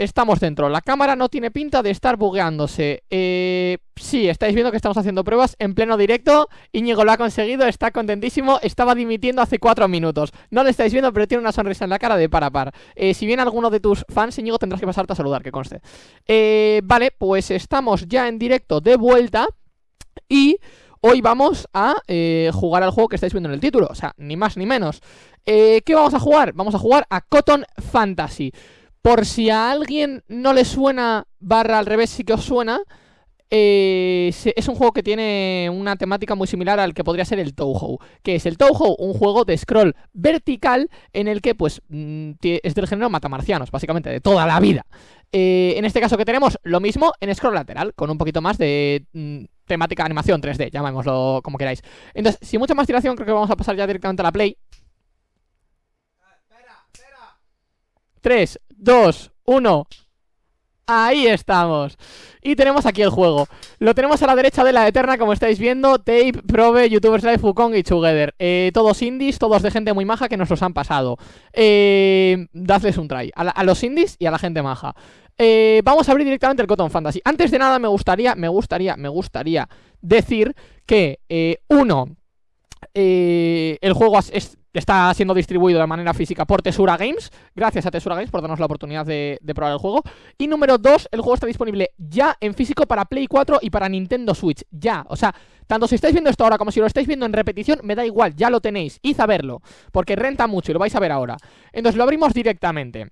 Estamos dentro, la cámara no tiene pinta de estar bugueándose. Eh, Sí, estáis viendo que estamos haciendo pruebas en pleno directo. Íñigo lo ha conseguido, está contentísimo. Estaba dimitiendo hace cuatro minutos. No lo estáis viendo, pero tiene una sonrisa en la cara de para par. Eh, Si viene alguno de tus fans, Íñigo, tendrás que pasarte a saludar, que conste. Eh, Vale, pues estamos ya en directo de vuelta Y hoy vamos a eh, jugar al juego que estáis viendo en el título. O sea, ni más ni menos. ¿Qué vamos a jugar? Vamos a jugar a Cotton Fantasy por si a alguien no le suena, barra al revés sí que os suena, eh, es un juego que tiene una temática muy similar al que podría ser el Touhou Que es el Touhou, un juego de scroll vertical en el que pues mm, es del género matamarcianos, básicamente, de toda la vida. Eh, En este caso que tenemos lo mismo en scroll lateral, con un poquito más de... Mm, temática animación 3D, llamémoslo como queráis. Entonces, sin mucha más tiración, creo que vamos a pasar ya directamente a la play. 3, 2, 1 Ahí estamos. Y tenemos aquí el juego. Lo tenemos a la derecha de la eterna, como estáis viendo. Tape, Probe, Youtubers Live, Fukong y Together. Eh, Todos indies, todos de gente muy maja que nos los han pasado. Eh, Dadles un try. A, los indies y a la gente maja. Eh, Vamos a abrir directamente el Cotton Fantasy. Antes de nada me gustaría, me gustaría, me gustaría decir que eh, Uno eh, el juego es, está siendo distribuido de manera física por Tesura Games Gracias a Tesura Games por darnos la oportunidad de, probar el juego. Y número 2, el juego está disponible ya en físico para Play 4 y para Nintendo Switch Ya, o sea, tanto si estáis viendo esto ahora como si lo estáis viendo en repetición Me da igual, ya lo tenéis, id a verlo Porque renta mucho y lo vais a ver ahora. Entonces lo abrimos directamente.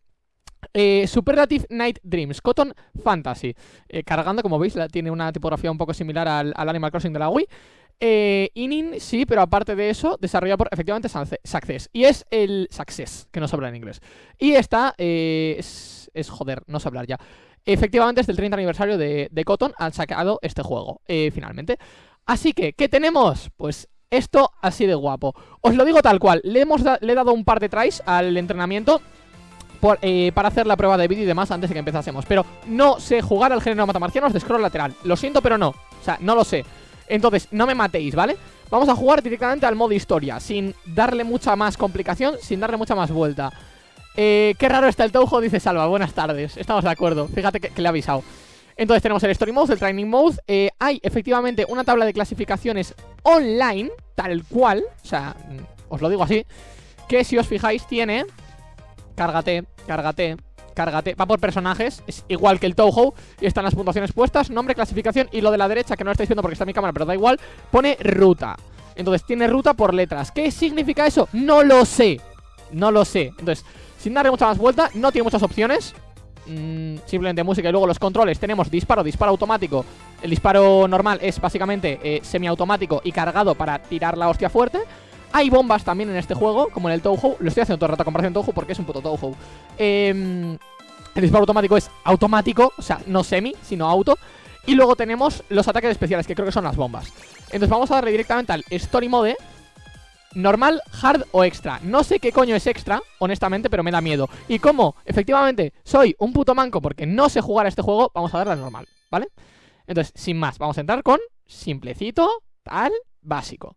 Eh, Superlative Night Dreams, Cotton Fantasy. Eh, Cargando, como veis, tiene una tipografía un poco similar al Animal Crossing de la Wii eh, Inin, sí, pero aparte de eso, desarrollado por efectivamente Success. Y es el Success, que no se habla en inglés. Y esta eh, es, joder, no sé hablar ya. Efectivamente, es del 30 aniversario de, Cotton, han sacado este juego, eh, finalmente. Así que, ¿qué tenemos? Pues esto así de guapo. Os lo digo tal cual, le, hemos le he dado un par de tries al entrenamiento eh, para hacer la prueba de vídeo y demás antes de que empezásemos. Pero no sé jugar al género matamarcianos de scroll lateral. Lo siento, pero no. O sea, no lo sé. Entonces, no me matéis, ¿vale? Vamos a jugar directamente al modo historia Sin darle mucha más complicación Sin darle mucha más vuelta. Eh, Qué raro está el Touhou, dice Salva. Buenas tardes, estamos de acuerdo. Fíjate que, le he avisado. Entonces tenemos el Story Mode, el Training Mode. Eh, Hay efectivamente una tabla de clasificaciones online Tal cual O sea, mm, os lo digo así Que si os fijáis tiene Cárgate, cárgate cárgate, va por personajes, es igual que el Touhou Y están las puntuaciones puestas, nombre, clasificación Y lo de la derecha, que no lo estáis viendo porque está en mi cámara Pero da igual, pone ruta. Entonces tiene ruta por letras, ¿qué significa eso? No lo sé, no lo sé. Entonces, sin darle mucha más vuelta, no tiene muchas opciones. Mm, Simplemente música y luego los controles. Tenemos disparo, disparo automático. El disparo normal es básicamente eh, semiautomático y cargado para tirar la hostia fuerte hay bombas también en este juego, como en el Touhou. Lo estoy haciendo todo el rato comparación Touhou porque es un puto Touhou. Eh, El disparo automático es automático, o sea, no semi, sino auto. Y luego tenemos los ataques especiales, que creo que son las bombas. Entonces vamos a darle directamente al Story Mode Normal, hard o extra. No sé qué coño es extra, honestamente, pero me da miedo. Y como, efectivamente, soy un puto manco porque no sé jugar a este juego Vamos a darle al normal, ¿vale? Entonces, sin más, vamos a entrar con simplecito, tal, básico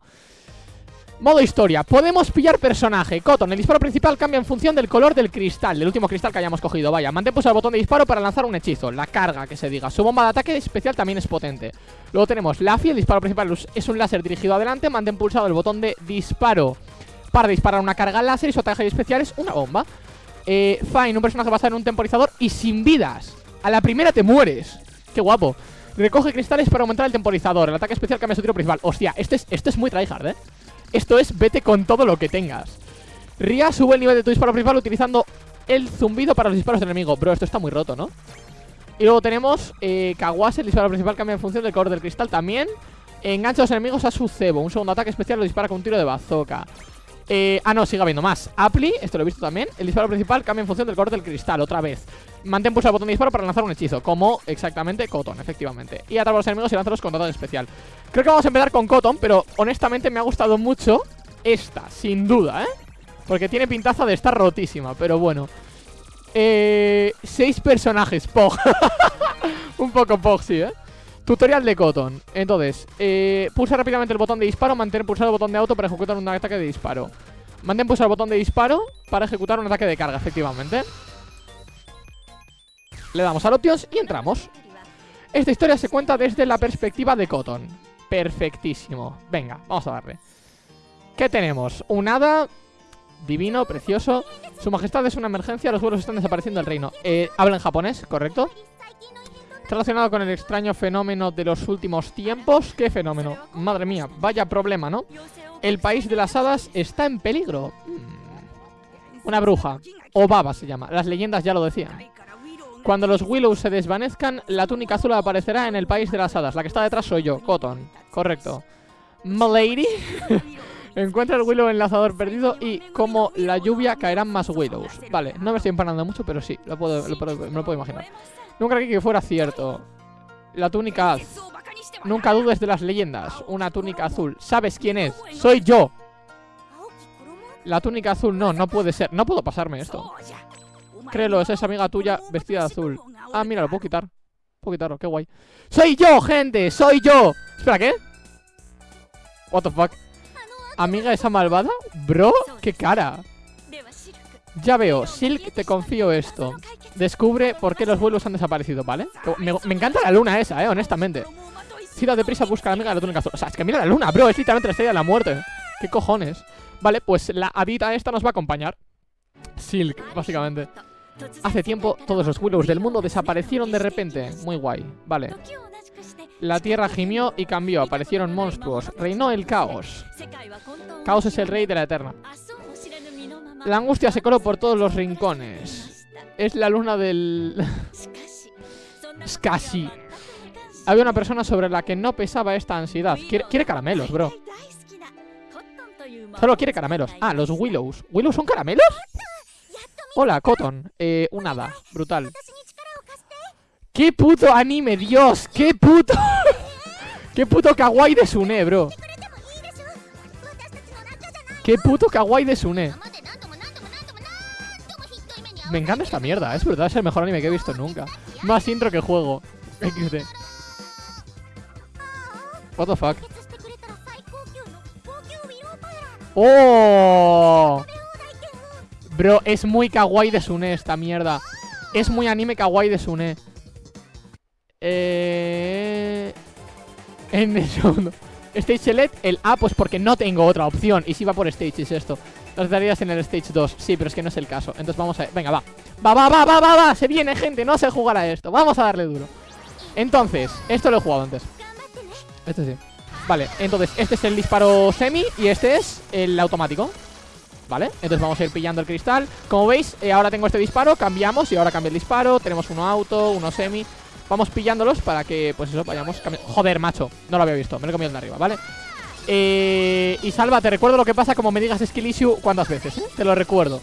Modo historia, podemos pillar personaje. Cotton, el disparo principal cambia en función del color del cristal Del último cristal que hayamos cogido, vaya Mantén pulsado el botón de disparo para lanzar un hechizo. La carga, que se diga. Su bomba de ataque especial también es potente. Luego tenemos Laffy, el disparo principal es un láser dirigido adelante. Mantén pulsado el botón de disparo Para disparar una carga láser y su ataque especial es una bomba. Eh, Fine, un personaje basado en un temporizador y sin vidas. A la primera te mueres. Qué guapo. Recoge cristales para aumentar el temporizador. El ataque especial cambia su tiro principal. Hostia, este es, este es muy tryhard, eh esto es vete con todo lo que tengas. Ria sube el nivel de tu disparo principal utilizando el zumbido para los disparos del enemigo. Bro, esto está muy roto, ¿no? Y luego tenemos eh, Kawase, el disparo principal cambia en función del color del cristal también. Engancha a los enemigos a su cebo. Un segundo ataque especial lo dispara con un tiro de bazooka. Eh, ah, no, sigue habiendo más. Apply, esto lo he visto también. El disparo principal cambia en función del color del cristal Otra vez Mantén pulsado el botón de disparo para lanzar un hechizo Como exactamente Cotton, efectivamente. Y atrapa a los enemigos y lánzalos con ataque especial. Creo que vamos a empezar con Cotton Pero honestamente me ha gustado mucho esta, sin duda, ¿eh? Porque tiene pintaza de estar rotísima Pero bueno. Eh, Seis personajes, Pog. Un poco Pog, sí, ¿eh? Tutorial de Cotton. Entonces, eh, pulsa rápidamente el botón de disparo Mantén pulsado el botón de auto para ejecutar un ataque de disparo. Mantén pulsado el botón de disparo Para ejecutar un ataque de carga, efectivamente Le damos a options y entramos Esta historia se cuenta desde la perspectiva de Cotton Perfectísimo Venga, vamos a darle ¿Qué tenemos? Un hada divino, precioso Su majestad es una emergencia, los vuelos están desapareciendo del reino eh, Habla en japonés, ¿correcto? Relacionado con el extraño fenómeno de los últimos tiempos ¿Qué fenómeno? Madre mía, vaya problema, ¿no? El país de las hadas está en peligro mm. Una bruja O baba se llama, las leyendas ya lo decían Cuando los Willows se desvanezcan La túnica azul aparecerá en el país de las hadas La que está detrás soy yo, Cotton Correcto Malady Encuentra el Willow enlazador perdido y como la lluvia caerán más Willows. Vale, no me estoy empanando mucho, pero sí, lo puedo, me lo puedo imaginar. Nunca creí que fuera cierto. La túnica azul. Nunca dudes de las leyendas. Una túnica azul. ¿Sabes quién es? ¡Soy yo! La túnica azul, no, no puede ser. No puedo pasarme esto. Créelo, es esa amiga tuya vestida de azul. Ah, mira, lo puedo quitar. Puedo quitarlo, qué guay. ¡Soy yo, gente! ¡Soy yo! Espera, ¿qué? What the fuck Amiga esa malvada Bro, qué cara Ya veo, Silk, te confío esto Descubre por qué los vuelos han desaparecido, ¿vale? Me, encanta la luna esa, eh, honestamente Tira deprisa, busca a la amiga de la túnica azul O sea, es que mira la luna, bro, es literalmente la estrella de la muerte ¿Qué cojones? Vale, pues la habita esta nos va a acompañar Silk, básicamente Hace tiempo todos los Willows del mundo desaparecieron de repente Muy guay, vale la tierra gimió y cambió, aparecieron monstruos, reinó el caos. Caos es el rey de la eterna. La angustia se coló por todos los rincones. Es la luna del... casi. Había una persona sobre la que no pesaba esta ansiedad. Quiere, caramelos, bro. Solo quiere caramelos. Ah, los Willows. ¿Willows son caramelos? Hola, Cotton. Eh, un hada. Brutal. ¡Qué puto anime, Dios! ¡Qué puto! ¡Qué puto kawaii de Sune, bro! ¡Qué puto kawaii de Sune! Me encanta esta mierda, es verdad, es el mejor anime que he visto nunca Más intro que juego XD What the fuck ¡Oh! Bro, es muy kawaii de Sune esta mierda. Es muy anime kawaii de Sune. Eh... En el segundo. Stage Select, el A pues porque no tengo otra opción. Y si va por Stages esto. Las darías en el Stage 2, sí, pero es que no es el caso. Entonces vamos a... Venga, va. Va, va, va, va, va, va. Se viene, gente, no sé jugar a esto. Vamos a darle duro. Entonces, esto lo he jugado antes. Este sí. Vale, entonces este es el disparo semi Y este es el automático ¿Vale? Entonces vamos a ir pillando el cristal. Como veis, eh, ahora tengo este disparo Cambiamos y ahora cambia el disparo. Tenemos uno auto, uno semi. Vamos pillándolos para que, pues eso, vayamos Joder, macho, no lo había visto, me lo he comido de arriba, ¿vale? Eh, y Salva, te recuerdo lo que pasa como me digas skill issue cuántas veces, ¿eh? Te lo recuerdo.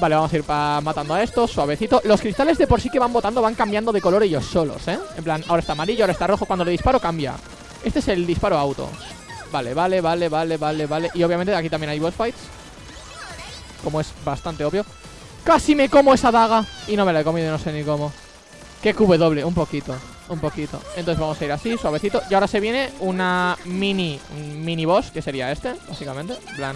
Vale, vamos a ir matando a estos, suavecito. Los cristales de por sí que van botando van cambiando de color ellos solos, ¿eh? En plan, ahora está amarillo, ahora está rojo. Cuando le disparo cambia. Este es el disparo auto. Vale, vale, vale, vale, vale, vale. Y obviamente aquí también hay boss fights Como es bastante obvio. Casi me como esa daga Y no me la he comido, no sé ni cómo. Que QW, un poquito, un poquito. Entonces vamos a ir así, suavecito. Y ahora se viene una mini, mini boss Que sería este, básicamente. Plan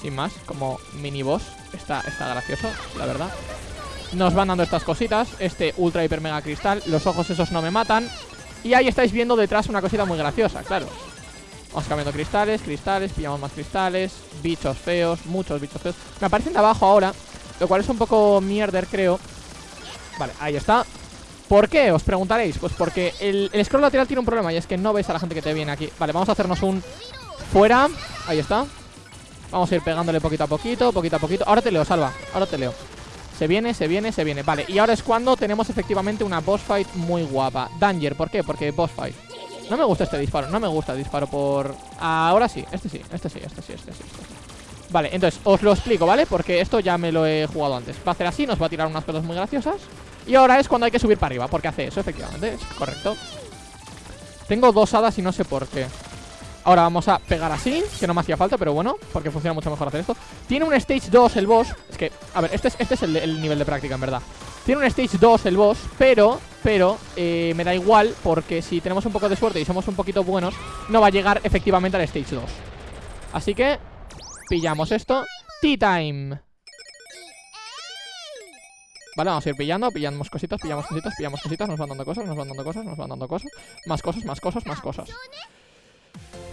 Sin más, como mini boss. Está, está gracioso, la verdad. Nos van dando estas cositas Este ultra hiper mega cristal Los ojos esos no me matan. Y ahí estáis viendo detrás una cosita muy graciosa, claro Vamos cambiando cristales, cristales Pillamos más cristales Bichos feos, muchos bichos feos. Me aparecen de abajo ahora Lo cual es un poco mierder, creo. Vale, ahí está. ¿Por qué? Os preguntaréis. Pues porque el, scroll lateral tiene un problema Y es que no ves a la gente que te viene aquí. Vale, vamos a hacernos un fuera. Ahí está. Vamos a ir pegándole poquito a poquito, poquito a poquito. Ahora te leo, salva, ahora te leo. Se viene, se viene, se viene. Vale, y ahora es cuando tenemos efectivamente una boss fight muy guapa. Danger, ¿por qué? Porque boss fight No me gusta este disparo, no me gusta el disparo por... Ahora sí, este sí, este sí, este sí, este sí, este sí. Vale, entonces os lo explico, ¿vale? Porque esto ya me lo he jugado antes Va a hacer así, nos va a tirar unas cosas muy graciosas y ahora es cuando hay que subir para arriba Porque hace eso, efectivamente, es correcto Tengo dos hadas y no sé por qué Ahora vamos a pegar así Que no me hacía falta, pero bueno Porque funciona mucho mejor hacer esto. Tiene un Stage 2 el boss Es que, a ver, este es, este es el, nivel de práctica, en verdad. Tiene un Stage 2 el boss Pero, pero, eh, me da igual Porque si tenemos un poco de suerte y somos un poquito buenos No va a llegar efectivamente al Stage 2 Así que, pillamos esto. Tea Time. Vale, vamos a ir pillando, pillamos cositas, pillamos cositas, pillamos cositas Nos van dando cosas, nos van dando cosas, nos van dando cosas. Más cosas, más cosas, más cosas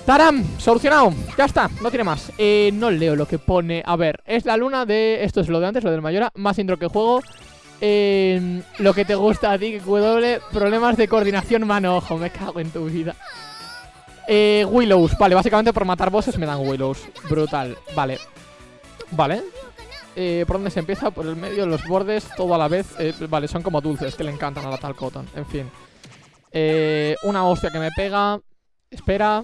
¡Taram! Solucionado, ya está, no tiene más. Eh, No leo lo que pone, a ver Es la luna de, esto es lo de antes, lo del Mayora Más intro que juego. Eh, Lo que te gusta a ti, W Problemas de coordinación mano-ojo Me cago en tu vida. Eh, Willows, vale, básicamente por matar bosses me dan Willows. Brutal, vale. Vale. Eh, ¿Por dónde se empieza? Por el medio, los bordes, todo a la vez. Eh, Vale, son como dulces, que le encantan a la tal cotton En fin. Eh, Una hostia que me pega. Espera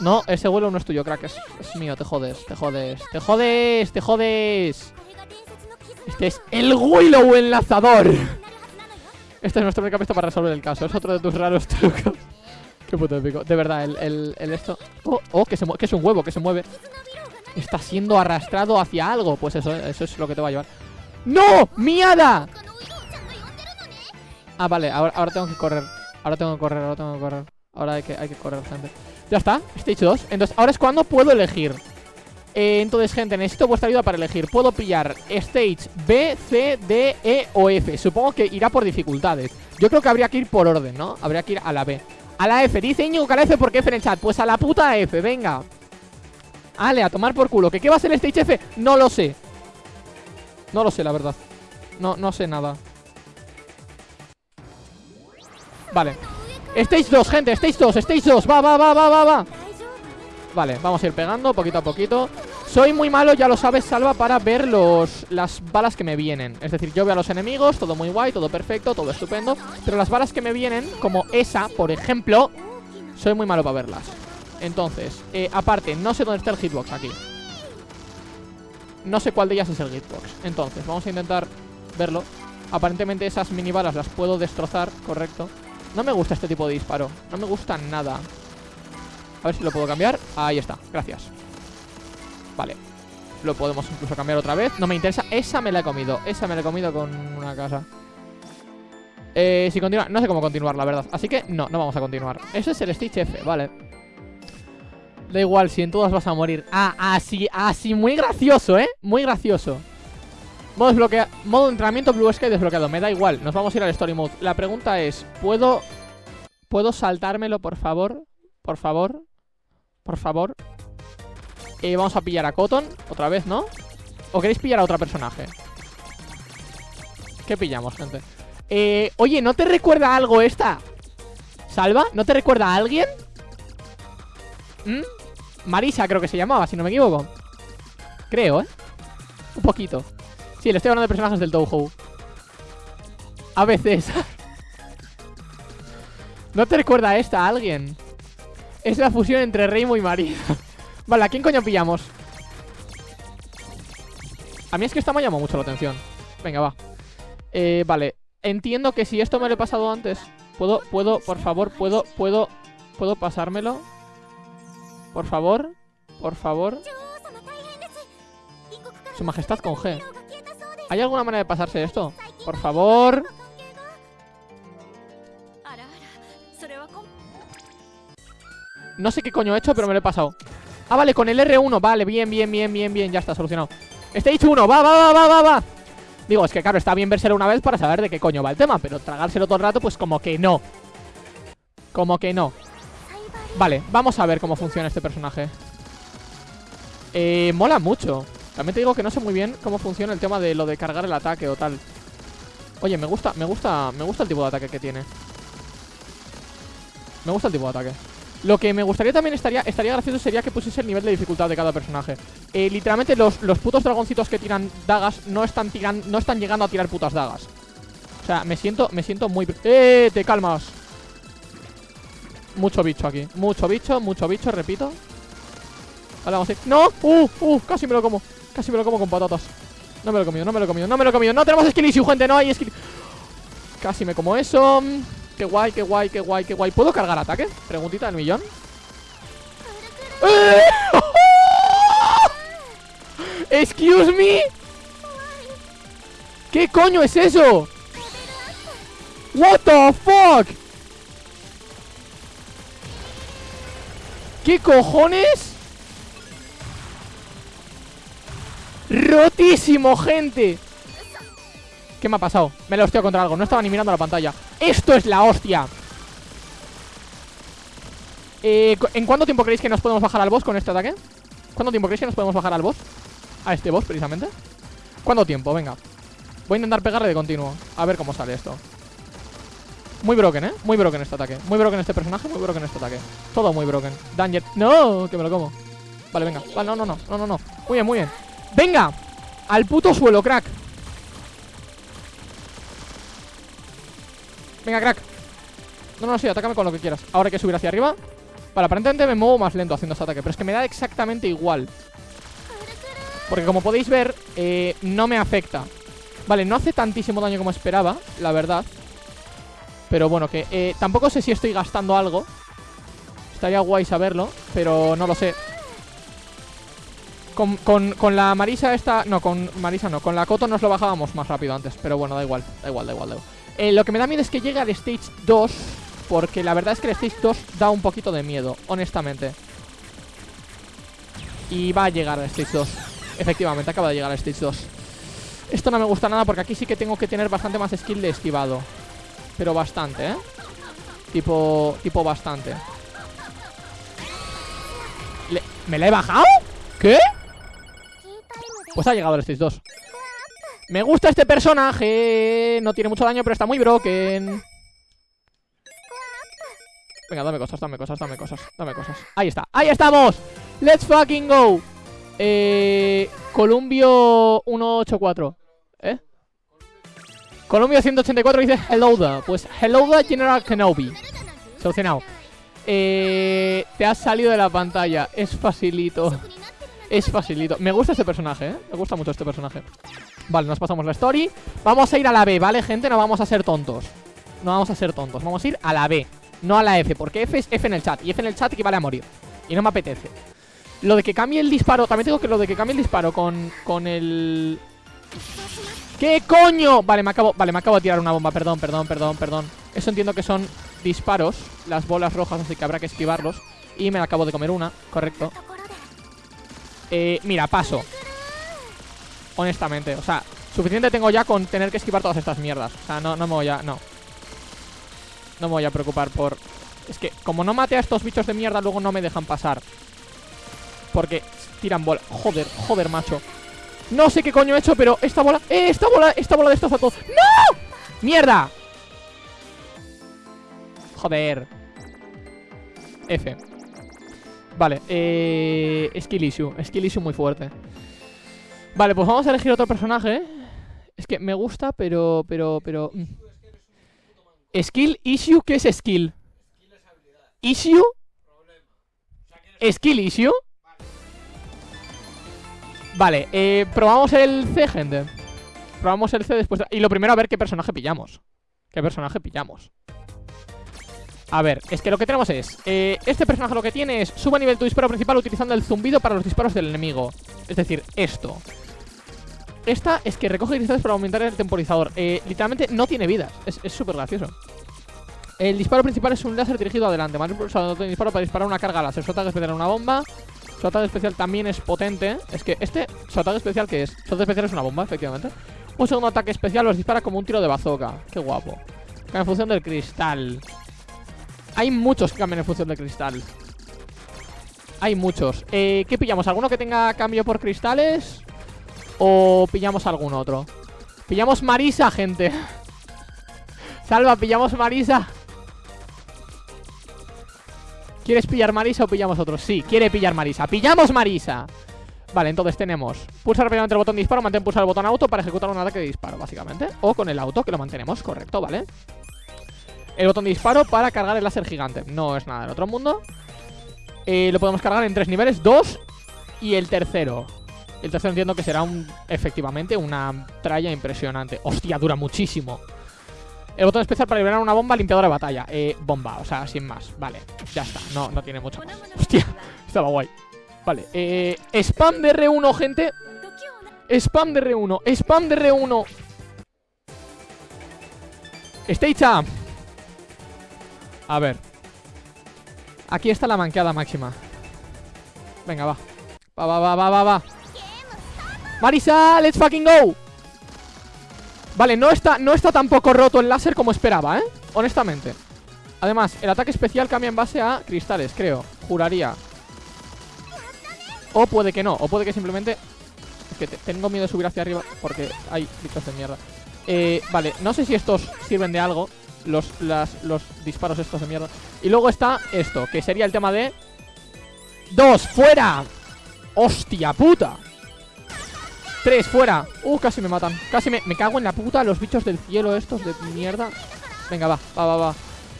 No, ese vuelo no es tuyo, crack, es, mío Te jodes, te jodes, te jodes, te jodes Este es el Willow enlazador Este es nuestro única pista para resolver el caso Es otro de tus raros trucos Qué puto épico. De verdad, el, el, el esto. Oh, oh, que, se que es un huevo, que se mueve. Está siendo arrastrado hacia algo. Pues eso, eso es lo que te va a llevar. ¡No! ¡Miada! Ah, vale, ahora tengo que correr. Ahora tengo que correr, ahora tengo que correr. Ahora hay que, correr, gente. Ya está, stage 2. Entonces, ahora es cuando puedo elegir. Eh, entonces, gente, necesito vuestra ayuda para elegir. Puedo pillar stage B, C, D, E o F. Supongo que irá por dificultades. Yo creo que habría que ir por orden, ¿no? Habría que ir a la B. A la F, dice Íñigo que a la F porque F en el chat Pues a la puta F, venga Ale, a tomar por culo ¿Que qué va a ser Stage F? No lo sé No lo sé, la verdad No, no sé nada Vale Stage 2, gente, Stage 2, Stage 2 Va, va, va, va, va, va. Vale, vamos a ir pegando poquito a poquito. Soy muy malo, ya lo sabes, Salva Para ver los, las balas que me vienen. Es decir, yo veo a los enemigos, todo muy guay Todo perfecto, todo estupendo. Pero las balas que me vienen, como esa, por ejemplo Soy muy malo para verlas. Entonces, eh, aparte, no sé dónde está el hitbox aquí. No sé cuál de ellas es el hitbox. Entonces, vamos a intentar verlo. Aparentemente esas mini balas las puedo destrozar, correcto No me gusta este tipo de disparo. No me gusta nada. A ver si lo puedo cambiar. Ahí está, gracias. Vale. Lo podemos incluso cambiar otra vez. No me interesa. Esa me la he comido. Esa me la he comido con una casa. Eh, si continúa. No sé cómo continuar, la verdad. Así que no, no vamos a continuar. Eso es el Stitch F, vale. Da igual, si en todas vas a morir. Ah, así, así, muy gracioso, ¿eh? Muy gracioso Modo desbloqueado Modo entrenamiento Blue Sky desbloqueado Me da igual, nos vamos a ir al Story Mode La pregunta es ¿Puedo... ¿Puedo saltármelo, por favor? Por favor por favor eh, Vamos a pillar a Cotton Otra vez, ¿no? ¿O queréis pillar a otro personaje? ¿Qué pillamos, gente? Eh, oye, ¿no te recuerda algo esta? ¿Salva? ¿No te recuerda a alguien? ¿Mm? Marisa creo que se llamaba, si no me equivoco Creo, ¿eh? Un poquito Sí, le estoy hablando de personajes del Touhou. A veces. ¿No te recuerda esta a alguien? Es la fusión entre Reimo y María Vale, ¿a quién coño pillamos? A mí es que esta me llamado mucho la atención. Venga, va. Eh, Vale, entiendo que si esto me lo he pasado antes Puedo, puedo, por favor, puedo, puedo ¿Puedo pasármelo? Por favor Por favor. Su majestad con G ¿Hay alguna manera de pasarse esto? Por favor. No sé qué coño he hecho, pero me lo he pasado. Ah, vale, con el R1 Vale, bien, bien, bien, bien, bien. Ya está, solucionado. Stage 1 Va, va, va, va, va, va. Digo, es que claro, está bien verselo una vez para saber de qué coño va el tema Pero tragárselo todo el rato, pues como que no. Como que no. Vale, vamos a ver cómo funciona este personaje. Eh, mola mucho También digo que no sé muy bien cómo funciona el tema de lo de cargar el ataque o tal Oye, me gusta, me gusta, me gusta el tipo de ataque que tiene Me gusta el tipo de ataque lo que me gustaría también estaría, estaría gracioso sería que pusiese el nivel de dificultad de cada personaje. Eh, literalmente los, los putos dragoncitos que tiran dagas no están tirando, no están llegando a tirar putas dagas. O sea, me siento, me siento muy... ¡Eh! Te calmas. Mucho bicho aquí. Mucho bicho, mucho bicho, repito. Vale, vamos. ¡No! ¡Uh! ¡Uh! Casi me lo como. Casi me lo como con patatas. No me lo he comido, no me lo he comido, no me lo he comido. No tenemos skill issue, gente, no hay skill. Casi me como eso. Qué guay, qué guay, qué guay, qué guay ¿Puedo cargar ataque? Preguntita del millón ¡Eh! Excuse me ¿Qué coño es eso? What the fuck ¿Qué cojones? Rotísimo, gente ¿Qué me ha pasado? Me lo estoy contra algo, no estaba ni mirando la pantalla ¡Esto es la hostia! Eh, ¿En cuánto tiempo creéis que nos podemos bajar al boss con este ataque? ¿Cuánto tiempo creéis que nos podemos bajar al boss? A este boss, precisamente ¿Cuánto tiempo? Venga Voy a intentar pegarle de continuo A ver cómo sale esto Muy broken, ¿eh? Muy broken este ataque Muy broken este personaje Muy broken este ataque Todo muy broken Danger ¡No! Que me lo como Vale, venga Vale, no, no, no No, no, no Muy bien, muy bien ¡Venga! Al puto suelo, crack. Venga, crack. No, no, sí, atácame con lo que quieras. Ahora hay que subir hacia arriba. Vale, aparentemente me muevo más lento haciendo este ataque Pero es que me da exactamente igual. Porque como podéis ver eh, No me afecta. Vale, no hace tantísimo daño como esperaba La verdad. Pero bueno, que eh, tampoco sé si estoy gastando algo. Estaría guay saberlo Pero no lo sé con, con, la Marisa esta... No, con Marisa no. Con la Coto nos lo bajábamos más rápido antes. Pero bueno, da igual. Da igual, da igual, da igual. Eh, lo que me da miedo es que llegue al Stage 2 Porque la verdad es que el Stage 2 da un poquito de miedo, honestamente Y va a llegar al Stage 2 Efectivamente, acaba de llegar al Stage 2 Esto no me gusta nada porque aquí sí que tengo que tener bastante más skill de esquivado Pero bastante, ¿eh? Tipo, tipo bastante ¿Me la he bajado? ¿Qué? Pues ha llegado al Stage 2 me gusta este personaje. No tiene mucho daño, pero está muy broken. Venga, dame cosas, dame cosas, dame cosas Dame cosas, ahí está, ahí estamos. Let's fucking go. Eh... Columbio 184 ¿Eh? Columbio 184 dice Hello there Pues hello there General Kenobi Solucionado. Eh, Te has salido de la pantalla. Es facilito Es facilito. Me gusta este personaje, ¿eh? Me gusta mucho este personaje. Vale, nos pasamos la story. Vamos a ir a la B, ¿vale, gente? No vamos a ser tontos. No vamos a ser tontos. Vamos a ir a la B No a la F Porque F es F en el chat Y F en el chat equivale a morir. Y no me apetece. Lo de que cambie el disparo También tengo que lo de que cambie el disparo con, con el... ¿Qué coño? Vale, me acabo, vale, me acabo de tirar una bomba. Perdón, perdón, perdón, perdón. Eso entiendo que son disparos Las bolas rojas, así que habrá que esquivarlos. Y me acabo de comer una, correcto eh, mira, paso. Honestamente, o sea, suficiente tengo ya con tener que esquivar todas estas mierdas. O sea, no, no me voy a... no. No me voy a preocupar por... Es que como no mate a estos bichos de mierda Luego no me dejan pasar. Porque tiran bola. Joder, joder, macho. No sé qué coño he hecho, pero esta bola... ¡Eh, esta bola! Esta bola de estos todo. ¡No! ¡Mierda! Joder. F Vale, eh... Skill issue Skill issue muy fuerte Vale, pues vamos a elegir otro personaje Es que me gusta, pero... pero, pero mm. Skill issue, ¿qué es skill? Issue Skill issue Vale, eh, probamos el C, gente Probamos el C después Y lo primero a ver qué personaje pillamos ¿Qué personaje pillamos? A ver, es que lo que tenemos es eh, Este personaje lo que tiene es Suba nivel tu disparo principal utilizando el zumbido para los disparos del enemigo. Es decir, esto. Esta es que recoge cristales para aumentar el temporizador. Eh, Literalmente no tiene vida. Es súper gracioso. El disparo principal es un láser dirigido adelante Más impulsado de disparo para disparar una carga láser. Su ataque especial una bomba. Su ataque especial también es potente. Es que este, su ataque especial ¿qué es? Su ataque especial es una bomba, efectivamente. Un segundo ataque especial los dispara como un tiro de bazooka. Qué guapo. En función del cristal Hay muchos que cambian en función del cristal Hay muchos eh, ¿Qué pillamos? ¿Alguno que tenga cambio por cristales? ¿O pillamos algún otro? Pillamos Marisa, gente Salva, pillamos Marisa ¿Quieres pillar Marisa o pillamos otro? Sí, quiere pillar Marisa ¡Pillamos Marisa! Vale, entonces tenemos Pulsar rápidamente el botón de disparo Mantén pulsar el botón auto para ejecutar un ataque de disparo, básicamente O con el auto, que lo mantenemos, correcto, ¿vale? El botón de disparo para cargar el láser gigante No es nada del otro mundo eh, Lo podemos cargar en tres niveles Dos y el tercero el tercero entiendo que será un, efectivamente una tralla impresionante. Hostia, dura muchísimo. El botón especial para liberar una bomba limpiadora de batalla. Eh, bomba, o sea, sin más. Vale, ya está. No, no tiene mucho más. Hostia, estaba guay. Vale, eh, spam de R1, gente. Spam de R1, spam de R1. Stage A ver. Aquí está la manqueada máxima. Venga, va. Va, va, va, va, va, va. Marisa, let's fucking go Vale, no está, no está tampoco roto el láser como esperaba, ¿eh? Honestamente Además, el ataque especial cambia en base a cristales, creo Juraría O puede que no, o puede que simplemente Es que tengo miedo de subir hacia arriba Porque hay bichos de mierda eh, Vale, no sé si estos sirven de algo los, los disparos estos de mierda. Y luego está esto, que sería el tema de Dos, fuera. Hostia puta. Tres, fuera. Uh, casi me matan. Casi me, me cago en la puta Los bichos del cielo estos de mierda. Venga, va, va, va, va.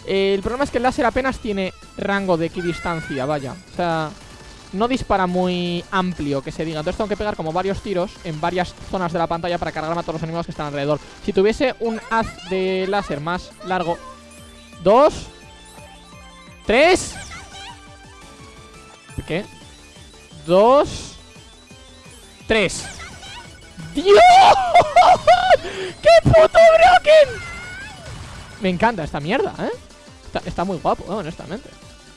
El problema es que el láser apenas tiene rango de equidistancia, vaya. O sea, no dispara muy amplio, que se diga Entonces tengo que pegar como varios tiros en varias zonas de la pantalla Para cargarme a todos los enemigos que están alrededor Si tuviese un haz de láser más largo Dos Tres ¿Qué? Dos Tres ¡Dios! ¡Qué puto broken! Me encanta esta mierda, ¿eh? Está, muy guapo, honestamente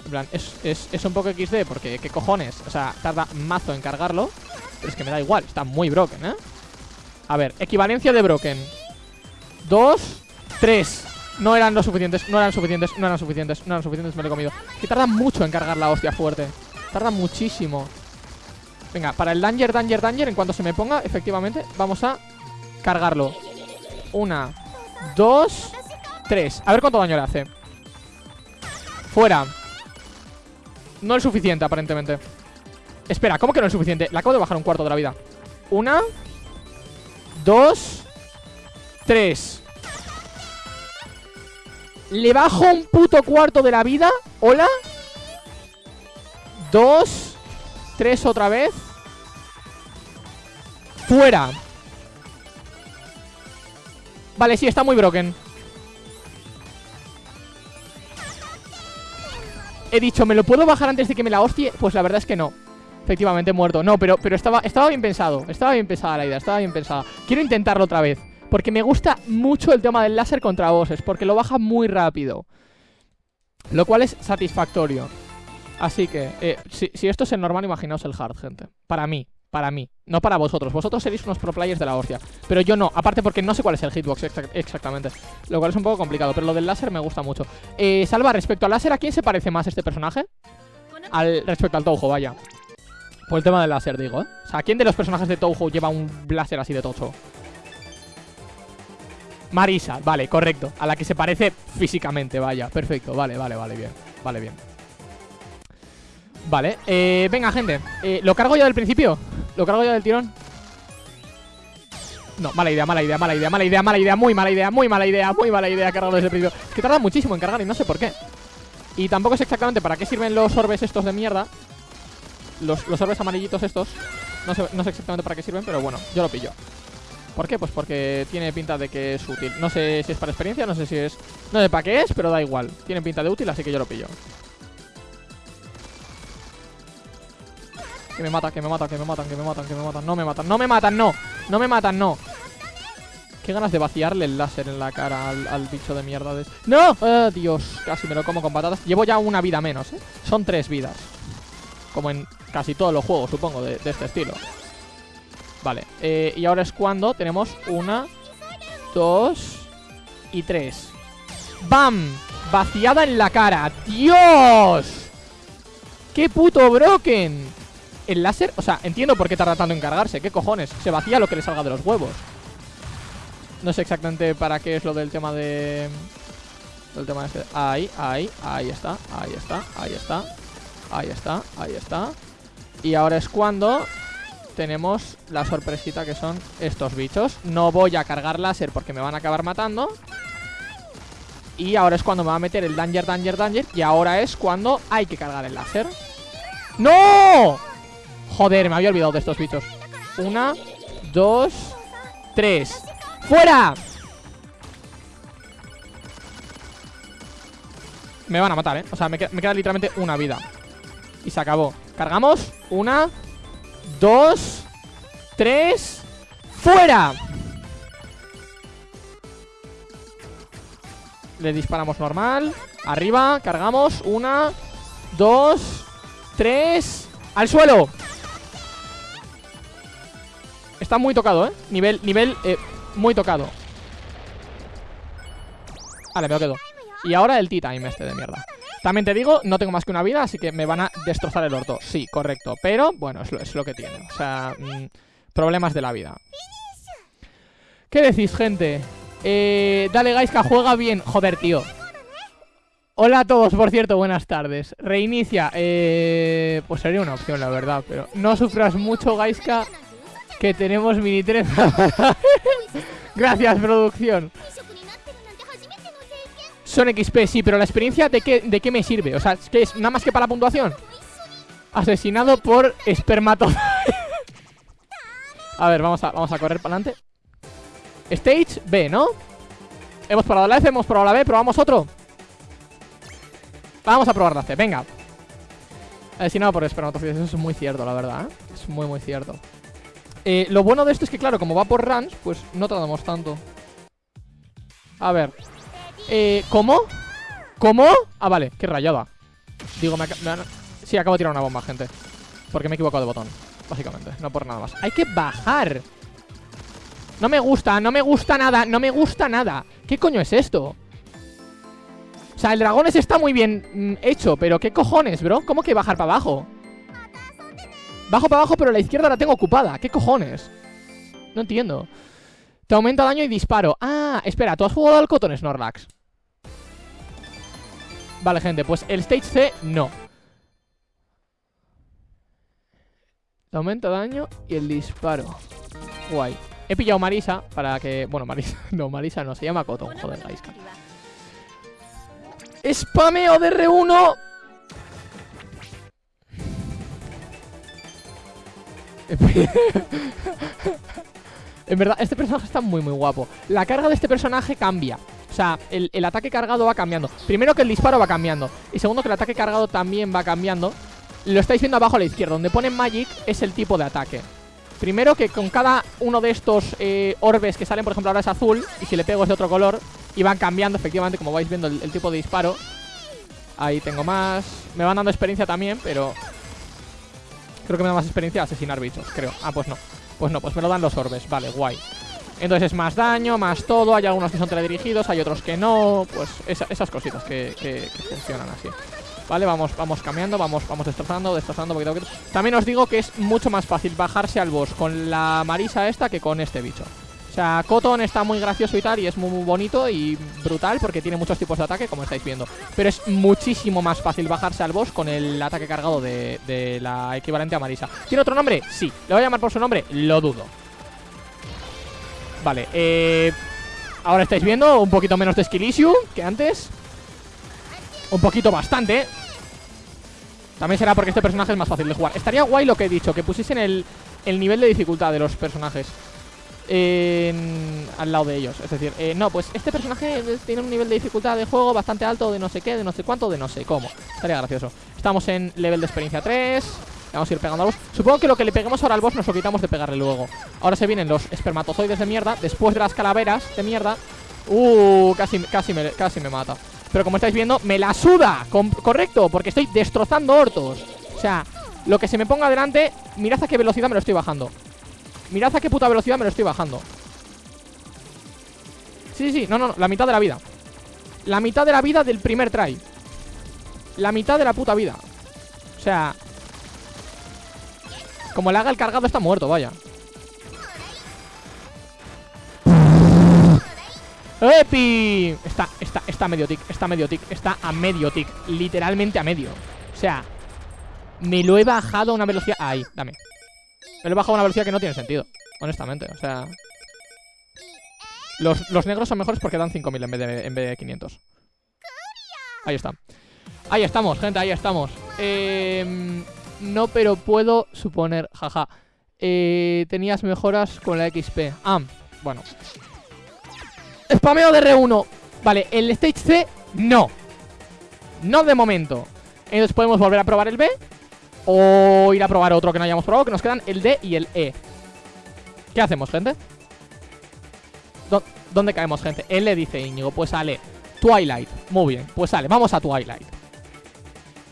En plan, es, un poco XD porque, ¿qué cojones? O sea, tarda mazo en cargarlo. Pero es que me da igual, está muy broken, ¿eh? A ver, equivalencia de broken. Dos Tres. No eran lo suficientes, no eran suficientes, no eran suficientes No eran suficientes, me lo he comido. Que tarda mucho en cargar la hostia fuerte. Tarda muchísimo. Venga, para el danger, danger, danger En cuanto se me ponga, efectivamente, vamos a cargarlo. Una Dos Tres. A ver cuánto daño le hace. Fuera No es suficiente, aparentemente. Espera, ¿cómo que no es suficiente? Le acabo de bajar un cuarto de la vida. Una Dos Tres. Le bajo un puto cuarto de la vida. Hola. Dos Tres otra vez. Fuera. Vale, sí, está muy broken He dicho, ¿me lo puedo bajar antes de que me la hostie? Pues la verdad es que no. Efectivamente, muerto. No, pero, pero estaba, estaba bien pensado Estaba bien pensada la idea, estaba bien pensada. Quiero intentarlo otra vez Porque me gusta mucho el tema del láser contra bosses Porque lo baja muy rápido. Lo cual es satisfactorio. Así que, eh, si, si esto es el normal, imaginaos el hard, gente. Para mí para mí, no para vosotros. Vosotros seréis unos pro players de la hostia. Pero yo no, aparte porque no sé cuál es el hitbox exactamente. Lo cual es un poco complicado Pero lo del láser me gusta mucho. Eh, Salva, respecto al láser, ¿a quién se parece más este personaje? Al, respecto al Touhou, vaya. Por el tema del láser, digo, ¿eh? O sea, ¿quién de los personajes de Touhou lleva un láser así de tocho? Marisa, vale, correcto. A la que se parece físicamente, vaya. Perfecto, vale, vale, vale, bien. Vale, bien Vale, eh, venga gente eh, ¿Lo cargo ya del principio? ¿Lo cargo ya del tirón? No, mala idea, mala idea, mala idea, mala idea, mala idea, muy mala idea, muy mala idea, muy mala idea cargarlo desde el principio. Es que tarda muchísimo en cargar y no sé por qué. Y tampoco sé exactamente para qué sirven los orbes estos de mierda. Los, los orbes amarillitos estos. No sé, no sé exactamente para qué sirven, pero bueno, yo lo pillo. ¿Por qué? Pues porque tiene pinta de que es útil. No sé si es para experiencia, no sé si es... No sé para qué es, pero da igual. Tiene pinta de útil, así que yo lo pillo. Que me mata, que me matan, que me matan, que me matan, que me matan No me matan, no me matan, no No me matan, no Qué ganas de vaciarle el láser en la cara al, bicho de mierda de... ¡No! Oh, Dios, casi me lo como con patatas Llevo ya una vida menos, ¿eh? Son tres vidas Como en casi todos los juegos, supongo, de, este estilo Vale, eh, y ahora es cuando tenemos una Dos Y tres ¡Bam! Vaciada en la cara ¡Dios! ¡Qué puto broken! El láser, o sea, entiendo por qué tarda tanto en cargarse ¿Qué cojones? Se vacía lo que le salga de los huevos. No sé exactamente para qué es lo del tema de... El tema este Ahí, ahí, ahí está, ahí está, ahí está Ahí está, ahí está. Y ahora es cuando tenemos la sorpresita que son estos bichos. No voy a cargar láser porque me van a acabar matando. Y ahora es cuando me va a meter el danger, danger, danger. Y ahora es cuando hay que cargar el láser. ¡No! Joder, me había olvidado de estos bichos. Una, dos, tres. ¡Fuera! Me van a matar, ¿eh? O sea, me queda, literalmente una vida. Y se acabó. Cargamos. Una Dos Tres. ¡Fuera! Le disparamos normal. Arriba, cargamos. Una Dos Tres. ¡Al suelo! Está muy tocado, ¿eh? Nivel, nivel, eh, muy tocado. Vale, me lo quedo. Y ahora el tea time este de mierda. También te digo, no tengo más que una vida Así que me van a destrozar el orto. Sí, correcto. Pero, bueno, es lo, es lo que tiene. O sea, mm, problemas de la vida. ¿Qué decís, gente? Eh, dale, Gaiska, juega bien. Joder, tío. Hola a todos, por cierto, buenas tardes. Reinicia, eh, pues sería una opción, la verdad Pero no sufras mucho, Gaiska Que tenemos mini tren Gracias, producción Son XP, sí, pero la experiencia ¿de qué, de qué me sirve? O sea, ¿qué es? ¿Nada más que para la puntuación? Asesinado por espermato A ver, vamos a, vamos a correr para adelante Stage B, ¿no? Hemos probado la F, hemos probado la B, probamos otro Vamos a probar la C, venga Asesinado por espermatozoides, eso es muy cierto, la verdad ¿eh? Es muy, muy cierto eh, Lo bueno de esto es que, claro, como va por runs Pues no tardamos tanto A ver eh, ¿Cómo? ¿Cómo? Ah, vale, qué rayada Digo, me, me Sí, acabo de tirar una bomba, gente Porque me he equivocado de botón Básicamente, no por nada más Hay que bajar No me gusta, no me gusta nada No me gusta nada ¿Qué coño es esto? O sea, el dragón está muy bien mm, hecho Pero ¿qué cojones, bro? ¿Cómo que bajar para abajo? Bajo para abajo, pero la izquierda la tengo ocupada. ¿Qué cojones? No entiendo. Te aumenta daño y disparo. Ah, espera, ¿tú has jugado al Cotton Snorlax? Vale, gente, pues el Stage C no. Te aumenta daño y el disparo. Guay. He pillado Marisa para que... Bueno, Marisa... No, Marisa no, se llama Cotton. Joder, Gaiska Spameo de R1 En verdad, este personaje está muy muy guapo. La carga de este personaje cambia. O sea, el, el, ataque cargado va cambiando. Primero que el disparo va cambiando. Y segundo que el ataque cargado también va cambiando. Lo estáis viendo abajo a la izquierda. Donde pone Magic es el tipo de ataque. Primero que con cada uno de estos eh, orbes que salen Por ejemplo ahora es azul Y si le pego es de otro color Y van cambiando efectivamente como vais viendo el, el tipo de disparo. Ahí tengo más. Me van dando experiencia también, pero Creo que me da más experiencia asesinar bichos, creo. Ah, pues no. Pues no, pues me lo dan los orbes. Vale, guay. Entonces es más daño, más todo. Hay algunos que son teledirigidos, hay otros que no. Pues esa, esas cositas que, funcionan así. Vale, vamos, vamos cambiando Vamos, vamos destrozando, destrozando poquito poquito. También os digo que es mucho más fácil bajarse al boss Con la Marisa esta que con este bicho o sea, Cotton está muy gracioso y tal Y es muy, bonito y brutal Porque tiene muchos tipos de ataque, como estáis viendo. Pero es muchísimo más fácil bajarse al boss Con el ataque cargado de, la equivalente a Marisa. ¿Tiene otro nombre? Sí. ¿Le voy a llamar por su nombre? Lo dudo. Vale, eh... Ahora estáis viendo un poquito menos de skill Que antes. Un poquito bastante. También será porque este personaje es más fácil de jugar. Estaría guay lo que he dicho Que pusiesen el nivel de dificultad de los personajes en, al lado de ellos. Es decir, eh, no, pues este personaje tiene un nivel de dificultad de juego bastante alto de no sé qué, de no sé cuánto, de no sé cómo. Estaría gracioso. Estamos en level de experiencia 3. Vamos a ir pegando a los... Supongo que lo que le peguemos ahora al boss nos lo quitamos de pegarle luego. Ahora se vienen los espermatozoides de mierda. Después de las calaveras de mierda. Uh, casi, casi, me, casi me mata. Pero como estáis viendo, me la suda. correcto, porque estoy destrozando hortos. O sea, lo que se me ponga delante, mirad a qué velocidad me lo estoy bajando. Mirad a qué puta velocidad me lo estoy bajando. Sí, sí, no, no, la mitad de la vida. La mitad de la vida del primer try. La mitad de la puta vida. O sea Como le haga el cargado está muerto, vaya. ¡Epi! Está, está, está medio tick, está medio tick Está a medio tick, literalmente a medio. O sea Me lo he bajado a una velocidad. Ahí, dame me lo he a una velocidad que no tiene sentido Honestamente, o sea. Los, los negros son mejores porque dan 5000 en vez de, en vez de 500 Ahí está. Ahí estamos, gente, ahí estamos. Eh, No, pero puedo suponer, jaja. Eh, Tenías mejoras con la XP Ah, bueno. Spameo de R1 Vale, el Stage C, no. No de momento. Entonces podemos volver a probar el B o ir a probar otro que no hayamos probado Que nos quedan el D y el E. ¿Qué hacemos, gente? ¿Dónde caemos, gente? L dice Íñigo, pues sale Twilight, muy bien, pues sale, vamos a Twilight.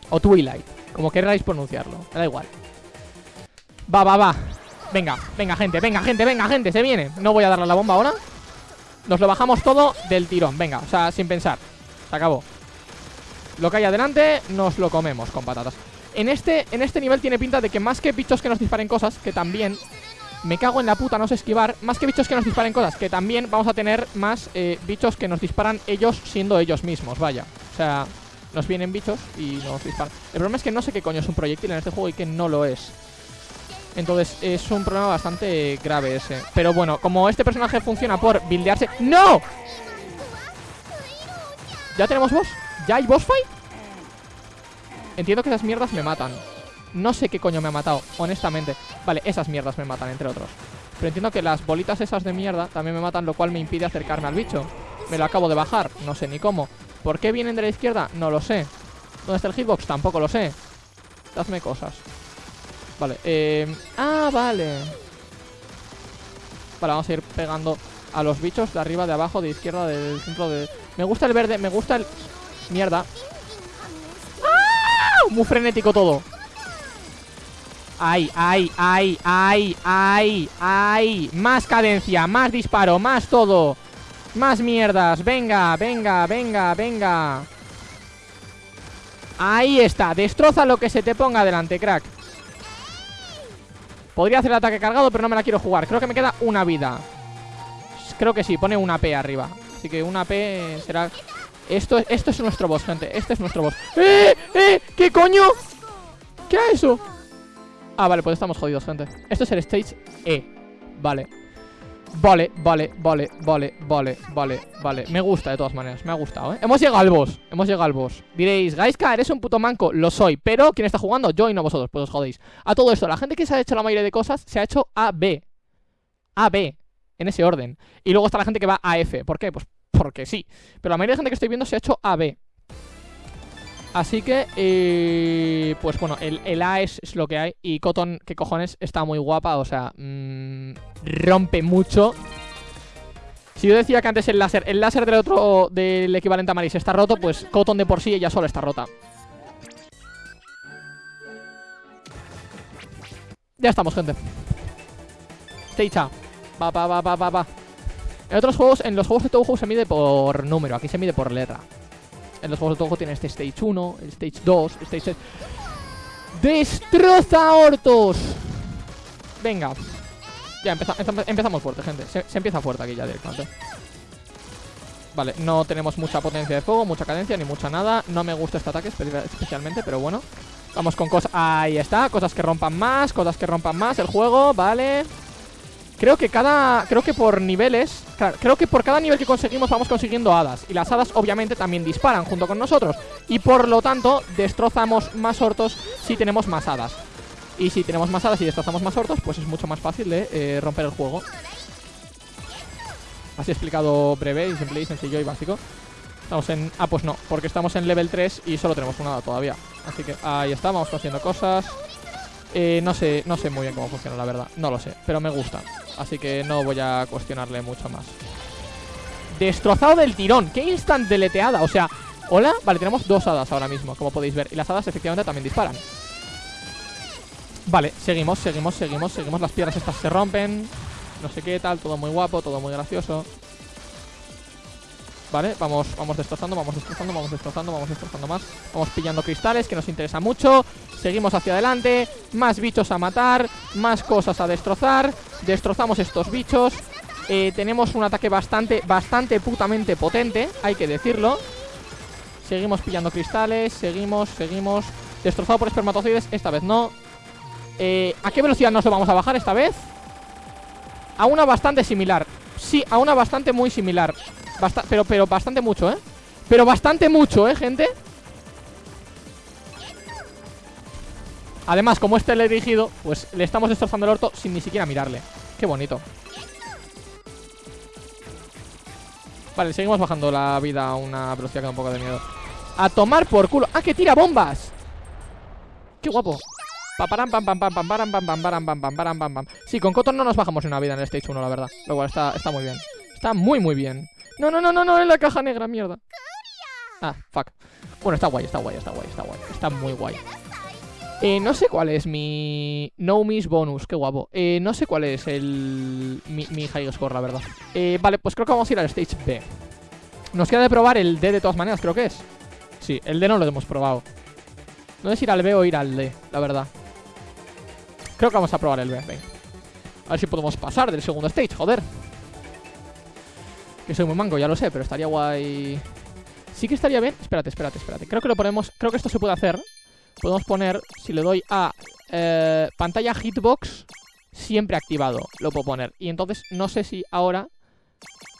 O Twilight Como queráis pronunciarlo, me da igual. Va, va, va. Venga, venga gente, venga gente, venga gente Se viene, no voy a darle la bomba ahora. Nos lo bajamos todo del tirón, venga, o sea, sin pensar. Se acabó. Lo que hay adelante, nos lo comemos con patatas en este, en este nivel tiene pinta de que más que bichos que nos disparen cosas Que también me cago en la puta, no sé esquivar Más que bichos que nos disparen cosas Que también vamos a tener más eh, bichos que nos disparan ellos siendo ellos mismos, vaya O sea, nos vienen bichos y nos disparan El problema es que no sé qué coño es un proyectil en este juego y que no lo es entonces es un problema bastante grave ese Pero bueno, como este personaje funciona por buildearse ¡No! ¿Ya tenemos boss? ¿Ya hay boss fight? Entiendo que esas mierdas me matan. No sé qué coño me ha matado, honestamente. Vale, esas mierdas me matan, entre otros. Pero entiendo que las bolitas esas de mierda También me matan, lo cual me impide acercarme al bicho. Me lo acabo de bajar, no sé ni cómo. ¿Por qué vienen de la izquierda? No lo sé. ¿Dónde está el hitbox? Tampoco lo sé. Hazme cosas. Vale, eh... Ah, vale. Vale, vamos a ir pegando a los bichos de arriba, de abajo, de izquierda, del centro, de... Me gusta el verde, me gusta el... Mierda muy frenético todo. Ay, ay, ay, ay, ay, ay. Más cadencia, más disparo, más todo. Más mierdas, venga, venga, venga, venga. Ahí está, destroza lo que se te ponga delante, crack. Podría hacer el ataque cargado, pero no me la quiero jugar. Creo que me queda una vida. Creo que sí, pone una P arriba. Así que una P será esto, es nuestro boss, gente. Este es nuestro boss ¡Eh! ¡Eh! ¿Qué coño? ¿Qué es eso? Ah, vale, pues estamos jodidos, gente. Esto es el stage E. Vale. Vale, vale, vale, vale, vale, vale, vale. Me gusta de todas maneras, me ha gustado, ¿eh? Hemos llegado al boss, hemos llegado al boss. Diréis, Gaiska, eres un puto manco Lo soy, pero ¿quién está jugando? Yo y no vosotros, pues os jodéis. A todo esto, la gente que se ha hecho la mayoría de cosas Se ha hecho A, B. A, B. En ese orden. Y luego está la gente que va a F. ¿Por qué? Pues porque sí. Pero la mayoría de gente que estoy viendo se ha hecho AB Así que, eh, pues bueno, el, A es, lo que hay. Y Cotton, que cojones, está muy guapa. O sea, mm, rompe mucho. Si yo decía que antes el láser El láser del otro, del equivalente a Maris está roto Pues Cotton de por sí ella solo está rota. Ya estamos, gente. Stage Va, va, va, va, va, va en otros juegos, en los juegos de Touhou se mide por número, aquí se mide por letra. En los juegos de Touhou tiene este Stage 1, el Stage 2, el Stage 6. ¡Destroza hortos! Venga. Ya, empezamos fuerte, gente. Se, empieza fuerte aquí ya directamente. Vale, no tenemos mucha potencia de fuego, mucha cadencia, ni mucha nada. No me gusta este ataque especialmente, pero bueno. Vamos con cosas... Ahí está, cosas que rompan más, cosas que rompan más el juego, vale. Creo que cada... Creo que por niveles... creo que por cada nivel que conseguimos vamos consiguiendo hadas. Y las hadas obviamente también disparan junto con nosotros. Y por lo tanto destrozamos más hortos si tenemos más hadas. Y si tenemos más hadas y destrozamos más hortos, pues es mucho más fácil de eh, romper el juego. Así explicado breve y simple y sencillo y básico. Estamos en... Ah, pues no, porque estamos en level 3 y solo tenemos una hada todavía. Así que ahí está, vamos haciendo cosas. Eh, no sé, no sé muy bien cómo funciona, la verdad. No lo sé, pero me gusta. Así que no voy a cuestionarle mucho más. Destrozado del tirón. ¡Qué instant deleteada! O sea, ¿hola? Vale, tenemos dos hadas ahora mismo, como podéis ver. Y las hadas efectivamente también disparan. Vale, seguimos, seguimos, seguimos, seguimos. Las piedras estas se rompen. No sé qué tal, todo muy guapo, todo muy gracioso. Vale, vamos, vamos destrozando, vamos destrozando, vamos destrozando, vamos destrozando más. Vamos pillando cristales, que nos interesa mucho. Seguimos hacia adelante. Más bichos a matar, más cosas a destrozar. Destrozamos estos bichos. Eh, Tenemos un ataque bastante, bastante putamente potente Hay que decirlo. Seguimos pillando cristales, seguimos, seguimos. Destrozado por espermatozoides, esta vez no. Eh, ¿A qué velocidad nos lo vamos a bajar esta vez? A una bastante similar. Sí, a una bastante muy similar pero, pero bastante mucho, ¿eh? Pero bastante mucho, ¿eh, gente? Además, como este le he dirigido Pues le estamos destrozando el orto sin ni siquiera mirarle Qué bonito Vale, seguimos bajando la vida a una velocidad que da un poco de miedo A tomar por culo ¡Ah, que tira bombas! ¡Qué guapo! pam, pam, pam, pam, pam, pam, pam, pam, pam, pam, pam, pam, pam. Sí, con Cotton no nos bajamos una vida en el Stage 1, la verdad Lo cual está, está muy bien Está muy, muy bien no, no, no, no, no, en la caja negra, mierda. Ah, fuck. Bueno, está guay, está guay, está guay, está guay. Está muy guay. Eh, no sé cuál es mi No Miss bonus, qué guapo. Eh, No sé cuál es el mi, mi high score, la verdad. Eh, Vale, pues creo que vamos a ir al stage B. Nos queda de probar el D de todas maneras, creo que es. Sí, el D no lo hemos probado. No si ir al B o ir al D, la verdad. Creo que vamos a probar el B, venga. A ver si podemos pasar del segundo stage, joder Que soy muy mango, ya lo sé, pero estaría guay Sí que estaría bien Espérate, espérate, espérate Creo que lo ponemos Creo que esto se puede hacer podemos poner, si le doy a eh, pantalla hitbox, siempre activado, lo puedo poner. Y entonces no sé si ahora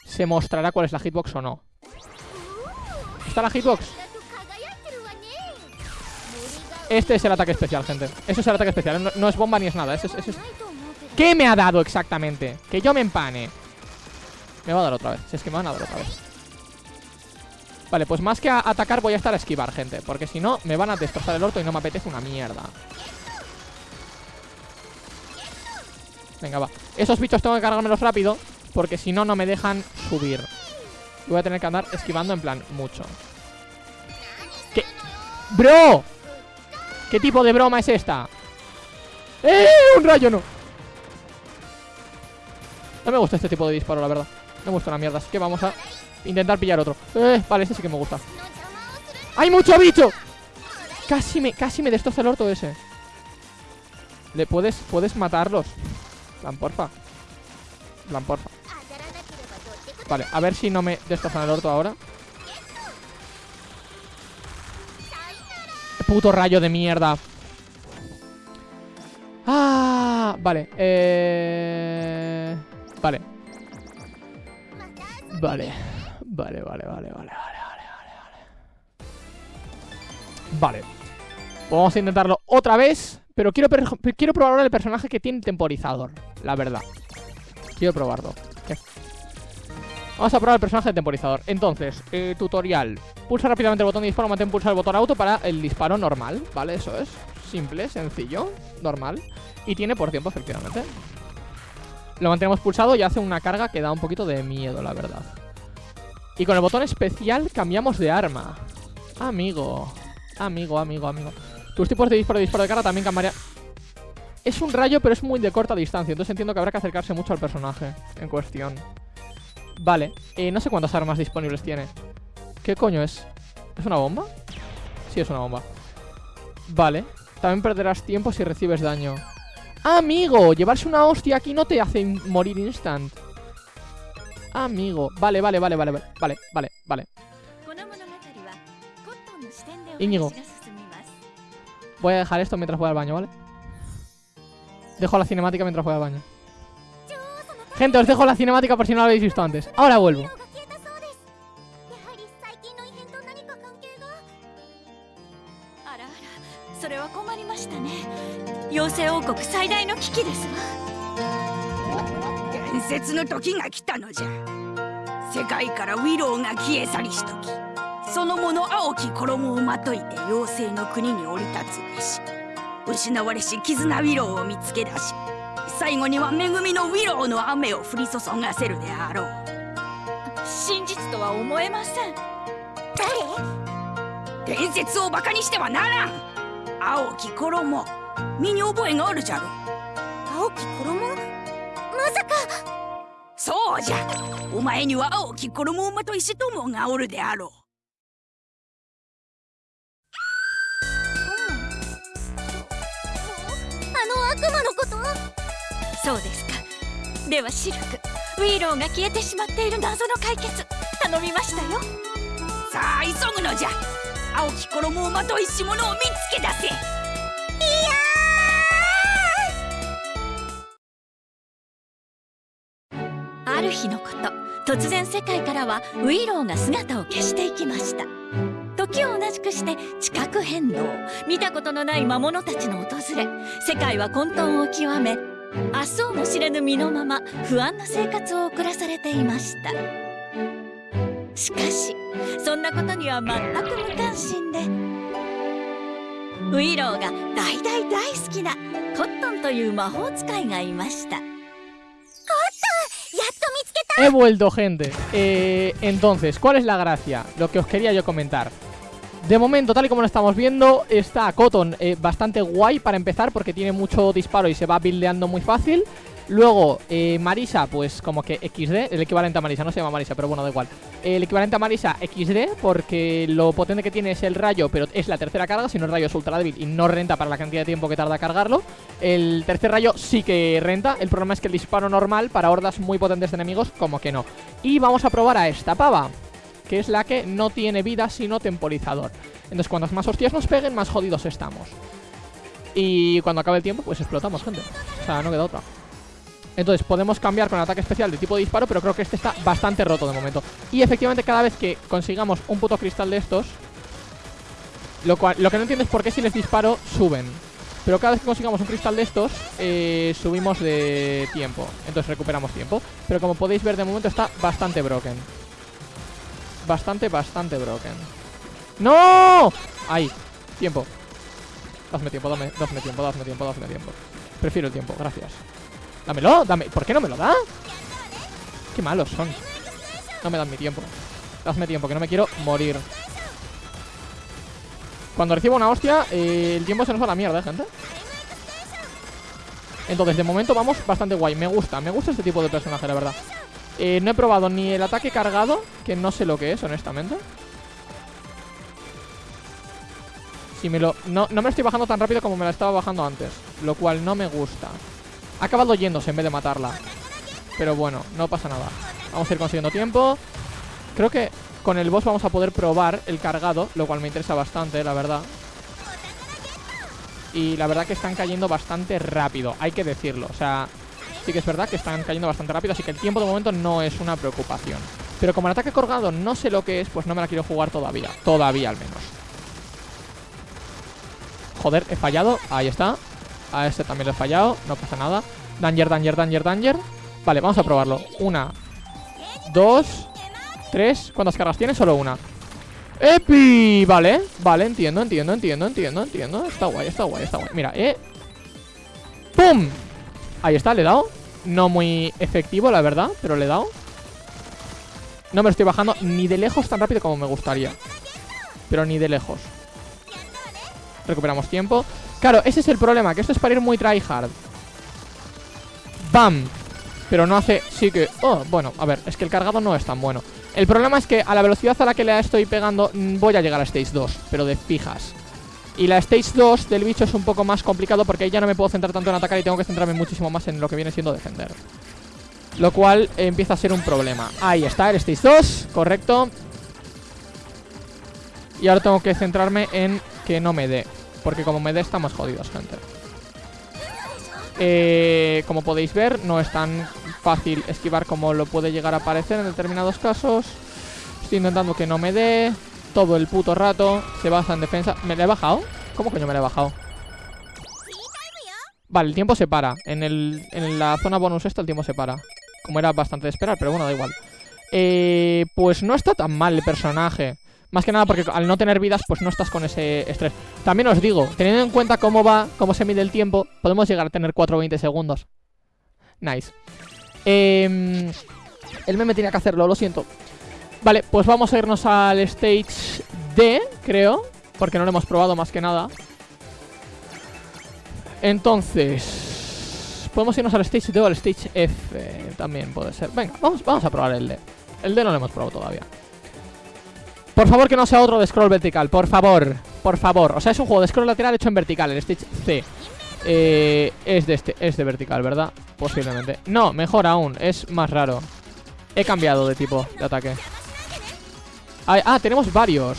se mostrará cuál es la hitbox o no. ¿Está la hitbox? Este es el ataque especial, gente. Eso es el ataque especial, no, es bomba ni es nada. es... ¿Qué me ha dado exactamente? Que yo me empane. Me va a dar otra vez. Si es que me van a dar otra vez. Vale, pues más que a atacar voy a estar a esquivar, gente Porque si no, me van a destrozar el orto y no me apetece una mierda Venga, va Esos bichos tengo que cargármelos rápido Porque si no, no me dejan subir Y voy a tener que andar esquivando en plan mucho ¿Qué? ¡Bro! ¿Qué tipo de broma es esta? ¡Eh! ¡Un rayo no! No me gusta este tipo de disparo, la verdad me gusta una mierda Así que vamos a Intentar pillar otro. Eh, Vale, ese sí que me gusta. ¡Hay mucho bicho! Casi me, casi me destroza el orto ese. Le puedes, puedes matarlos Plan, porfa. Plan, porfa. Vale, a ver si no me destrozan el orto ahora. Puto rayo de mierda. Ah, vale Eh... Vale Vale Vale, vale, vale, vale, vale, vale, vale. Vale. Vamos a intentarlo otra vez. Pero quiero, quiero probar ahora el personaje que tiene temporizador. La verdad. Quiero probarlo. Vamos a probar el personaje de temporizador. Entonces, eh, tutorial. Pulsa rápidamente el botón de disparo, mantén pulsar el botón auto para el disparo normal. ¿Vale? Eso es. Simple, sencillo, normal. Y tiene por tiempo, efectivamente. Lo mantenemos pulsado y hace una carga que da un poquito de miedo, la verdad. Y con el botón especial cambiamos de arma. Amigo Amigo, amigo, amigo. Tus tipos de disparo y disparo de cara también cambiarían Es un rayo pero es muy de corta distancia Entonces entiendo que habrá que acercarse mucho al personaje En cuestión. Vale, eh, no sé cuántas armas disponibles tiene. ¿Qué coño es? ¿Es una bomba? Sí, es una bomba. Vale También perderás tiempo si recibes daño ¡Amigo! Llevarse una hostia aquí no te hace morir instant Amigo. Vale, vale, vale, vale, vale, vale, vale. Íñigo. Voy a dejar esto mientras voy al baño, ¿vale? Dejo la cinemática mientras voy al baño. Gente, os dejo la cinemática por si no la habéis visto antes. Ahora vuelvo. No 世界からウィローが消え去りしとき。その者青き衣をまといて妖精の国に降り立つべし。失われし絆ウィローを見つけ出し最後には恵みのウィローの雨を降り注がせるであろう。真実とは思えません。誰？伝説をバカにしてはならん。青き衣身に覚えがあるじゃろ。青き衣？まさか。そうじゃ。お前には青き衣馬と石友がおるであろう。あの悪魔のこと？そうですか。ではシルクウィーローが消えてしまっている謎の解決頼みましたよ。さあ急ぐのじゃ。青き衣をまといし物を見つけ出せある日のこと突然世界からはウィローが姿を消していきました。時を同じくして地殻変動見たことのない魔物たちの訪れ世界は混沌を極め明日をも知れぬ身のまま不安な生活を送らされていました。しかしそんなことには全く無関心でウィローが大大大好きなコットンという魔法使いがいました。He vuelto, gente. Eh, entonces, ¿cuál es la gracia? Lo que os quería yo comentar. De momento, tal y como lo estamos viendo, está Cotton eh, bastante guay para empezar porque tiene mucho disparo y se va buildeando muy fácil. Luego, eh, Marisa, pues como que XD, el equivalente a Marisa, no se llama Marisa, pero bueno, da igual. El equivalente a Marisa XD, porque lo potente que tiene es el rayo, pero es la tercera carga, si no el rayo es ultra débil y no renta para la cantidad de tiempo que tarda cargarlo. El tercer rayo sí que renta, el problema es que el disparo normal para hordas muy potentes de enemigos, como que no. Y vamos a probar a esta pava, que es la que no tiene vida sino temporizador. Entonces cuantas más hostias nos peguen, más jodidos estamos. Y cuando acabe el tiempo, pues explotamos, gente. O sea, no queda otra. Entonces podemos cambiar con ataque especial de tipo disparo Pero creo que este está bastante roto de momento. Y efectivamente cada vez que consigamos un puto cristal de estos Lo, que no entiendo es por qué si les disparo suben. Pero cada vez que consigamos un cristal de estos eh, Subimos de tiempo. Entonces recuperamos tiempo. Pero como podéis ver de momento está bastante broken. Bastante, bastante broken. ¡No! Ahí, tiempo. Dame tiempo, dame tiempo, dame tiempo, dame tiempo. Prefiero el tiempo, gracias Dámelo, dame. ¿Por qué no me lo da? Qué malos son. No me dan mi tiempo. Dame tiempo, que no me quiero morir. Cuando recibo una hostia, eh, el tiempo se nos va a la mierda, ¿eh, gente. Entonces, de momento vamos bastante guay. Me gusta, me gusta este tipo de personaje, la verdad. Eh, no he probado ni el ataque cargado, que no sé lo que es, honestamente. Si me lo... No, no me lo estoy bajando tan rápido como me la estaba bajando antes. Lo cual no me gusta. Ha acabado yéndose en vez de matarla. Pero bueno, no pasa nada. Vamos a ir consiguiendo tiempo. Creo que con el boss vamos a poder probar el cargado Lo cual me interesa bastante, la verdad. Y la verdad que están cayendo bastante rápido Hay que decirlo, o sea Sí que es verdad que están cayendo bastante rápido Así que el tiempo de momento no es una preocupación. Pero como el ataque colgado no sé lo que es Pues no me la quiero jugar todavía. Todavía al menos. Joder, he fallado. Ahí está a este también lo he fallado, no pasa nada. Danger, danger, danger, danger. Vale, vamos a probarlo. Una Dos Tres. ¿Cuántas cargas tiene? Solo una. ¡Epi! Vale, vale, entiendo, entiendo, entiendo, entiendo, entiendo. Está guay, está guay, está guay. Mira, eh. ¡Pum! Ahí está, le he dado. No muy efectivo, la verdad, pero le he dado. No me lo estoy bajando ni de lejos tan rápido como me gustaría. Pero ni de lejos. Recuperamos tiempo Claro, ese es el problema, que esto es para ir muy tryhard. ¡Bam! Pero no hace... Sí que... Oh, bueno, a ver, es que el cargado no es tan bueno. El problema es que a la velocidad a la que le estoy pegando mm, Voy a llegar a Stage 2, pero de fijas. Y la Stage 2 del bicho es un poco más complicado Porque ahí ya no me puedo centrar tanto en atacar Y tengo que centrarme muchísimo más en lo que viene siendo defender. Lo cual empieza a ser un problema. Ahí está, el Stage 2, correcto. Y ahora tengo que centrarme en que no me dé porque como me dé estamos jodidos, gente. Eh, Como podéis ver, no es tan fácil esquivar como lo puede llegar a parecer en determinados casos. Estoy intentando que no me dé. Todo el puto rato Se basa en defensa. ¿Me la he bajado? ¿Cómo coño me la he bajado? Vale, el tiempo se para. En, el, en la zona bonus esta el tiempo se para. Como era bastante de esperar, pero bueno, da igual. Eh, Pues no está tan mal el personaje más que nada porque al no tener vidas, pues no estás con ese estrés. También os digo, teniendo en cuenta cómo va, cómo se mide el tiempo, podemos llegar a tener 4 o 20 segundos. Nice. Eh, el meme tenía que hacerlo, lo siento. Vale, pues vamos a irnos al stage D, creo. Porque no lo hemos probado más que nada. Entonces... Podemos irnos al stage D o al stage F. También puede ser. Venga, vamos, vamos a probar el D. El D no lo hemos probado todavía. Por favor que no sea otro de scroll vertical, por favor Por favor, o sea es un juego de scroll lateral hecho en vertical El Stage C. Eh, Es de este, es de vertical, ¿verdad? Posiblemente, no, mejor aún, es más raro. He cambiado de tipo de ataque. Ah, ah tenemos varios.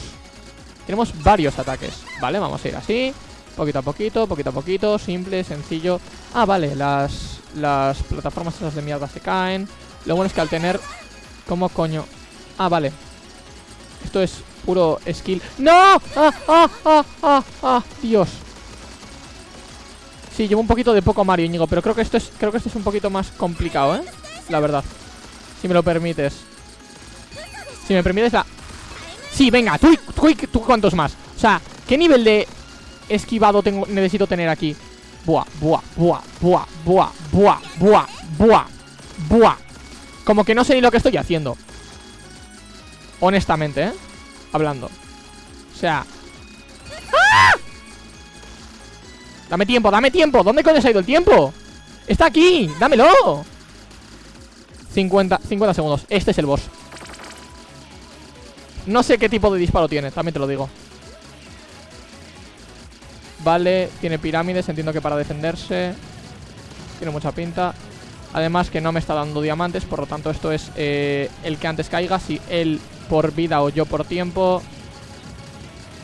Tenemos varios ataques. Vale, vamos a ir así. Poquito a poquito, poquito a poquito, simple, sencillo. Ah, vale, las, las plataformas esas de mierda se caen. Lo bueno es que al tener... ¿Cómo coño? Ah, vale esto es puro skill ¡No! ¡Ah, ah, ah, ah, ah! ¡Dios! Sí, llevo un poquito de poco Mario, Íñigo Pero creo que esto es creo que esto es un poquito más complicado, ¿eh? La verdad Si me lo permites Si me permites la... Sí, venga, tú, tú, tú cuántos más O sea, ¿qué nivel de esquivado tengo, necesito tener aquí? Buah, buah, buah, buah, buah, buah, buah, buah, buah Como que no sé ni lo que estoy haciendo Honestamente, ¿eh? Hablando sea... ¡Ah! Dame tiempo, dame tiempo ¿Dónde coño ha ido el tiempo? ¡Está aquí! ¡Dámelo! 50, 50 segundos Este es el boss No sé qué tipo de disparo tiene También te lo digo Vale, tiene pirámides Entiendo que para defenderse Tiene mucha pinta Además que no me está dando diamantes Por lo tanto esto es eh, el que antes caiga Si él por vida o yo por tiempo.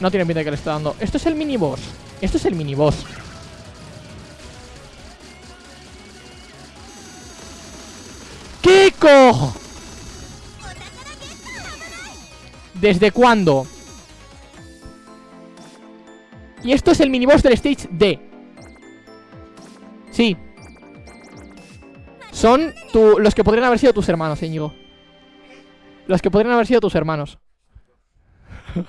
No tiene pinta de que le esté dando. Esto es el mini boss. Esto es el mini boss. ¿Qué? ¿Desde cuándo? Y esto es el miniboss del stage D. Sí. Son los que podrían haber sido tus hermanos, Íñigo Los que podrían haber sido tus hermanos.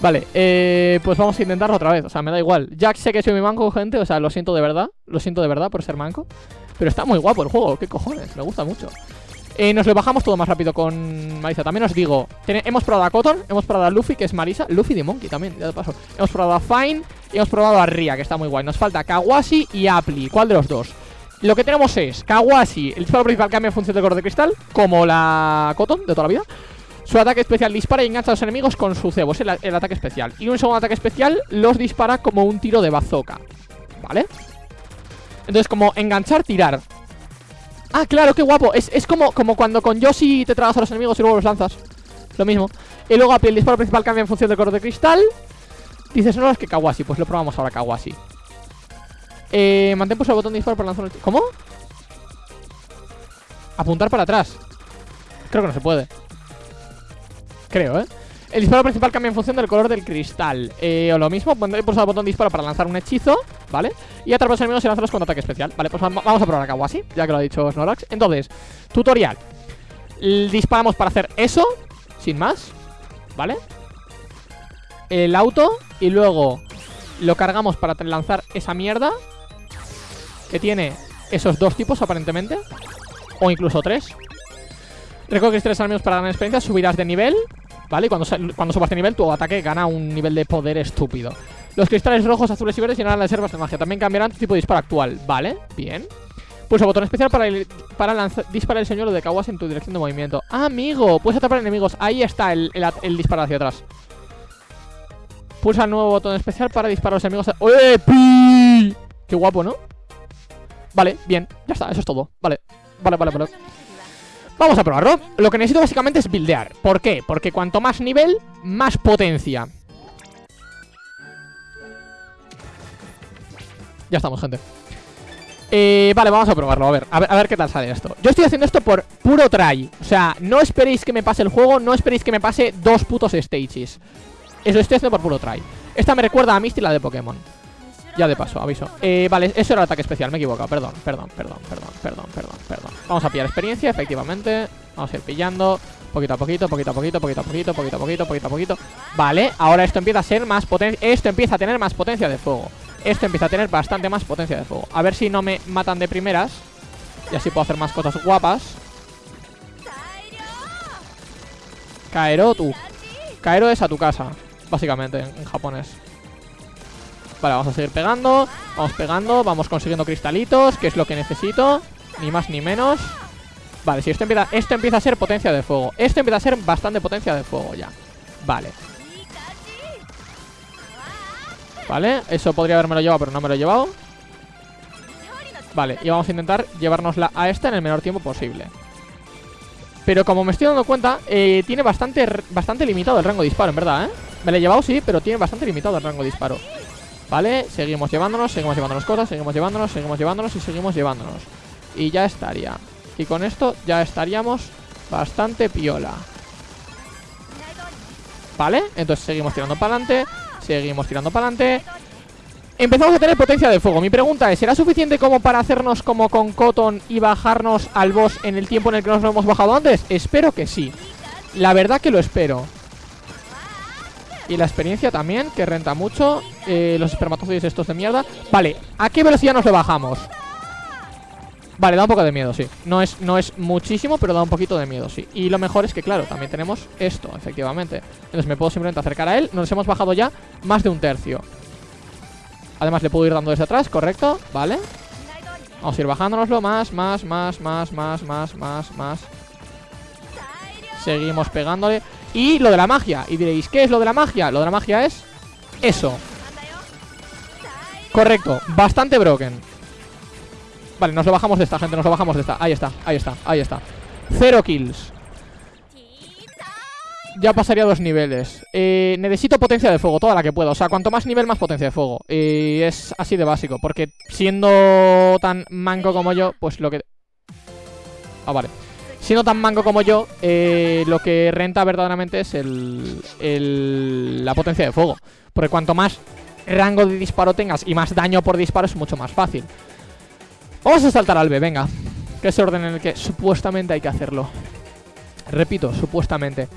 Vale, eh, pues vamos a intentarlo otra vez O sea, me da igual. Jack sé que soy mi manco, gente O sea, lo siento de verdad Lo siento de verdad por ser manco Pero está muy guapo el juego ¿Qué cojones? Me gusta mucho. Eh, nos lo bajamos todo más rápido con Marisa. También os digo Hemos probado a Cotton Hemos probado a Luffy, que es Marisa Luffy de Monkey también, ya de paso. Hemos probado a Fine Y hemos probado a Ria, que está muy guay. Nos falta Kawashi y Apli ¿Cuál de los dos? Lo que tenemos es Kawashi El disparo principal cambia en función del color de cristal Como la Cotton de toda la vida su ataque especial dispara y engancha a los enemigos con su cebo, es el, ataque especial. Y un segundo ataque especial los dispara como un tiro de bazooka. ¿Vale? Entonces, como enganchar, tirar. Ah, claro, qué guapo. Es, como, como cuando con Yoshi te tragas a los enemigos y luego los lanzas. Lo mismo. Y luego el disparo principal cambia en función del color de cristal. Dices, no, es que Kawashi. Pues lo probamos ahora, Kawashi. Eh, mantén pulsado el botón disparo para lanzar un... ¿Cómo? Apuntar para atrás. Creo que no se puede. Creo, ¿eh? El disparo principal cambia en función del color del cristal eh, O lo mismo, pondré pulsar el botón disparo para lanzar un hechizo ¿Vale? Y atrapar a los enemigos y lanzarlos con ataque especial Vale, pues vamos a probar a Kawashi Ya que lo ha dicho Snorax Entonces, tutorial Disparamos para hacer eso Sin más ¿Vale? El auto Y luego lo cargamos para lanzar esa mierda Que tiene esos dos tipos aparentemente O incluso tres Recoges tres enemigos para ganar experiencia Subirás de nivel ¿Vale? Y cuando, cuando subas de nivel, tu ataque gana un nivel de poder estúpido. Los cristales rojos, azules y verdes llenarán las reservas de magia. También cambiarán tu tipo de disparo actual. ¿Vale? Bien. Pulsa botón especial para, para disparar el señuelo de Kawas en tu dirección de movimiento. amigo, puedes atrapar enemigos. Ahí está el, el, disparo hacia atrás. Pulsa el nuevo botón especial para disparar a los enemigos. ¡Eh, pi! Qué guapo, ¿no? Vale, bien, ya está, eso es todo. Vale, vale, vale, vale. Vamos a probarlo. Lo que necesito básicamente es buildear. ¿Por qué? Porque cuanto más nivel, más potencia. Ya estamos, gente. Eh, Vale, vamos a probarlo, a ver, a ver A ver qué tal sale esto. Yo estoy haciendo esto por puro try. O sea, no esperéis que me pase el juego No esperéis que me pase dos putos stages. Eso estoy haciendo por puro try. Esta me recuerda a Misty, la de Pokémon ya de paso, aviso. Eh, Vale, eso era el ataque especial, me he equivocado. Perdón, perdón, perdón, perdón, perdón, perdón, perdón. Vamos a pillar experiencia, efectivamente. Vamos a ir pillando. Poquito a poquito, poquito a poquito, poquito a poquito, poquito a poquito, poquito a poquito. Vale, ahora esto empieza a ser más potencia Esto empieza a tener más potencia de fuego. Esto empieza a tener bastante más potencia de fuego. A ver si no me matan de primeras. Y así puedo hacer más cosas guapas. Kaero tú. Kaero es a tu casa Básicamente, en japonés Vale, vamos a seguir pegando Vamos pegando, vamos consiguiendo cristalitos Que es lo que necesito Ni más ni menos. Vale, si esto empieza, esto empieza a ser potencia de fuego Esto empieza a ser bastante potencia de fuego ya. Vale. Vale, eso podría haberme lo llevado Pero no me lo he llevado. Vale, y vamos a intentar llevárnosla a esta En el menor tiempo posible. Pero como me estoy dando cuenta eh, Tiene bastante, bastante limitado el rango de disparo En verdad, ¿eh? Me lo he llevado, sí, pero tiene bastante limitado el rango de disparo Vale, seguimos llevándonos, seguimos llevándonos cosas Seguimos llevándonos, seguimos llevándonos y seguimos llevándonos. Y ya estaría. Y con esto ya estaríamos bastante piola. Vale, entonces seguimos tirando para adelante Seguimos tirando para adelante. Empezamos a tener potencia de fuego. Mi pregunta es, ¿será suficiente como para hacernos como con Cotton Y bajarnos al boss en el tiempo en el que nos lo hemos bajado antes? Espero que sí. La verdad que lo espero y la experiencia también, que renta mucho eh, Los espermatozoides estos de mierda. Vale, ¿a qué velocidad nos lo bajamos? Vale, da un poco de miedo, sí. No es, no es muchísimo, pero da un poquito de miedo, sí. Y lo mejor es que, claro, también tenemos esto, efectivamente. Entonces me puedo simplemente acercar a él. Nos hemos bajado ya más de un tercio. Además le puedo ir dando desde atrás, correcto Vale. Vamos a ir bajándonoslo más, más, más, más, más, más, más, más. Seguimos pegándole Y lo de la magia. Y diréis, ¿qué es lo de la magia? Lo de la magia es eso. Correcto, bastante broken. Vale, nos lo bajamos de esta, gente, nos lo bajamos de esta. Ahí está, ahí está, ahí está. Cero kills. Ya pasaría dos niveles. Eh, Necesito potencia de fuego, toda la que pueda. O sea, cuanto más nivel, más potencia de fuego. Y es así de básico Porque siendo tan manco como yo Pues lo que... Ah, vale Siendo tan manco como yo eh, Lo que renta verdaderamente es el, el, la potencia de fuego Porque cuanto más rango de disparo tengas y más daño por disparo es mucho más fácil. Vamos a saltar al B, venga. Que es el orden en el que supuestamente hay que hacerlo. Repito, supuestamente.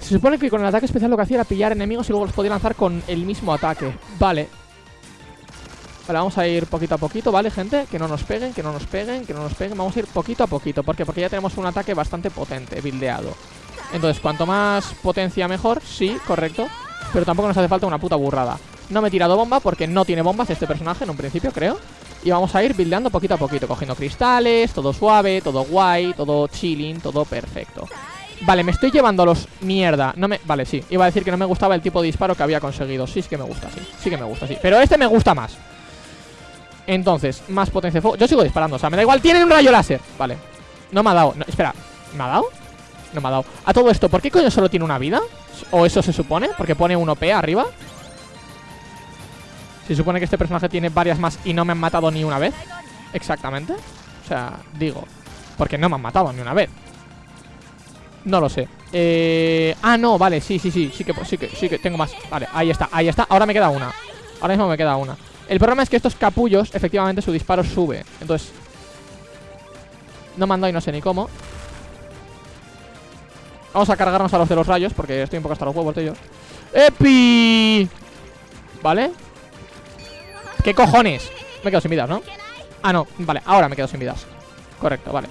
Se supone que con el ataque especial lo que hacía era pillar enemigos y luego los podía lanzar con el mismo ataque. Vale. Vale, vamos a ir poquito a poquito, ¿vale, gente? Que no nos peguen, que no nos peguen, que no nos peguen. Vamos a ir poquito a poquito. ¿Por qué? Porque ya tenemos un ataque bastante potente, bildeado. Entonces, cuanto más potencia mejor, sí, correcto. Pero tampoco nos hace falta una puta burrada. No me he tirado bomba porque no tiene bombas este personaje en un principio, creo Y vamos a ir buildeando poquito a poquito Cogiendo cristales, todo suave, todo guay Todo chilling, todo perfecto Vale, me estoy llevando los... Mierda, no me... Vale, sí, iba a decir que no me gustaba el tipo de disparo que había conseguido Sí, es que me gusta, sí, sí que me gusta, sí Pero este me gusta más Entonces, más potencia de fuego Yo sigo disparando, o sea, me da igual, tienen un rayo láser Vale, no me ha dado, espera ¿Me ha dado? No me ha dado A todo esto, ¿por qué coño solo tiene una vida? ¿O eso se supone? Porque pone un OP arriba se supone que este personaje tiene varias más y no me han matado ni una vez. Exactamente. O sea, digo, porque no me han matado ni una vez. No lo sé. Eh... Ah, no, vale, sí, sí, sí, sí que, sí que, sí que tengo más. Vale, ahí está, ahí está. Ahora me queda una. Ahora mismo me queda una. El problema es que estos capullos, efectivamente, su disparo sube. Entonces, no dado y no sé ni cómo. Vamos a cargarnos a los de los rayos porque estoy un poco hasta los huevos de ellos. ¡Epi! ¿Vale? ¿Qué cojones? Me quedo sin vidas, ¿no? Ah, no, vale, ahora me quedo sin vidas Correcto, vale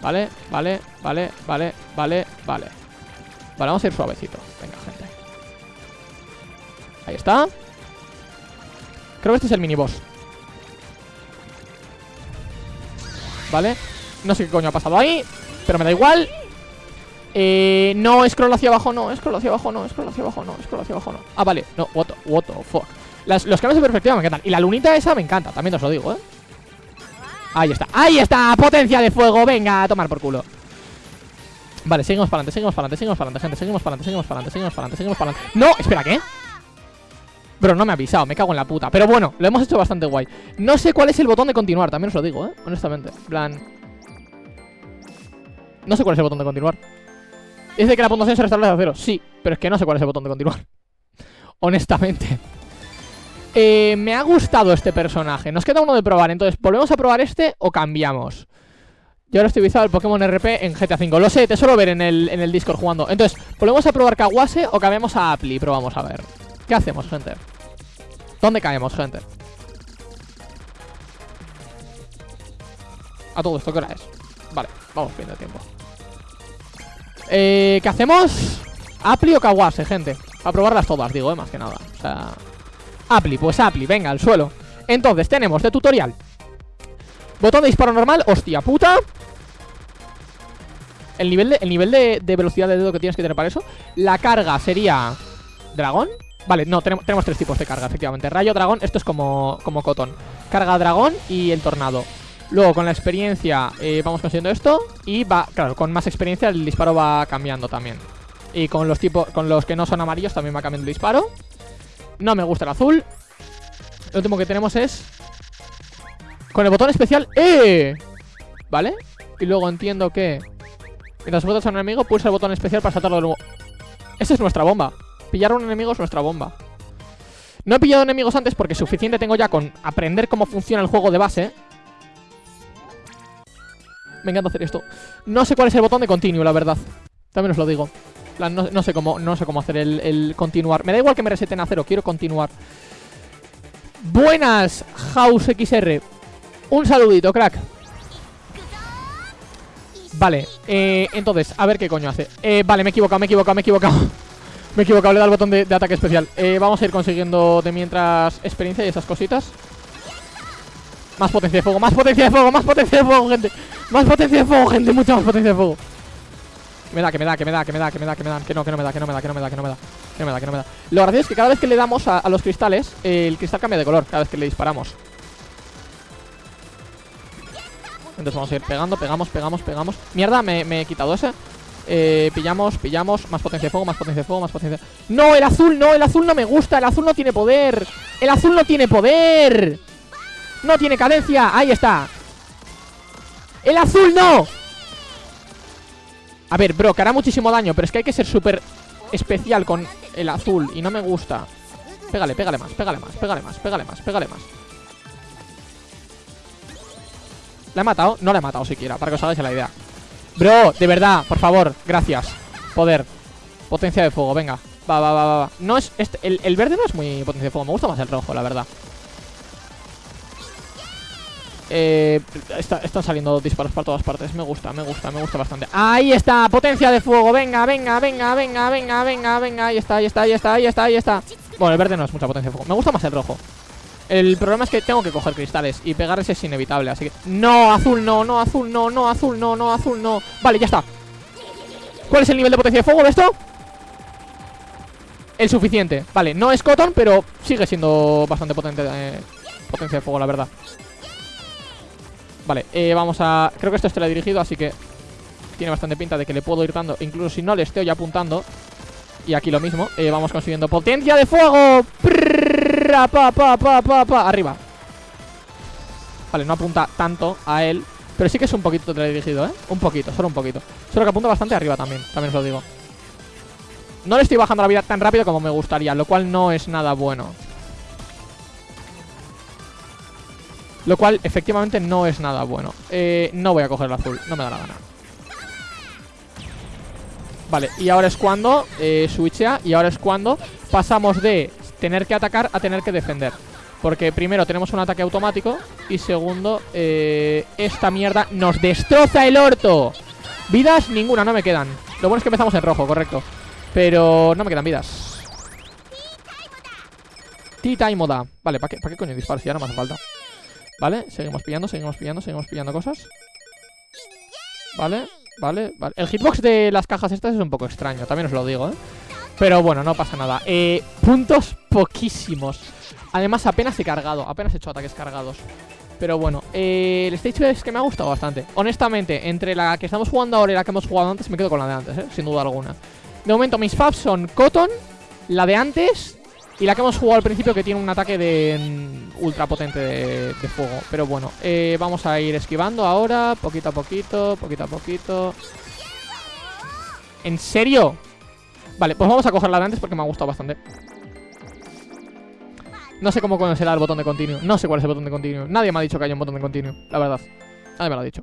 Vale, vale, vale, vale, vale, vale Vale, vamos a ir suavecito Venga, gente Ahí está Creo que este es el mini boss Vale. No sé qué coño ha pasado ahí Pero me da igual. Eh, no, scroll hacia abajo, no, scroll hacia abajo, no, scroll hacia abajo, no, scroll hacia abajo, no. Ah, vale, no, what what the fuck. Los cambios de perspectiva me encantan. Y la lunita esa me encanta, también os lo digo, ¿eh? Ahí está, ahí está, potencia de fuego Venga, a tomar por culo. Vale, seguimos para adelante, seguimos para adelante, seguimos para adelante Gente, seguimos para adelante, seguimos para adelante, seguimos para adelante Seguimos para adelante, no, espera, ¿qué? Bro, no me ha avisado, me cago en la puta Pero bueno, lo hemos hecho bastante guay No sé cuál es el botón de continuar, también os lo digo, ¿eh? Honestamente, plan No sé cuál es el botón de continuar Dice que la puntuación se restablece a cero Sí, pero es que no sé cuál es el botón de continuar Honestamente eh, me ha gustado este personaje Nos queda uno de probar, entonces ¿volvemos a probar este o cambiamos? Yo ahora estoy visual el Pokémon RP en GTA V Lo sé, te suelo ver en el, en el Discord jugando Entonces, ¿volvemos a probar Kawase o cambiamos a Apli? Probamos a ver ¿Qué hacemos, gente? ¿Dónde caemos, gente? A todo esto, ¿qué hora es? Vale, vamos viendo tiempo eh, ¿Qué hacemos? ¿Apli o Kawase, gente? A probarlas todas, digo, eh, más que nada O sea... Apli, pues Apli, venga, al suelo Entonces tenemos de tutorial Botón de disparo normal, hostia puta El nivel el nivel de, velocidad de dedo que tienes que tener para eso La carga sería... ¿Dragón? Vale, no, tenemos, tres tipos de carga, efectivamente. Rayo, dragón, esto es como, como cotón Carga dragón y el tornado. Luego con la experiencia eh, vamos consiguiendo esto Y va, claro, con más experiencia el disparo va cambiando también. Y con los tipos, con los que no son amarillos también va cambiando el disparo. No me gusta el azul. Lo último que tenemos es Con el botón especial ¡Eh! ¿Vale? Y luego entiendo que Mientras botas a un enemigo pulsa el botón especial para saltarlo de nuevo. Esa es nuestra bomba Pillar un enemigo es nuestra bomba No he pillado enemigos antes porque suficiente tengo ya con aprender cómo funciona el juego de base Me encanta hacer esto No sé cuál es el botón de continuo, la verdad También os lo digo no, sé cómo, no sé cómo hacer el, continuar. Me da igual que me reseten a cero, quiero continuar. Buenas, House XR. Un saludito, crack. Vale, eh, entonces, a ver qué coño hace eh, Vale, me he equivocado, me he equivocado, me he equivocado Me he equivocado, le dado el botón de, ataque especial eh, Vamos a ir consiguiendo de mientras experiencia y esas cositas Más potencia de fuego, más potencia de fuego, más potencia de fuego, gente Más potencia de fuego, gente, mucha más potencia de fuego que me da, que me da, que me da, que me da, que me da, que me da, que no, que no me da, que no me da, que no me da, que no me da, que no me da, que no me da. Lo gracioso es que cada vez que le damos a, los cristales, el cristal cambia de color cada vez que le disparamos. Entonces vamos a ir pegando, pegamos, pegamos, pegamos. Mierda, me, me he quitado ese. Eh, pillamos, pillamos, más potencia de fuego, más potencia de fuego, más potencia de... ¡No, el azul no! ¡El azul no me gusta! ¡El azul no tiene poder! ¡El azul no tiene poder! ¡No tiene cadencia! ¡Ahí está! ¡El azul no! A ver, bro, que hará muchísimo daño Pero es que hay que ser súper especial con el azul Y no me gusta Pégale, pégale más, pégale más, pégale más, pégale más, pégale más ¿La he matado? No la he matado siquiera, para que os hagáis la idea Bro, de verdad, por favor, gracias. Poder. Potencia de fuego, venga. Va, va, va, va, No es, este, el, el verde no es muy potencia de fuego Me gusta más el rojo, la verdad. Eh, está, están saliendo disparos para todas partes Me gusta, me gusta, me gusta bastante. Ahí está, potencia de fuego Venga, venga, venga, venga, venga, venga, venga Ahí está, ahí está, ahí está, ahí está, ahí está. Bueno, el verde no es mucha potencia de fuego Me gusta más el rojo el problema es que tengo que coger cristales Y pegarles es inevitable, así que... ¡No! Azul no, no, azul no, no, azul no, no, azul no. Vale, ya está. ¿Cuál es el nivel de potencia de fuego de esto? El suficiente. Vale, no es cotton, pero sigue siendo bastante potente eh, Potencia de fuego, la verdad. Vale, eh, vamos a... Creo que esto es teledirigido, así que Tiene bastante pinta de que le puedo ir dando Incluso si no le estoy apuntando. Y aquí lo mismo, eh, vamos consiguiendo potencia de fuego Prrrr, pa, pa, pa, pa, Arriba. Vale, no apunta tanto a él Pero sí que es un poquito teledirigido, ¿eh? Un poquito, solo un poquito. Solo que apunta bastante arriba también, también os lo digo. No le estoy bajando la vida tan rápido como me gustaría Lo cual no es nada bueno. Lo cual efectivamente no es nada bueno. Eh, No voy a coger el azul, no me da la gana. Vale, y ahora es cuando eh, switchea Y ahora es cuando pasamos de tener que atacar a tener que defender. Porque primero tenemos un ataque automático Y segundo, eh, esta mierda nos destroza el orto. Vidas, ninguna, no me quedan. Lo bueno es que empezamos en rojo, correcto. Pero no me quedan vidas. Tea time moda. Vale, ¿para qué, ¿para qué coño disparo si ya no me hace falta? Vale, seguimos pillando, seguimos pillando, seguimos pillando cosas. Vale, vale, vale. El hitbox de las cajas estas es un poco extraño También os lo digo, ¿eh? Pero bueno, no pasa nada. Eh, Puntos poquísimos. Además apenas he cargado, apenas he hecho ataques cargados. Pero bueno, eh, el stage es que me ha gustado bastante. Honestamente, entre la que estamos jugando ahora y la que hemos jugado antes Me quedo con la de antes, ¿eh? sin duda alguna. De momento mis faps son Cotton La de antes y la que hemos jugado al principio que tiene un ataque de mm, ultra potente de, de fuego. Pero bueno, eh, vamos a ir esquivando ahora Poquito a poquito, poquito a poquito. ¿En serio? Vale, pues vamos a coger la de antes porque me ha gustado bastante. No sé cómo conocerá el botón de continuo No sé cuál es el botón de continuo Nadie me ha dicho que hay un botón de continuo, la verdad. Nadie me lo ha dicho.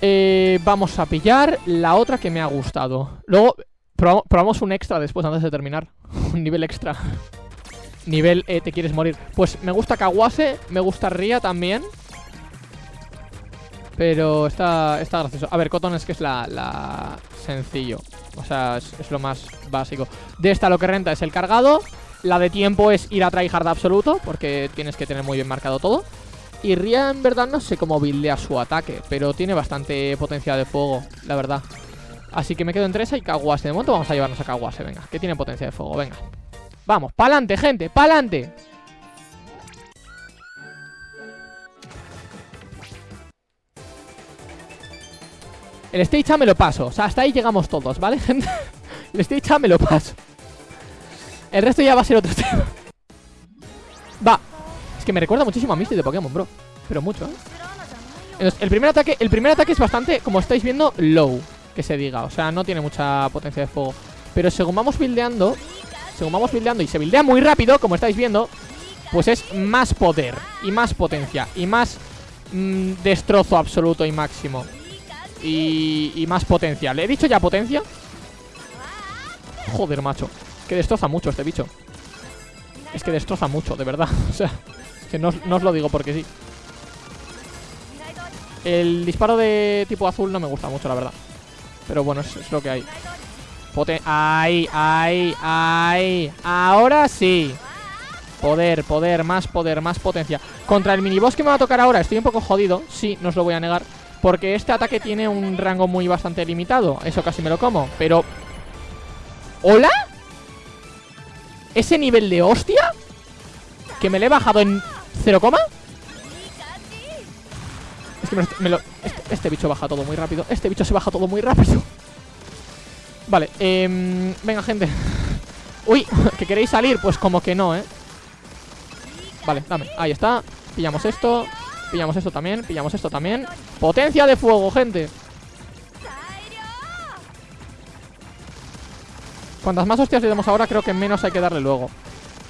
Eh, Vamos a pillar la otra que me ha gustado. Luego probamos un extra después antes de terminar. Un nivel extra. Nivel eh, te quieres morir. Pues me gusta Kawase, me gusta Ria también Pero está, está gracioso. A ver, Cotton es que es la, sencillo. O sea, es, es, lo más básico. De esta lo que renta es el cargado. La de tiempo es ir a tryhard absoluto Porque tienes que tener muy bien marcado todo. Y Ria en verdad no sé cómo buildea su ataque Pero tiene bastante potencia de fuego, la verdad. Así que me quedo entre esa y Kawase De momento vamos a llevarnos a Kawase, venga Que tiene potencia de fuego, venga. Vamos, pa'lante, gente, pa'lante El stage A me lo paso. O sea, hasta ahí llegamos todos, ¿vale, gente? El stage A me lo paso. El resto ya va a ser otro tema. Va. Es que me recuerda muchísimo a Misty de Pokémon, bro. Pero mucho, ¿eh? Entonces, el primer ataque, el primer ataque es bastante, como estáis viendo, low que se diga. O sea, no tiene mucha potencia de fuego. Pero según vamos buildeando Según vamos buildeando y se buildea muy rápido Como estáis viendo Pues es más poder Y más potencia Y más mmm, destrozo absoluto y máximo y, y más potencia ¿Le he dicho ya potencia? Joder, macho Que destroza mucho este bicho Es que destroza mucho, de verdad O sea, que no, no os lo digo porque sí El disparo de tipo azul no me gusta mucho, la verdad. Pero bueno, es, lo que hay. Poten ¡Ay! ¡Ay! ¡Ay! Ahora sí. Poder, poder, más poder, más potencia. Contra el miniboss que me va a tocar ahora estoy un poco jodido. Sí, no os lo voy a negar. Porque este ataque tiene un rango muy bastante limitado. Eso casi me lo como. Pero... ¿Hola? ¿Ese nivel de hostia? ¿Que me le he bajado en 0, es que me lo, lo- este, este bicho baja todo muy rápido. Este bicho se baja todo muy rápido. Vale, em, venga, gente. Uy, ¿que queréis salir? Pues como que no, ¿eh? Vale, dame, ahí está. Pillamos esto. Pillamos esto también, pillamos esto también. Potencia de fuego, gente. Cuantas más hostias le demos ahora, creo que menos hay que darle luego.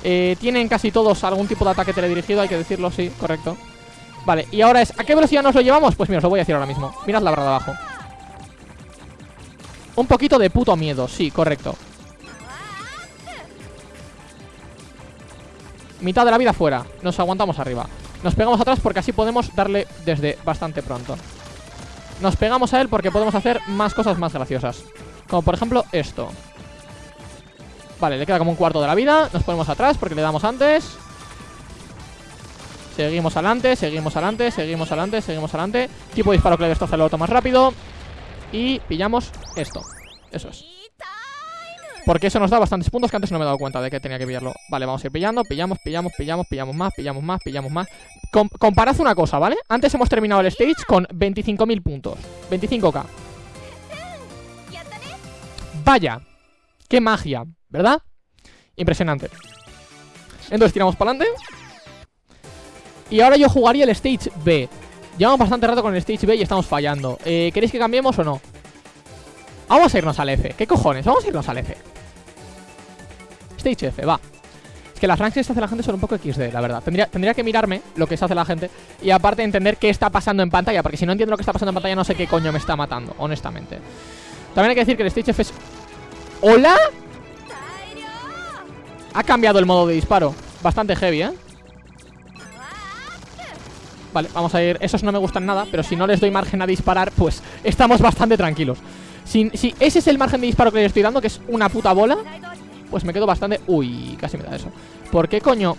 Eh, tienen casi todos algún tipo de ataque teledirigido, hay que decirlo, sí, correcto. Vale, y ahora es, ¿a qué velocidad nos lo llevamos? Pues mira, os lo voy a decir ahora mismo. Mirad la barra de abajo. Un poquito de puto miedo, sí, correcto. Mitad de la vida fuera. Nos aguantamos arriba. Nos pegamos atrás porque así podemos darle desde bastante pronto. Nos pegamos a él porque podemos hacer más cosas más graciosas. Como por ejemplo esto. Vale, le queda como un cuarto de la vida. Nos ponemos atrás porque le damos antes. Seguimos adelante, seguimos adelante, seguimos adelante, seguimos adelante. Tipo de disparo que le destroza el auto más rápido. Y pillamos esto. Eso es. Porque eso nos da bastantes puntos que antes no me he dado cuenta de que tenía que pillarlo. Vale, vamos a ir pillando, pillamos, pillamos, pillamos, pillamos más, pillamos más, pillamos más. Com- comparad una cosa, ¿vale? Antes hemos terminado el stage con 25.000 puntos. 25k. Vaya. Qué magia, ¿verdad? Impresionante. Entonces tiramos para adelante. Y ahora yo jugaría el stage B. Llevamos bastante rato con el stage B y estamos fallando. Eh, ¿Queréis que cambiemos o no? Vamos a irnos al F. ¿Qué cojones? Vamos a irnos al F. Stage F, va. Es que las ranks que se hace la gente son un poco XD, la verdad. Tendría, tendría que mirarme lo que se hace la gente y aparte entender qué está pasando en pantalla, porque si no entiendo lo que está pasando en pantalla no sé qué coño me está matando, honestamente. También hay que decir que el Stage F es... ¿Hola? Ha cambiado el modo de disparo. Bastante heavy, ¿eh? Vale, vamos a ir... Esos no me gustan nada, pero si no les doy margen a disparar, pues estamos bastante tranquilos. Si, si ese es el margen de disparo que les estoy dando, que es una puta bola, pues me quedo bastante... Uy, casi me da eso. ¿Por qué coño?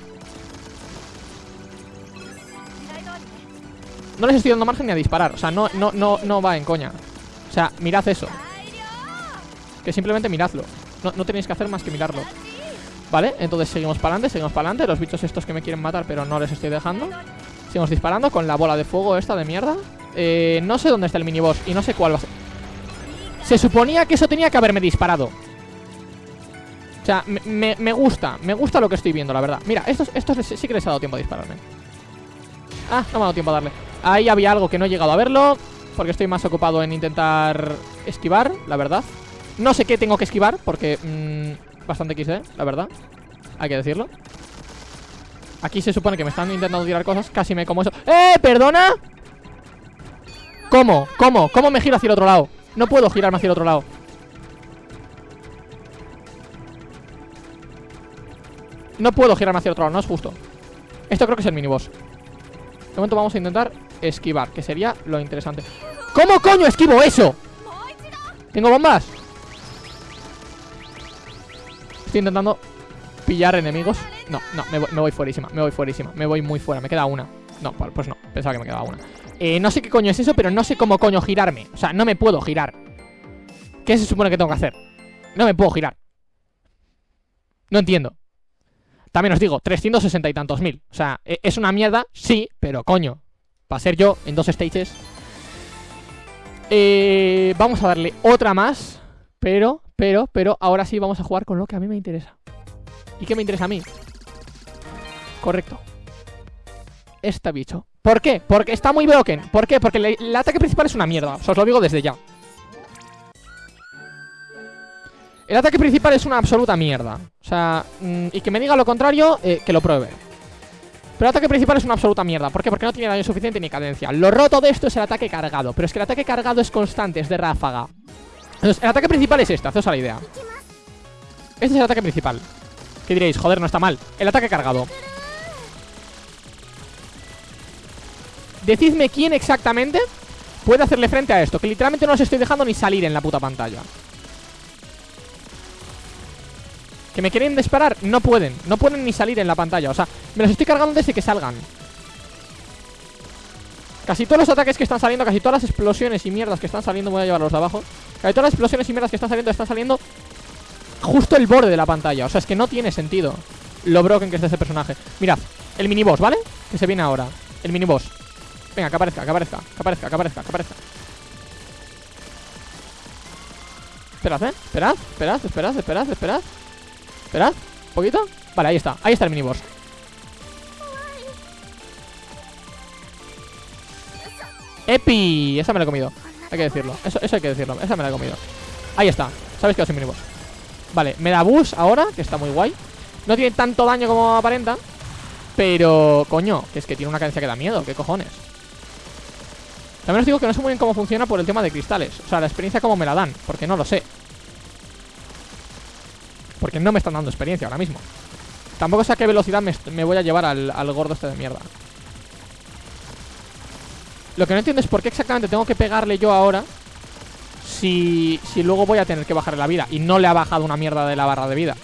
No les estoy dando margen ni a disparar. O sea, no, no, no, no va en coña. O sea, mirad eso. Que simplemente miradlo. No, no tenéis que hacer más que mirarlo. Vale, entonces seguimos para adelante, seguimos para adelante. Los bichos estos que me quieren matar, pero no les estoy dejando. Seguimos disparando con la bola de fuego esta de mierda. Eh, no sé dónde está el miniboss y no sé cuál va a ser. Se suponía que eso tenía que haberme disparado. O sea, me, gusta, me gusta lo que estoy viendo, la verdad. Mira, estos, estos sí que les ha dado tiempo a dispararme. Ah, no me ha dado tiempo a darle. Ahí había algo que no he llegado a verlo. Porque estoy más ocupado en intentar esquivar, la verdad. No sé qué tengo que esquivar, porque... mm, bastante XD, la verdad. Hay que decirlo. Aquí se supone que me están intentando tirar cosas. Casi me como eso. ¡Eh! ¿Perdona? ¿Cómo? ¿Cómo? ¿Cómo me giro hacia el otro lado? No puedo girarme hacia el otro lado. No puedo girarme hacia otro lado, no es justo. Esto creo que es el miniboss. De momento vamos a intentar esquivar, que sería lo interesante. ¿Cómo coño esquivo eso? ¿Tengo bombas? Estoy intentando pillar enemigos. No, no, me voy, me voy fuerísima, me voy fuerísima, me voy muy fuera, me queda una. No, pues no, pensaba que me quedaba una. Eh, no sé qué coño es eso, pero no sé cómo coño girarme. O sea, no me puedo girar. ¿Qué se supone que tengo que hacer? No me puedo girar. No entiendo. También os digo, 360 y tantos mil. O sea, e- es una mierda, sí, pero coño. Para ser yo en dos stages. Eh, vamos a darle otra más. Pero, pero, pero, ahora sí vamos a jugar con lo que a mí me interesa. ¿Y qué me interesa a mí? Correcto. Este bicho. ¿Por qué? Porque está muy broken. ¿Por qué? Porque el ataque principal es una mierda. O sea, os lo digo desde ya. El ataque principal es una absoluta mierda. O sea, mm, y que me diga lo contrario, eh, que lo pruebe. Pero el ataque principal es una absoluta mierda. ¿Por qué? Porque no tiene daño suficiente ni cadencia. Lo roto de esto es el ataque cargado. Pero es que el ataque cargado es constante, es de ráfaga. Entonces, el ataque principal es este, haceos a la idea. Este es el ataque principal. ¿Qué diréis? Joder, no está mal. El ataque cargado. Decidme quién exactamente puede hacerle frente a esto. Que literalmente no los estoy dejando ni salir en la puta pantalla. Que me quieren disparar, no pueden. No pueden ni salir en la pantalla. O sea, me los estoy cargando desde que salgan. Casi todos los ataques que están saliendo Casi todas las explosiones y mierdas que están saliendo Voy a llevarlos de abajo. Casi todas las explosiones y mierdas que están saliendo Están saliendo justo el borde de la pantalla. O sea, es que no tiene sentido Lo broken que es ese personaje. Mirad, el miniboss, ¿vale? Que se viene ahora. El miniboss. Venga, que aparezca, que aparezca, que aparezca, que aparezca, que aparezca. Esperad, ¿eh? Esperad, esperad, esperad, esperad, esperad Esperad, un poquito. Vale, ahí está, ahí está el miniboss. ¡Epi! Esa me la he comido. Hay que decirlo, eso, eso hay que decirlo Esa me la he comido. Ahí está, sabes que es un miniboss Vale, me da boost ahora, que está muy guay. No tiene tanto daño como aparenta Pero, coño, que es que tiene una cadencia que da miedo ¿Qué cojones? También os digo que no sé muy bien cómo funciona por el tema de cristales. O sea, la experiencia como me la dan Porque no lo sé porque no me están dando experiencia ahora mismo. Tampoco sé a qué velocidad me, voy a llevar al, gordo este de mierda. Lo que no entiendo es por qué exactamente tengo que pegarle yo ahora si, si luego voy a tener que bajarle la vida Y no le ha bajado una mierda de la barra de vida.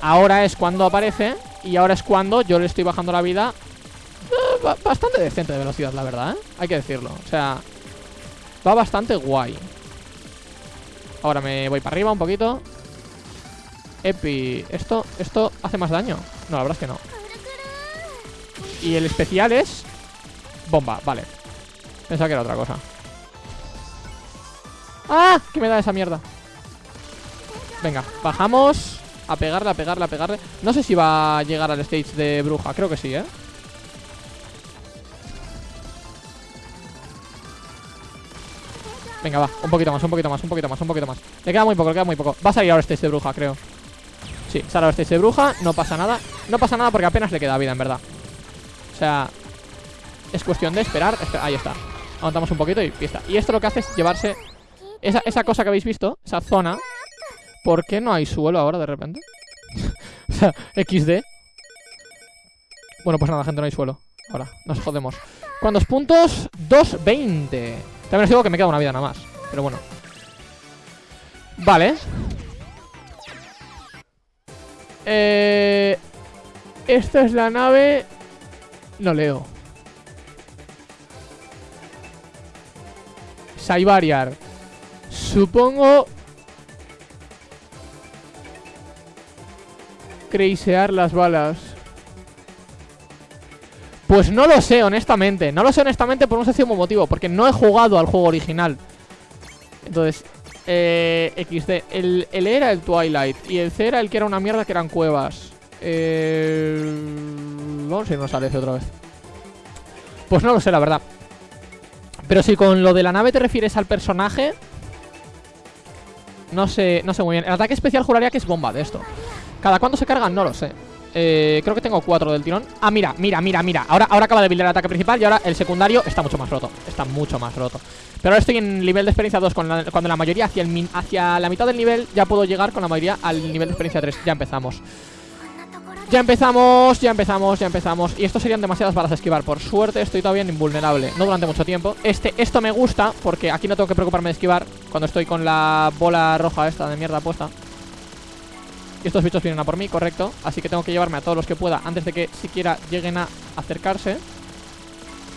Ahora es cuando aparece Y ahora es cuando yo le estoy bajando la vida eh, Bastante decente de velocidad, la verdad, ¿eh? Hay que decirlo. O sea, va bastante guay. Ahora me voy para arriba un poquito Epi. ¿Esto, ¿Esto hace más daño? No, la verdad es que no. Y el especial es... Bomba, vale. Pensaba que era otra cosa. ¡Ah! ¿Qué me da esa mierda? Venga, bajamos A pegarle, a pegarle, a pegarle No sé si va a llegar al stage de bruja Creo que sí, ¿eh? Venga, va, un poquito más, un poquito más, un poquito más, un poquito más Le queda muy poco, le queda muy poco Va a salir ahora stage de bruja, creo Sí, sale este de bruja, no pasa nada. No pasa nada porque apenas le queda vida, en verdad. O sea, es cuestión de esperar Ahí está, aguantamos un poquito y está. Y esto lo que hace es llevarse esa, esa cosa que habéis visto, esa zona. ¿Por qué no hay suelo ahora de repente? o sea, XD Bueno, pues nada, gente, no hay suelo. Ahora, nos jodemos. ¿Cuántos puntos? 2.20 También os digo que me queda una vida nada más Pero bueno. Vale eh, esta es la nave... No leo. Saibariar. Supongo... Creisear las balas. Pues no lo sé, honestamente. No lo sé, honestamente, por un sencillo motivo. Porque no he jugado al juego original. Entonces, eh, XD. El, E era el Twilight. Y el C era el que era una mierda que eran cuevas. Eh, vamos a irnos al F otra vez. Pues no lo sé, la verdad. Pero si con lo de la nave te refieres al personaje. No sé, no sé muy bien. El ataque especial juraría que es bomba de esto. ¿Cada cuánto se cargan? No lo sé. Eh, creo que tengo cuatro del tirón. Ah, mira, mira, mira, mira. Ahora, ahora acaba de buildar el ataque principal y ahora el secundario está mucho más roto. Está mucho más roto. Pero ahora estoy en nivel de experiencia 2 Cuando la mayoría hacia, el, hacia la mitad del nivel Ya puedo llegar con la mayoría al nivel de experiencia 3 Ya empezamos. Ya empezamos, ya empezamos, ya empezamos. Y esto serían demasiadas balas a esquivar. Por suerte estoy todavía invulnerable. No durante mucho tiempo. Este, Esto me gusta porque aquí no tengo que preocuparme de esquivar Cuando estoy con la bola roja esta de mierda puesta estos bichos vienen a por mí, correcto. Así que tengo que llevarme a todos los que pueda Antes de que siquiera lleguen a acercarse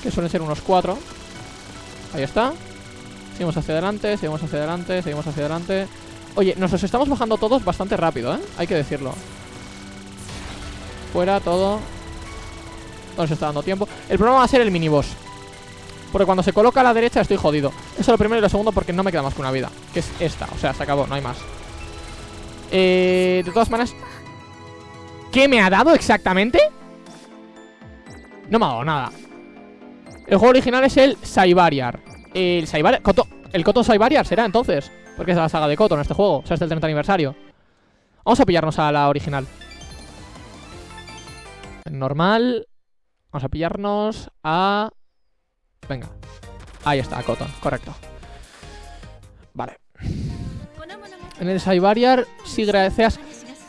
Que suelen ser unos cuatro. Ahí está. Seguimos hacia adelante, seguimos hacia adelante Seguimos hacia adelante. Oye, nos los estamos bajando todos bastante rápido, ¿eh? Hay que decirlo. Fuera, todo. No nos está dando tiempo. El problema va a ser el miniboss. Porque cuando se coloca a la derecha estoy jodido. Eso es lo primero y lo segundo porque no me queda más que una vida Que es esta, o sea, se acabó, no hay más eh, de todas maneras ¿Qué me ha dado exactamente? No me ha dado nada. El juego original es el Saibariar. El Saibariar Koto, El Koto Saibariar será entonces Porque es la saga de Koto en este juego O sea, es del 30 aniversario. Vamos a pillarnos a la original. Normal. Vamos a pillarnos a... Venga. Ahí está, Cotton, correcto en el Saibariar, si gracias.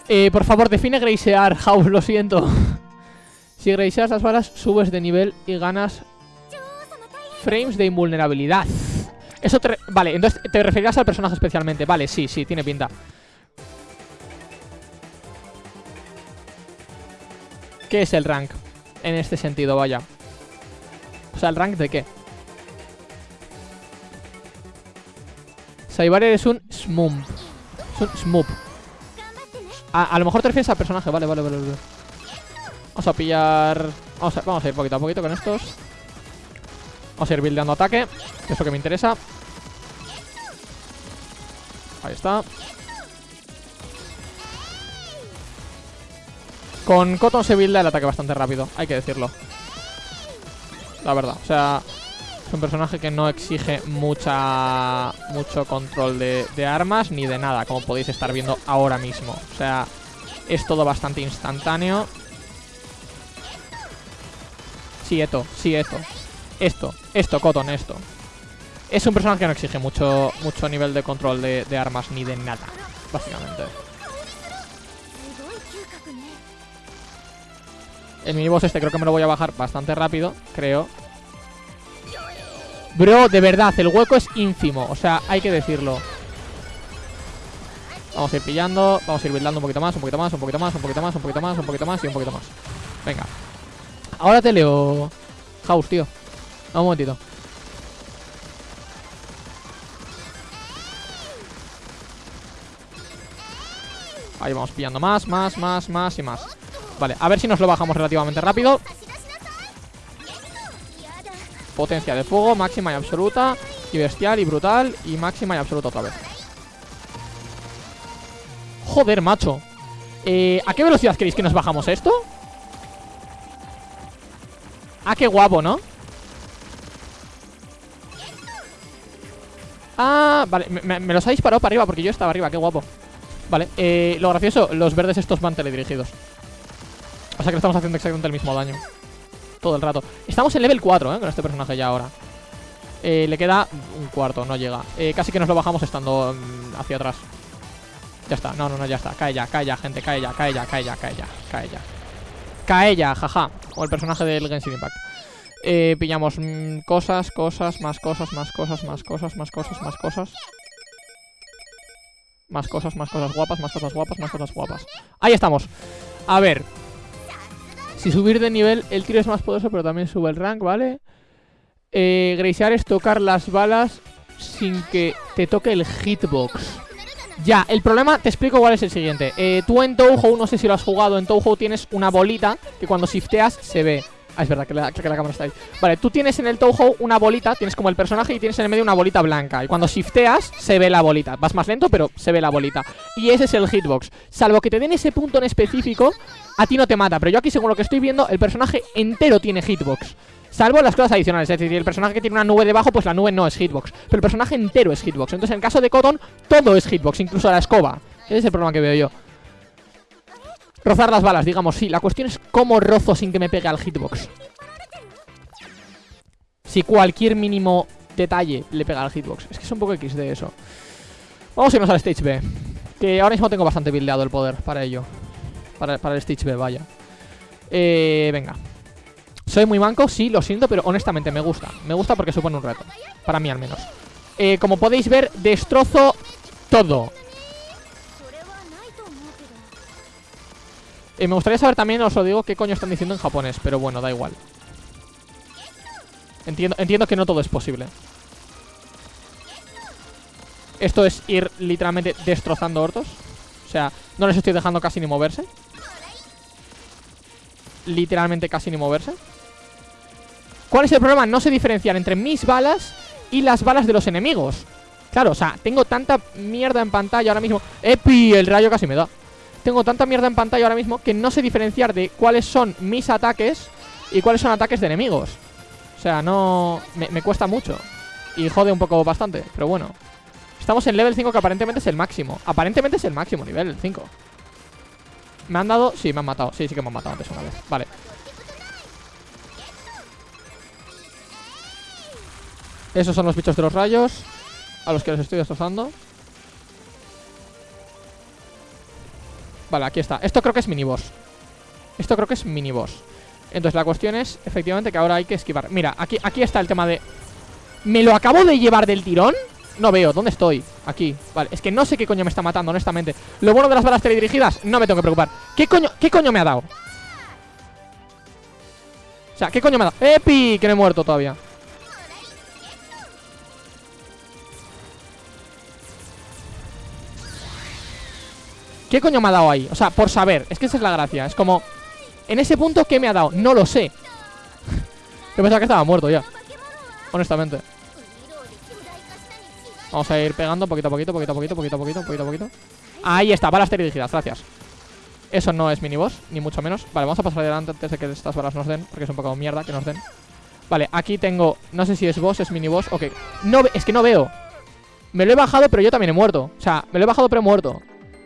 Eh, por favor, define Gracear, House, lo siento. si graceas las balas, subes de nivel y ganas frames de invulnerabilidad. Eso te... Vale, entonces te referirás al personaje especialmente. Vale, sí, sí, tiene pinta. ¿Qué es el rank? En este sentido, vaya. O sea, ¿el rank de qué? Saibarer es un Smump. Smoop. A, a lo mejor te refieres al personaje. Vale, vale, vale. Vamos a pillar... Vamos a, vamos a ir poquito a poquito con estos. Vamos a ir buildeando ataque. Que es lo que me interesa. Ahí está. Con Cotton se builda el ataque bastante rápido, hay que decirlo. La verdad, o sea, es un personaje que no exige mucha mucho control de, armas ni de nada, como podéis estar viendo ahora mismo. O sea, es todo bastante instantáneo. Sí, esto, sí, esto. Esto, esto, Cotton, esto. Es un personaje que no exige mucho, mucho nivel de control de, de armas ni de nada, básicamente. El miniboss este creo que me lo voy a bajar bastante rápido, creo. Bro, de verdad, el hueco es ínfimo. O sea, hay que decirlo. Vamos a ir pillando, vamos a ir buildando un poquito más, un poquito más, un poquito más, un poquito más, un poquito más, un poquito más y un poquito más. Venga. Ahora te leo. House, tío. un momentito. Ahí vamos pillando más, más, más, más y más. Vale, a ver si nos lo bajamos relativamente rápido. Potencia de fuego, máxima y absoluta. Y bestial y brutal. Y máxima y absoluta otra vez. Joder, macho. Eh, ¿A qué velocidad queréis que nos bajamos esto? Ah, qué guapo, ¿no? Ah, vale, me, los ha disparado para arriba porque yo estaba arriba, qué guapo Vale, eh, lo gracioso, los verdes estos van teledirigidos O sea que le estamos haciendo exactamente el mismo daño Todo el rato Estamos en level 4, ¿eh? Con este personaje ya ahora eh, Le queda un cuarto, no llega eh, Casi que nos lo bajamos estando mm, hacia atrás Ya está, no, no, no, ya está Cae ya, cae ya, gente, cae ya, cae ya, cae ya, cae ya Cae ya Cae ya, jaja O el personaje del Genshin Impact eh, pillamos mmm, cosas, cosas, más cosas, más cosas, más cosas, más cosas, más cosas. Más cosas, más cosas guapas, más cosas guapas, más cosas guapas. Ahí estamos. A ver. Si subir de nivel, el tiro es más poderoso, pero también sube el rank, ¿vale? Eh, Gracear es tocar las balas sin que te toque el hitbox. Ya, el problema, te explico cuál es el siguiente. Eh, tú en Touhou, no sé si lo has jugado, en Touhou tienes una bolita que cuando shifteas se ve. Ah, es verdad que la, que la cámara está ahí. Vale, tú tienes en el Touhou una bolita Tienes como el personaje y tienes en el medio una bolita blanca. Y cuando shifteas, se ve la bolita. Vas más lento, pero se ve la bolita. Y ese es el hitbox. Salvo que te den ese punto en específico A ti no te mata. Pero yo aquí, según lo que estoy viendo El personaje entero tiene hitbox. Salvo las cosas adicionales, es decir, el personaje que tiene una nube debajo, pues la nube no es hitbox. Pero el personaje entero es hitbox. Entonces en el caso de Cotton, todo es hitbox, incluso la escoba. Ese es el problema que veo yo Rozar las balas, digamos, sí. La cuestión es cómo rozo sin que me pegue al hitbox. Si cualquier mínimo detalle le pega al hitbox. Es que es un poco X de eso. Vamos a irnos al Stage B Que ahora mismo tengo bastante buildeado el poder para ello. Para, para el Stage B, vaya. Eh, venga. Soy muy manco, sí, lo siento, pero honestamente me gusta. Me gusta porque supone un reto. Para mí al menos. Eh, Como podéis ver, destrozo todo Eh, me gustaría saber también, os lo digo, qué coño están diciendo en japonés Pero bueno, da igual. Entiendo, entiendo que no todo es posible. Esto es ir literalmente destrozando hortos O sea, no les estoy dejando casi ni moverse. Literalmente casi ni moverse. ¿Cuál es el problema? No sé diferenciar entre mis balas y las balas de los enemigos. Claro, o sea, tengo tanta mierda en pantalla ahora mismo. ¡Epi! El rayo casi me da tengo tanta mierda en pantalla ahora mismo que no sé diferenciar de cuáles son mis ataques y cuáles son ataques de enemigos. O sea, no... Me, cuesta mucho. Y jode un poco bastante, pero bueno. Estamos en level 5 que aparentemente es el máximo. Aparentemente es el máximo nivel, el 5. ¿Me han dado? Sí, me han matado. Sí, sí que me han matado antes una vez. Vale. Esos son los bichos de los rayos A los que los estoy destrozando Vale, aquí está. Esto creo que es miniboss. Esto creo que es miniboss. Entonces la cuestión es, efectivamente, que ahora hay que esquivar. Mira, aquí, aquí está el tema de... ¿Me lo acabo de llevar del tirón? No veo, ¿dónde estoy? Aquí, vale, es que no sé qué coño me está matando, honestamente Lo bueno de las balas teledirigidas, no me tengo que preocupar ¿Qué coño, qué coño me ha dado? O sea, ¿qué coño me ha dado? ¡Epi! Que no he muerto todavía ¿Qué coño me ha dado ahí? O sea, por saber, es que esa es la gracia. Es como, en ese punto, ¿qué me ha dado? No lo sé. Yo pensaba que estaba muerto ya. Honestamente. Vamos a ir pegando poquito a poquito, poquito a poquito, poquito a poquito, poquito a poquito. Ahí está, balas dirigidas, gracias. Eso no es mini boss, ni mucho menos. Vale, vamos a pasar adelante antes de que estas balas nos den Porque es un poco mierda que nos den. Vale, aquí tengo, no sé si es boss, es mini boss Ok, no, es que no veo. Me lo he bajado, pero yo también he muerto. O sea, me lo he bajado, pero he muerto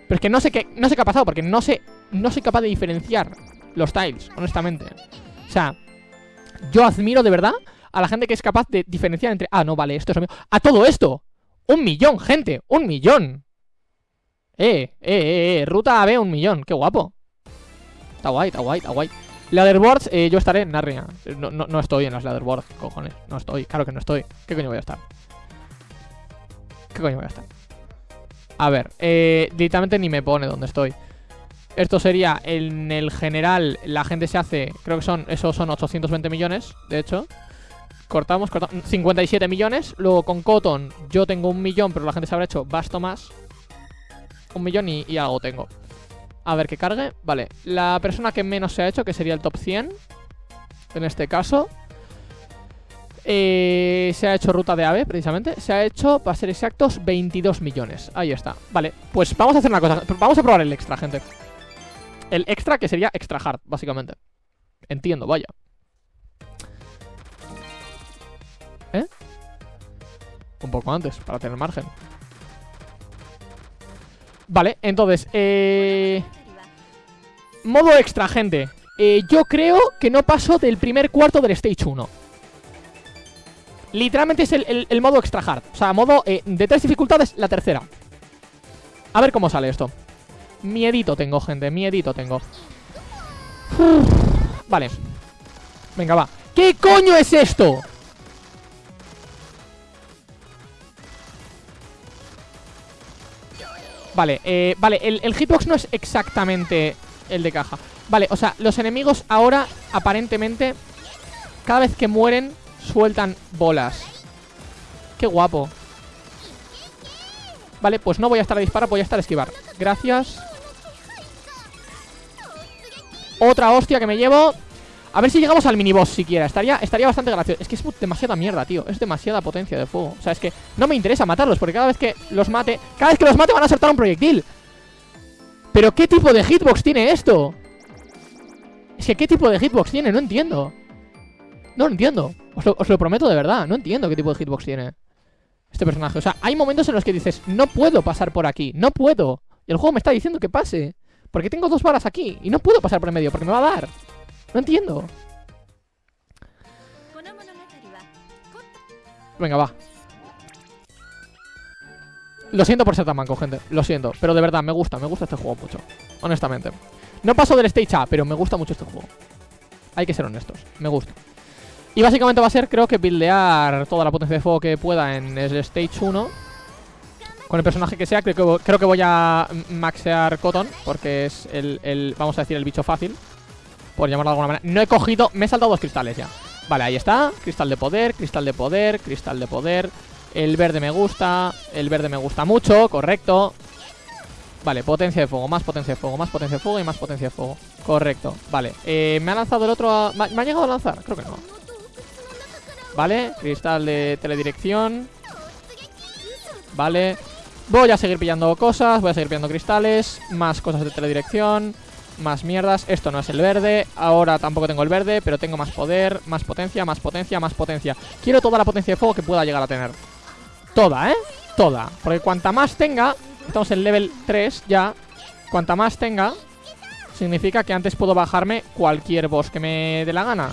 Pero es que no sé qué, no sé qué ha pasado Porque no sé, no soy capaz de diferenciar Los tiles, honestamente O sea, yo admiro de verdad a la gente que es capaz de diferenciar entre... Ah, no, vale, esto es lo mío. ¡A todo esto! ¡Un millón, gente! ¡Un millón! Eh, eh, eh, eh, ruta AB un millón, qué guapo Está guay, está guay, está guay Leaderboards, eh, yo estaré en Narnia no, no, no estoy en las leaderboards, cojones No estoy, claro que no estoy ¿Qué coño voy a estar? ¿Qué coño voy a estar? A ver, eh, directamente ni me pone dónde estoy. Esto sería, en el general La gente se hace, creo que son Esos son 820 millones, de hecho. Cortamos, cortamos 57 millones. Luego con Cotton yo tengo un millón Pero la gente se habrá hecho basto más. Un millón y, y algo tengo. A ver que cargue, vale La persona que menos se ha hecho, que sería el top 100 En este caso. Eh, Se ha hecho ruta de AVE, precisamente Se ha hecho, para ser exactos, 22 millones. Ahí está, vale Pues vamos a hacer una cosa. Vamos a probar el extra, gente. El extra que sería extra hard, básicamente. Entiendo, vaya. ¿Eh? Un poco antes, para tener margen. Vale, entonces eh... Modo extra, gente. Eh, Yo creo que no paso del primer cuarto del Stage 1 Literalmente es el, modo extra hard. O sea, modo eh, de tres dificultades, la tercera. A ver cómo sale esto. Miedito tengo, gente, miedito tengo. Vale. Venga, va. ¿Qué coño es esto? Vale, eh, vale, el hitbox no es exactamente el de caja. Vale, o sea, los enemigos ahora aparentemente Cada vez que mueren sueltan bolas. Qué guapo. Vale, pues no voy a estar a disparar, voy a estar a esquivar. Gracias. Otra hostia que me llevo. A ver si llegamos al miniboss siquiera. Estaría, estaría bastante gracioso. Es que es demasiada mierda, tío. Es demasiada potencia de fuego. O sea, es que no me interesa matarlos Porque cada vez que los mate Cada vez que los mate van a soltar un proyectil. Pero ¿qué tipo de hitbox tiene esto? Es que ¿qué tipo de hitbox tiene? No entiendo. No lo entiendo os lo, prometo de verdad No entiendo qué tipo de hitbox tiene Este personaje O sea, hay momentos en los que dices No puedo pasar por aquí No puedo Y el juego me está diciendo que pase Porque tengo dos balas aquí Y no puedo pasar por el medio Porque me va a dar no entiendo. Venga, va. Lo siento por ser tan manco, gente. Lo siento. Pero de verdad, me gusta. Me gusta este juego mucho. Honestamente. No paso del Stage A, pero me gusta mucho este juego. Hay que ser honestos. Me gusta. Y básicamente va a ser, creo que, buildear toda la potencia de fuego que pueda en el Stage 1. Con el personaje que sea. Creo que, creo que voy a maxear Cotton. Porque es el, el, vamos a decir, el bicho fácil. Por llamarlo de alguna manera No he cogido, me he saltado dos cristales ya Vale, ahí está, cristal de poder, cristal de poder Cristal de poder El verde me gusta, el verde me gusta mucho Correcto Vale, potencia de fuego, más potencia de fuego, más potencia de fuego Y más potencia de fuego, correcto Vale, eh, me ha lanzado el otro a... ¿Me ha llegado a lanzar? Creo que no Vale, cristal de teledirección Vale Voy a seguir pillando cosas, voy a seguir pillando cristales Más cosas de teledirección más mierdas, esto no es el verde Ahora tampoco tengo el verde, pero tengo más poder Más potencia, más potencia, más potencia. Quiero toda la potencia de fuego que pueda llegar a tener. Toda, ¿eh? Toda. Porque cuanta más tenga Estamos en level 3 ya Cuanta más tenga Significa que antes puedo bajarme cualquier boss que me dé la gana.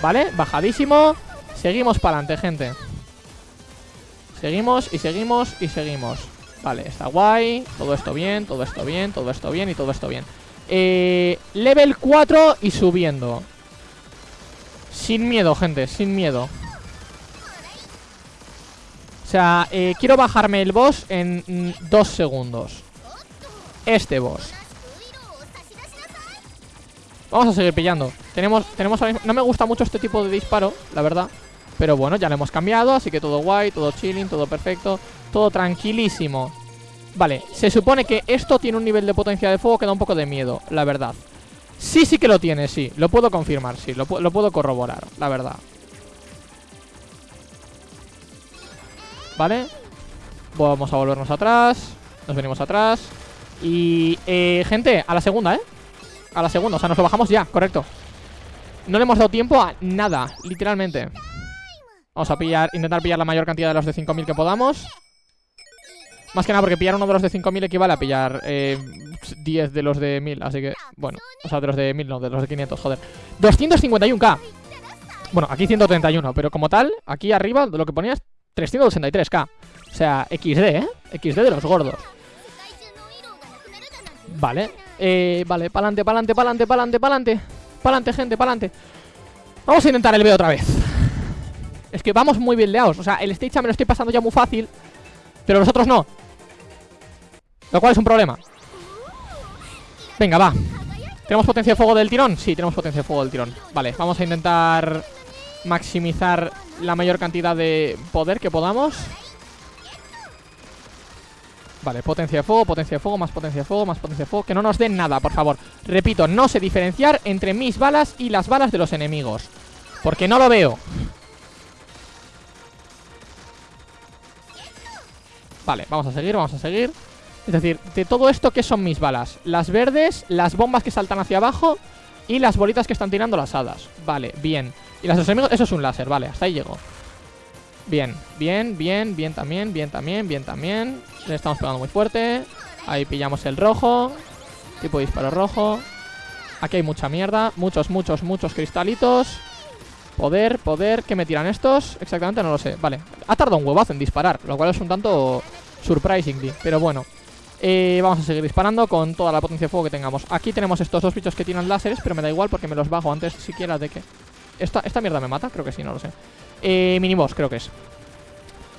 ¿Vale? Bajadísimo Seguimos para adelante, gente Seguimos y seguimos y seguimos Vale, está guay Todo esto bien, todo esto bien, todo esto bien y todo esto bien eh, level 4 y subiendo Sin miedo, gente, sin miedo sea, eh, quiero bajarme el boss en dos segundos. Este boss. Vamos a seguir pillando. Tenemos, tenemos No me gusta mucho este tipo de disparo, la verdad. Pero bueno, ya lo hemos cambiado, así que todo guay, todo chilling, todo perfecto. Todo tranquilísimo. Vale, se supone que esto tiene un nivel de potencia de fuego que da un poco de miedo, la verdad. Sí, sí que lo tiene, sí. Lo puedo confirmar, sí. Lo, lo puedo corroborar, la verdad. Vale. Vamos a volvernos atrás. Nos venimos atrás. Y, eh, gente, a la segunda, ¿eh? A la segunda, o sea, nos lo bajamos ya, correcto No le hemos dado tiempo a nada, literalmente Vamos a pillar, intentar pillar la mayor cantidad de los de 5000 que podamos. Más que nada porque pillar uno de los de 5000 equivale a pillar eh, 10 de los de 1000 Así que, bueno, o sea, de los de 1000 no, de los de 500, joder. 251k Bueno, aquí 131, pero como tal, aquí arriba lo que ponía es 383k O sea, XD, ¿eh? XD de los gordos. Vale eh, vale, pa'lante, pa'lante, pa'lante, pa'lante, pa'lante Pa'lante, gente, pa'lante. Vamos a intentar el B otra vez Es que vamos muy bien leados. O sea, el stage me lo estoy pasando ya muy fácil Pero nosotros no. Lo cual es un problema. Venga, va. ¿Tenemos potencia de fuego del tirón? Sí, tenemos potencia de fuego del tirón. Vale, vamos a intentar Maximizar la mayor cantidad de poder que podamos. Vale, potencia de fuego, potencia de fuego, más potencia de fuego, más potencia de fuego. Que no nos den nada, por favor. Repito, no sé diferenciar entre mis balas y las balas de los enemigos. Porque no lo veo Vale, vamos a seguir, vamos a seguir. Es decir, de todo esto, ¿qué son mis balas? Las verdes, las bombas que saltan hacia abajo Y las bolitas que están tirando las hadas. Vale, bien. Y las de los enemigos, eso es un láser, vale, hasta ahí llego. Bien, bien, bien, bien también, bien también, bien también. Le estamos pegando muy fuerte. Ahí pillamos el rojo Tipo de disparo rojo. Aquí hay mucha mierda Muchos, muchos, muchos cristalitos. Poder, poder ¿Qué me tiran estos? Exactamente no lo sé Vale, ha tardado un huevazo en disparar Lo cual es un tanto surprisingly. Pero bueno eh, Vamos a seguir disparando con toda la potencia de fuego que tengamos. Aquí tenemos estos dos bichos que tiran láseres Pero me da igual porque me los bajo antes siquiera de que ¿Esta, esta mierda me mata? Creo que sí, no lo sé. Eh, Miniboss, creo que es.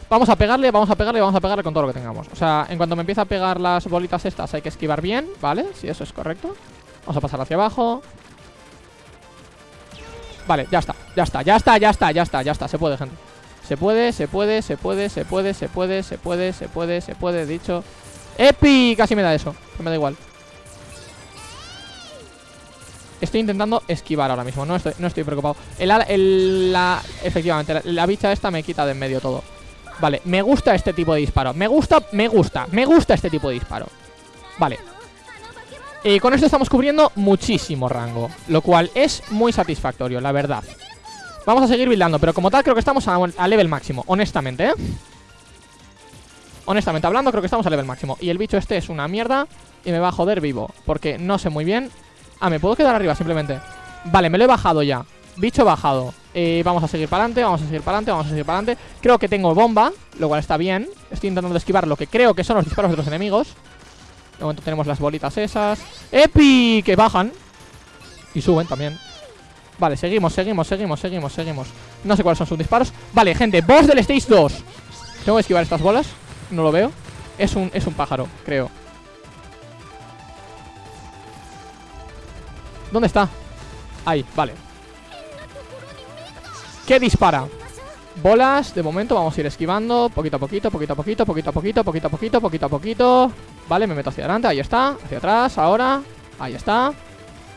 Vamos a pegarle, vamos a pegarle, vamos a pegarle con todo lo que tengamos. O sea, en cuanto me empieza a pegar las bolitas estas Hay que esquivar bien, ¿vale? Si eso es correcto. Vamos a pasar hacia abajo. Vale, ya está, ya está, ya está, ya está, ya está, ya está Se puede, gente Se puede, se puede, se puede, se puede, se puede, se puede, se puede, se puede, dicho. ¡Epi! Casi me da eso, me da igual. Estoy intentando esquivar ahora mismo, no estoy, no estoy preocupado. El, la, Efectivamente, la, bicha esta me quita de en medio todo. Vale, me gusta este tipo de disparo. Me gusta, me gusta, me gusta este tipo de disparo. Vale. Y con esto estamos cubriendo muchísimo rango Lo cual es muy satisfactorio, la verdad Vamos a seguir buildando Pero como tal creo que estamos a, a level máximo Honestamente, ¿eh? Honestamente hablando creo que estamos a level máximo. Y el bicho este es una mierda Y me va a joder vivo Porque no sé muy bien. Ah, ¿me puedo quedar arriba simplemente? Vale, me lo he bajado ya. Bicho bajado. Eh, Vamos a seguir para adelante, vamos a seguir para adelante, vamos a seguir para adelante Creo que tengo bomba, lo cual está bien. Estoy intentando esquivar lo que creo que son los disparos de los enemigos. De momento tenemos las bolitas esas. ¡Epi! Que bajan. Y suben también Vale, seguimos, seguimos, seguimos, seguimos, seguimos. No sé cuáles son sus disparos. Vale, gente, boss del stage 2 Tengo que esquivar estas bolas No lo veo. Es un, es un pájaro, creo. ¿Dónde está? Ahí, vale. ¿Qué dispara? Bolas, de momento vamos a ir esquivando. Poquito a poquito, poquito a poquito, poquito a poquito Poquito a poquito, poquito a poquito. Vale, me meto hacia adelante, ahí está. Hacia atrás, ahora, ahí está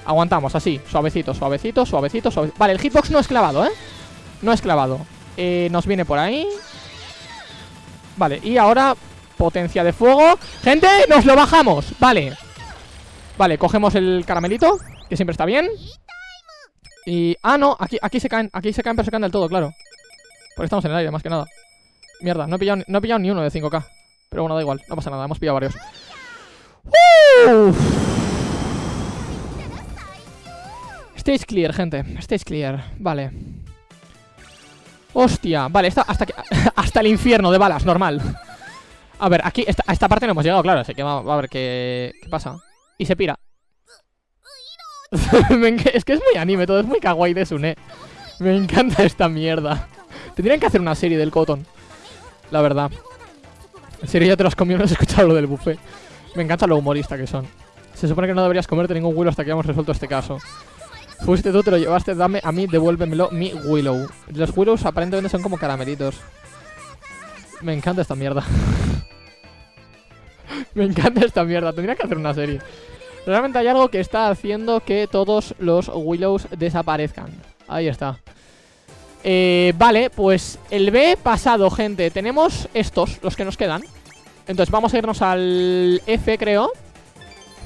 Aguantamos, así, suavecito, suavecito, suavecito, suavecito Vale, el hitbox no es clavado, ¿eh? No es clavado. Eh, Nos viene por ahí. Vale, y ahora Potencia de fuego. ¡Gente! ¡Nos lo bajamos! Vale. Vale, cogemos el caramelito que siempre está bien. Y... Ah, no, aquí, aquí se caen Aquí se caen pero se caen del todo, claro. Porque estamos en el aire, más que nada. Mierda, no he pillado, no he pillado ni uno de 5k Pero bueno, da igual, no pasa nada, hemos pillado varios Stage clear, gente Stage clear, vale Hostia, vale, hasta, hasta el infierno de balas, normal A ver, aquí, esta, a esta parte no hemos llegado, claro Así que va, a ver qué, qué pasa Y se pira es que es muy anime, todo es muy kawaii de Sune. Me encanta esta mierda. Tendrían que hacer una serie del Cotton. la verdad. En serio, ya te los comió, no has escuchado lo del buffet. Me encanta lo humorista que son. Se supone que no deberías comerte ningún Willow hasta que hayamos resuelto este caso. Fuiste tú, te lo llevaste, dame a mí, devuélvemelo, mi Willow. Los Willows aparentemente son como caramelitos. Me encanta esta mierda. Me encanta esta mierda, tendría que hacer una serie. Realmente hay algo que está haciendo que todos los Willows desaparezcan. Ahí está. Eh, vale, pues el B pasado, gente. Tenemos estos, los que nos quedan. Entonces vamos a irnos al F, creo.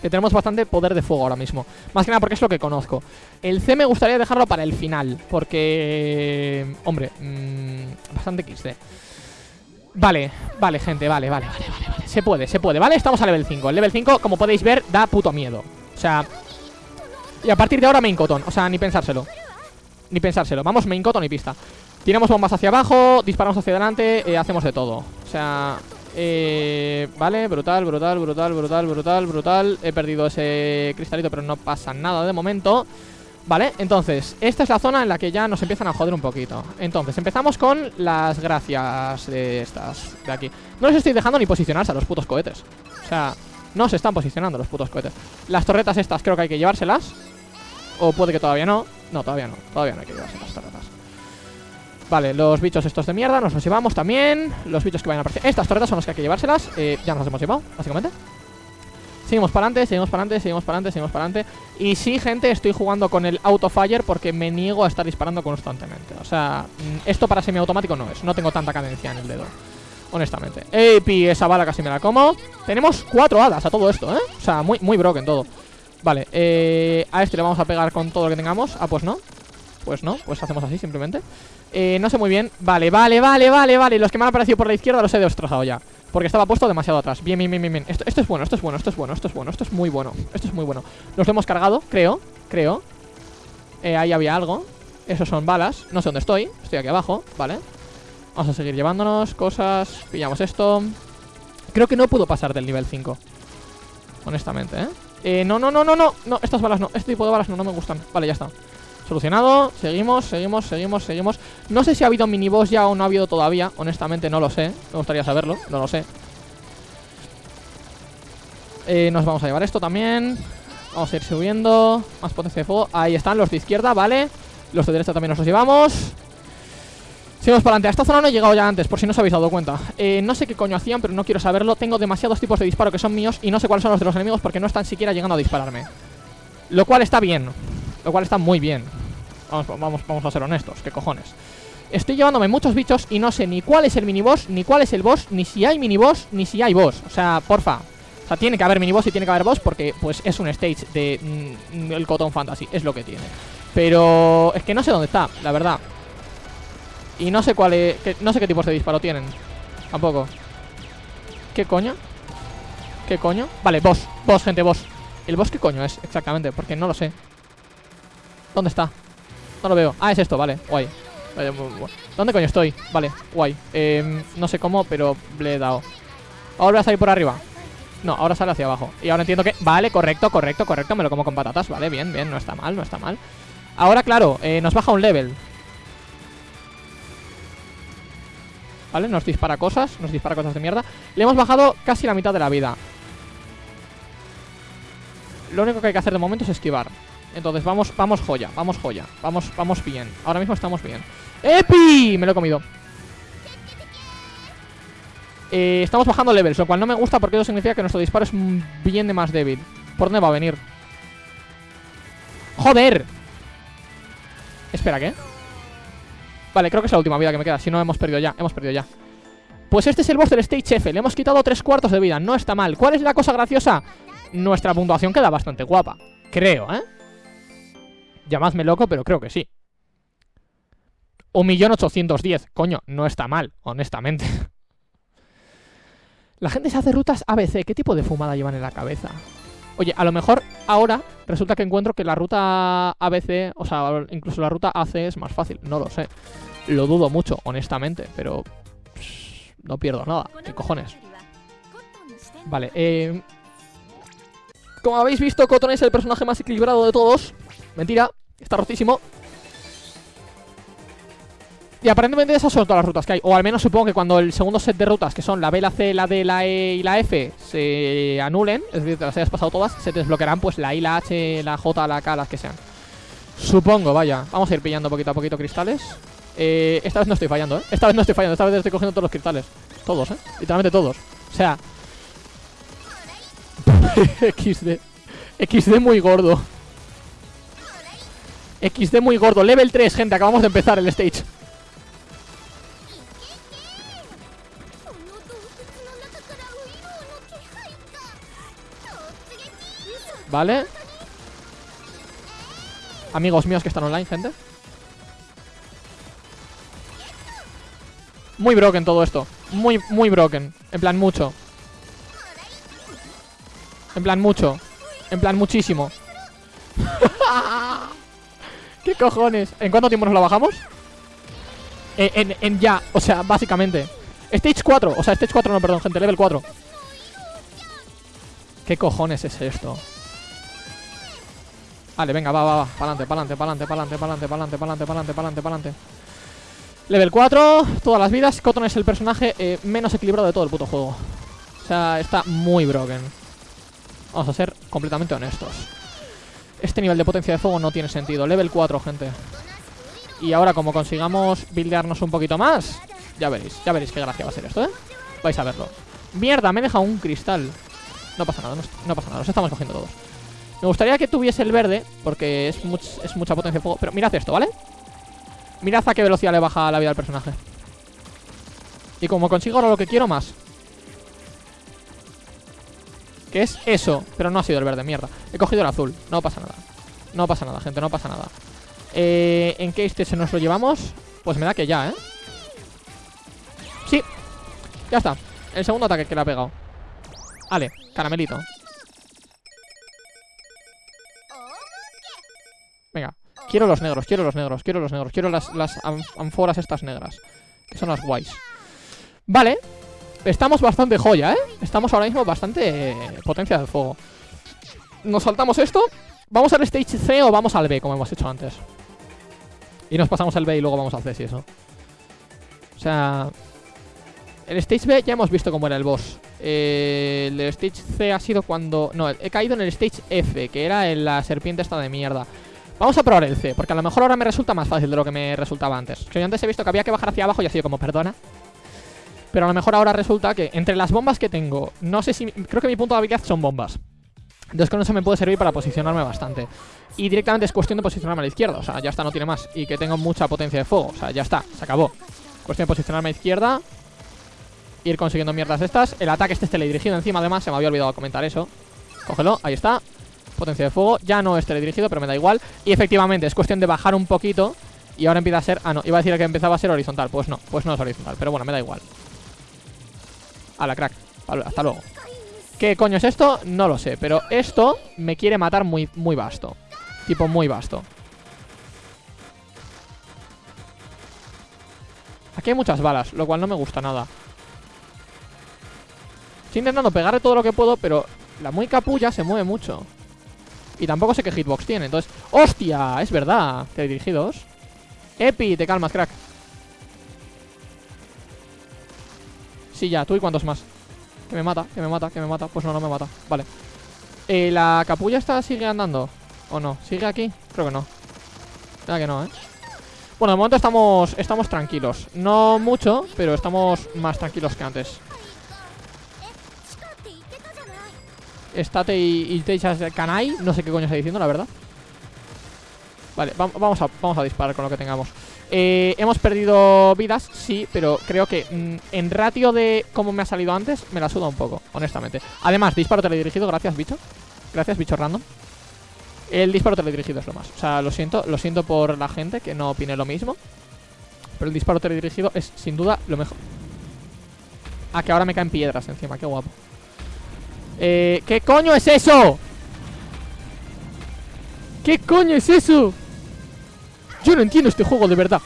Que tenemos bastante poder de fuego ahora mismo. Más que nada porque es lo que conozco. El C me gustaría dejarlo para el final. Porque... Hombre, mmm, bastante XD. Vale, vale, gente, vale, vale, vale, vale, vale. Se puede, se puede, ¿vale? Estamos a level 5. El level 5, como podéis ver, da puto miedo. O sea... Y a partir de ahora main cotton. O sea, ni pensárselo. Ni pensárselo. Vamos main cotton y pista. Tiramos bombas hacia abajo, disparamos hacia adelante, eh, hacemos de todo. O sea... Eh, vale, brutal, brutal, brutal, brutal, brutal, brutal. He perdido ese cristalito pero no pasa nada de momento. Vale, entonces, esta es la zona en la que ya nos empiezan a joder un poquito. Entonces, empezamos con las gracias de estas de aquí. No les estoy dejando ni posicionarse a los putos cohetes. O sea, no se están posicionando los putos cohetes. Las torretas estas creo que hay que llevárselas. O puede que todavía no. No, todavía no, todavía no hay que llevarse las torretas Vale, los bichos estos de mierda nos los llevamos también. Los bichos que vayan a aparecer. Estas torretas son las que hay que llevárselas. Eh, Ya nos las hemos llevado, básicamente. Seguimos para adelante, seguimos para adelante, seguimos para adelante, seguimos para adelante. Y sí, gente, estoy jugando con el autofire Porque me niego a estar disparando constantemente. O sea, mm, esto para semiautomático no es. No tengo tanta cadencia en el dedo Honestamente. Epi, esa bala casi me la como. Tenemos cuatro hadas a todo esto, ¿eh? O sea, muy, muy broken todo. Vale, eh, a este le vamos a pegar con todo lo que tengamos. Ah, pues no Pues no, pues hacemos así simplemente. Eh, no sé muy bien. Vale, vale, vale, vale, vale. Los que me han aparecido por la izquierda los he destrozado ya. Porque estaba puesto demasiado atrás. Bien, bien, bien, bien, Esto, esto es bueno, esto es bueno, esto es bueno, esto es bueno Esto es muy bueno, esto es muy bueno. Nos lo hemos cargado, creo, creo. Eh, Ahí había algo. Esos son balas, no sé dónde estoy. Estoy aquí abajo, vale. Vamos a seguir llevándonos cosas. Pillamos esto. Creo que no puedo pasar del nivel 5 Honestamente, ¿eh? Eh, no, no, no, no, no. No, estas balas no, este tipo de balas no, no me gustan. Vale, ya está Solucionado, seguimos, seguimos, seguimos, seguimos. No sé si ha habido miniboss ya o no ha habido todavía. Honestamente no lo sé, me gustaría saberlo No lo sé. Eh, Nos vamos a llevar esto también. Vamos a ir subiendo. Más potencia de fuego, ahí están los de izquierda, vale. Los de derecha también nos los llevamos. Seguimos para adelante, a esta zona no he llegado ya antes Por si no os habéis dado cuenta. Eh, No sé qué coño hacían, pero no quiero saberlo. Tengo demasiados tipos de disparo que son míos Y no sé cuáles son los de los enemigos porque no están siquiera llegando a dispararme. Lo cual está bien lo cual está muy bien Vamos, vamos, vamos a ser honestos, qué cojones Estoy llevándome muchos bichos y no sé ni cuál es el miniboss, ni cuál es el boss, ni si hay miniboss, ni si hay boss. O sea, porfa. O sea, tiene que haber miniboss y tiene que haber boss porque, pues, es un stage de mm, el Cotton Fantasy. Es lo que tiene. Pero es que no sé dónde está, la verdad. Y no sé cuál es, no sé qué tipos de disparo tienen. Tampoco. ¿Qué coño? ¿Qué coño? Vale, boss, boss, gente, boss. ¿El boss qué coño es exactamente? Porque no lo sé. ¿Dónde está? No lo veo. Ah, es esto, vale, guay. ¿Dónde coño estoy? Vale, guay. Eh, no sé cómo, pero le he dado. Ahora a salir por arriba. No, ahora sale hacia abajo. Y ahora entiendo que... Vale, correcto, correcto, correcto. Me lo como con patatas. Vale, bien, bien. No está mal, no está mal. Ahora, claro, eh, nos baja un level. Vale, nos dispara cosas. Nos dispara cosas de mierda. Le hemos bajado casi la mitad de la vida. Lo único que hay que hacer de momento es esquivar. Entonces vamos, vamos joya, vamos joya Vamos, vamos bien, ahora mismo estamos bien ¡Epi! Me lo he comido eh, Estamos bajando levels, lo cual no me gusta porque eso significa que nuestro disparo es bien de más débil ¿Por dónde va a venir? ¡Joder! Espera, ¿qué? Vale, creo que es la última vida que me queda Si no, hemos perdido ya, hemos perdido ya Pues este es el boss del Stage F Le hemos quitado tres cuartos de vida, no está mal ¿Cuál es la cosa graciosa? Nuestra puntuación queda bastante guapa Creo, ¿eh? Llamadme loco, pero creo que sí. 1.810.000. Coño, no está mal, honestamente. La gente se hace rutas ABC. ¿Qué tipo de fumada llevan en la cabeza? Oye, a lo mejor ahora resulta que encuentro que la ruta ABC, o sea, incluso la ruta AC es más fácil. No lo sé. Lo dudo mucho, honestamente, pero... no pierdo nada. ¿Qué cojones? Vale, eh... Como habéis visto, Cotton es el personaje más equilibrado de todos. Mentira, está rotísimo. Y aparentemente esas son todas las rutas que hay. O al menos supongo que cuando el segundo set de rutas Que son la B, la C, la D, la E y la F Se anulen, es decir, te las hayas pasado todas Se desbloquearán pues la I, la H, la J, la K, las que sean. Supongo, vaya. Vamos a ir pillando poquito a poquito cristales. Eh, Esta vez no estoy fallando, ¿eh? Esta vez no estoy fallando, esta vez estoy cogiendo todos los cristales. Todos, ¿eh? Literalmente todos. O sea XD XD muy gordo XD muy gordo. Level 3, gente, acabamos de empezar el stage. Vale Amigos míos que están online, gente. Muy broken todo esto. Muy, muy broken. En plan mucho. En plan mucho. En plan muchísimo ¿Qué cojones? ¿En cuánto tiempo nos la bajamos? En, en, ya, o sea, básicamente Stage 4, o sea, Stage 4 no, perdón, gente, level 4 ¿Qué cojones es esto? Vale, venga, va, va, va Pa'lante, pa'lante, pa'lante, pa'lante, pa'lante, pa'lante, pa'lante, pa'lante, pa'lante, pa'lante Level 4, todas las vidas Cotton es el personaje eh, menos equilibrado de todo el puto juego O sea, está muy broken Vamos a ser completamente honestos Este nivel de potencia de fuego no tiene sentido. Level 4, gente. Y ahora como consigamos buildearnos un poquito más Ya veréis, ya veréis qué gracia va a ser esto, ¿eh? Vais a verlo. Mierda, me he dejado un cristal. No pasa nada, no, pasa nada, los estamos cogiendo todos. Me gustaría que tuviese el verde Porque es, es mucha potencia de fuego Pero mirad esto, ¿vale? Mirad a qué velocidad le baja la vida al personaje. Y como consigo ahora lo que quiero más Que es eso Pero no ha sido el verde, mierda. He cogido el azul, no pasa nada. No pasa nada, gente, no pasa nada. Eh, ¿En qué este se nos lo llevamos? Pues me da que ya, ¿eh? Sí. Ya está. El segundo ataque que le ha pegado. Vale, caramelito. Venga. Quiero los negros, quiero los negros, quiero los negros. Quiero las, las ánforas estas negras Que son las guays. Vale Estamos bastante joya, ¿eh? Estamos ahora mismo bastante eh, potencia del fuego. Nos saltamos esto. ¿Vamos al stage C o vamos al B como hemos hecho antes? Y nos pasamos el B y luego vamos al C, si eso O sea... El stage B ya hemos visto cómo era el boss. Eh, El stage C ha sido cuando... No, he caído en el stage F Que era en la serpiente esta de mierda. Vamos a probar el C, porque a lo mejor ahora me resulta más fácil de lo que me resultaba antes. Que yo antes he visto que había que bajar hacia abajo y ha sido como, perdona Pero a lo mejor ahora resulta que entre las bombas que tengo No sé si... Creo que mi punto de habilidad son bombas. Entonces con eso me puede servir para posicionarme bastante. Y directamente es cuestión de posicionarme a la izquierda O sea, ya está, no tiene más. Y que tengo mucha potencia de fuego O sea, ya está, se acabó. Cuestión de posicionarme a la izquierda Ir consiguiendo mierdas estas. El ataque este es teledirigido encima, además Se me había olvidado comentar eso. Cógelo, ahí está. Potencia de fuego, ya no es teledirigido, pero me da igual. Y efectivamente, es cuestión de bajar un poquito Y ahora empieza a ser... Ah, no, iba a decir que empezaba a ser horizontal Pues no, pues no es horizontal, pero bueno, me da igual A la crack, hasta luego. ¿Qué coño es esto? No lo sé, pero esto me quiere matar muy, muy vasto. Tipo muy vasto. Aquí hay muchas balas, lo cual no me gusta nada. Estoy intentando pegarle todo lo que puedo, pero la muy capulla se mueve mucho. Y tampoco sé qué hitbox tiene, entonces... ¡Hostia! Es verdad, dirigidos Epi, te calmas, crack Sí, ya, tú y cuántos más. Que me mata, que me mata, que me mata. Pues no, no me mata, vale. Eh, ¿La capulla esta sigue andando? ¿O no? ¿Sigue aquí? Creo que no. Creo que no, ¿eh? Bueno, de momento estamos, estamos tranquilos. No mucho, pero estamos más tranquilos que antes. Estate y, y te echas canai. No sé qué coño está diciendo, la verdad. Vale, vamos a, vamos a disparar con lo que tengamos eh, Hemos perdido vidas, sí Pero creo que mm, en ratio de cómo me ha salido antes Me la suda un poco, honestamente. Además, disparo teledirigido, gracias bicho. Gracias bicho random. El disparo teledirigido es lo más. O sea, lo siento, lo siento por la gente que no opine lo mismo Pero el disparo teledirigido es sin duda lo mejor. Ah, que ahora me caen piedras encima, qué guapo. Eh, ¿Qué coño es eso? ¿Qué coño es eso? Yo no entiendo este juego de verdad.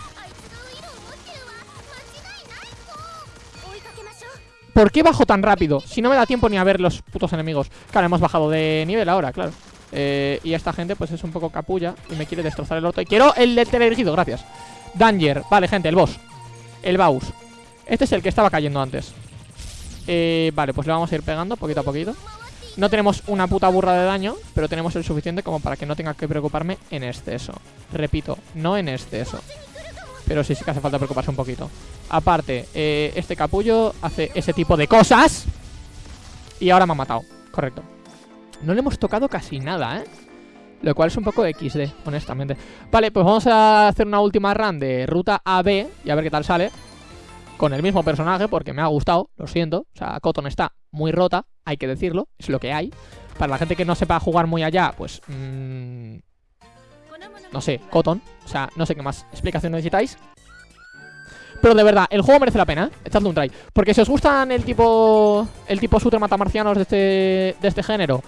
¿Por qué bajo tan rápido? Si no me da tiempo ni a ver los putos enemigos. Claro, hemos bajado de nivel ahora, claro. Eh, Y esta gente pues es un poco capulla Y me quiere destrozar el orto. Quiero el del teledirigido, gracias. Danger, vale, gente, el boss. El Baus Este es el que estaba cayendo antes. Eh, Vale, pues le vamos a ir pegando poquito a poquito No tenemos una puta burra de daño Pero tenemos el suficiente como para que no tenga que preocuparme en exceso Repito, no en exceso Pero sí, sí que hace falta preocuparse un poquito. Aparte, eh, este capullo hace ese tipo de cosas Y ahora me ha matado, correcto. No le hemos tocado casi nada, ¿eh? Lo cual es un poco XD, honestamente. Vale, pues vamos a hacer una última run de ruta AB Y a ver qué tal sale Con el mismo personaje, porque me ha gustado Lo siento, o sea, Cotton está muy rota Hay que decirlo, es lo que hay Para la gente que no sepa jugar muy allá, pues... Mmm, no sé, Cotton O sea, no sé qué más explicación necesitáis pero de verdad, el juego merece la pena, ¿eh? Echadle un try Porque si os gustan el tipo El tipo shooter matamarcianos de este, de este género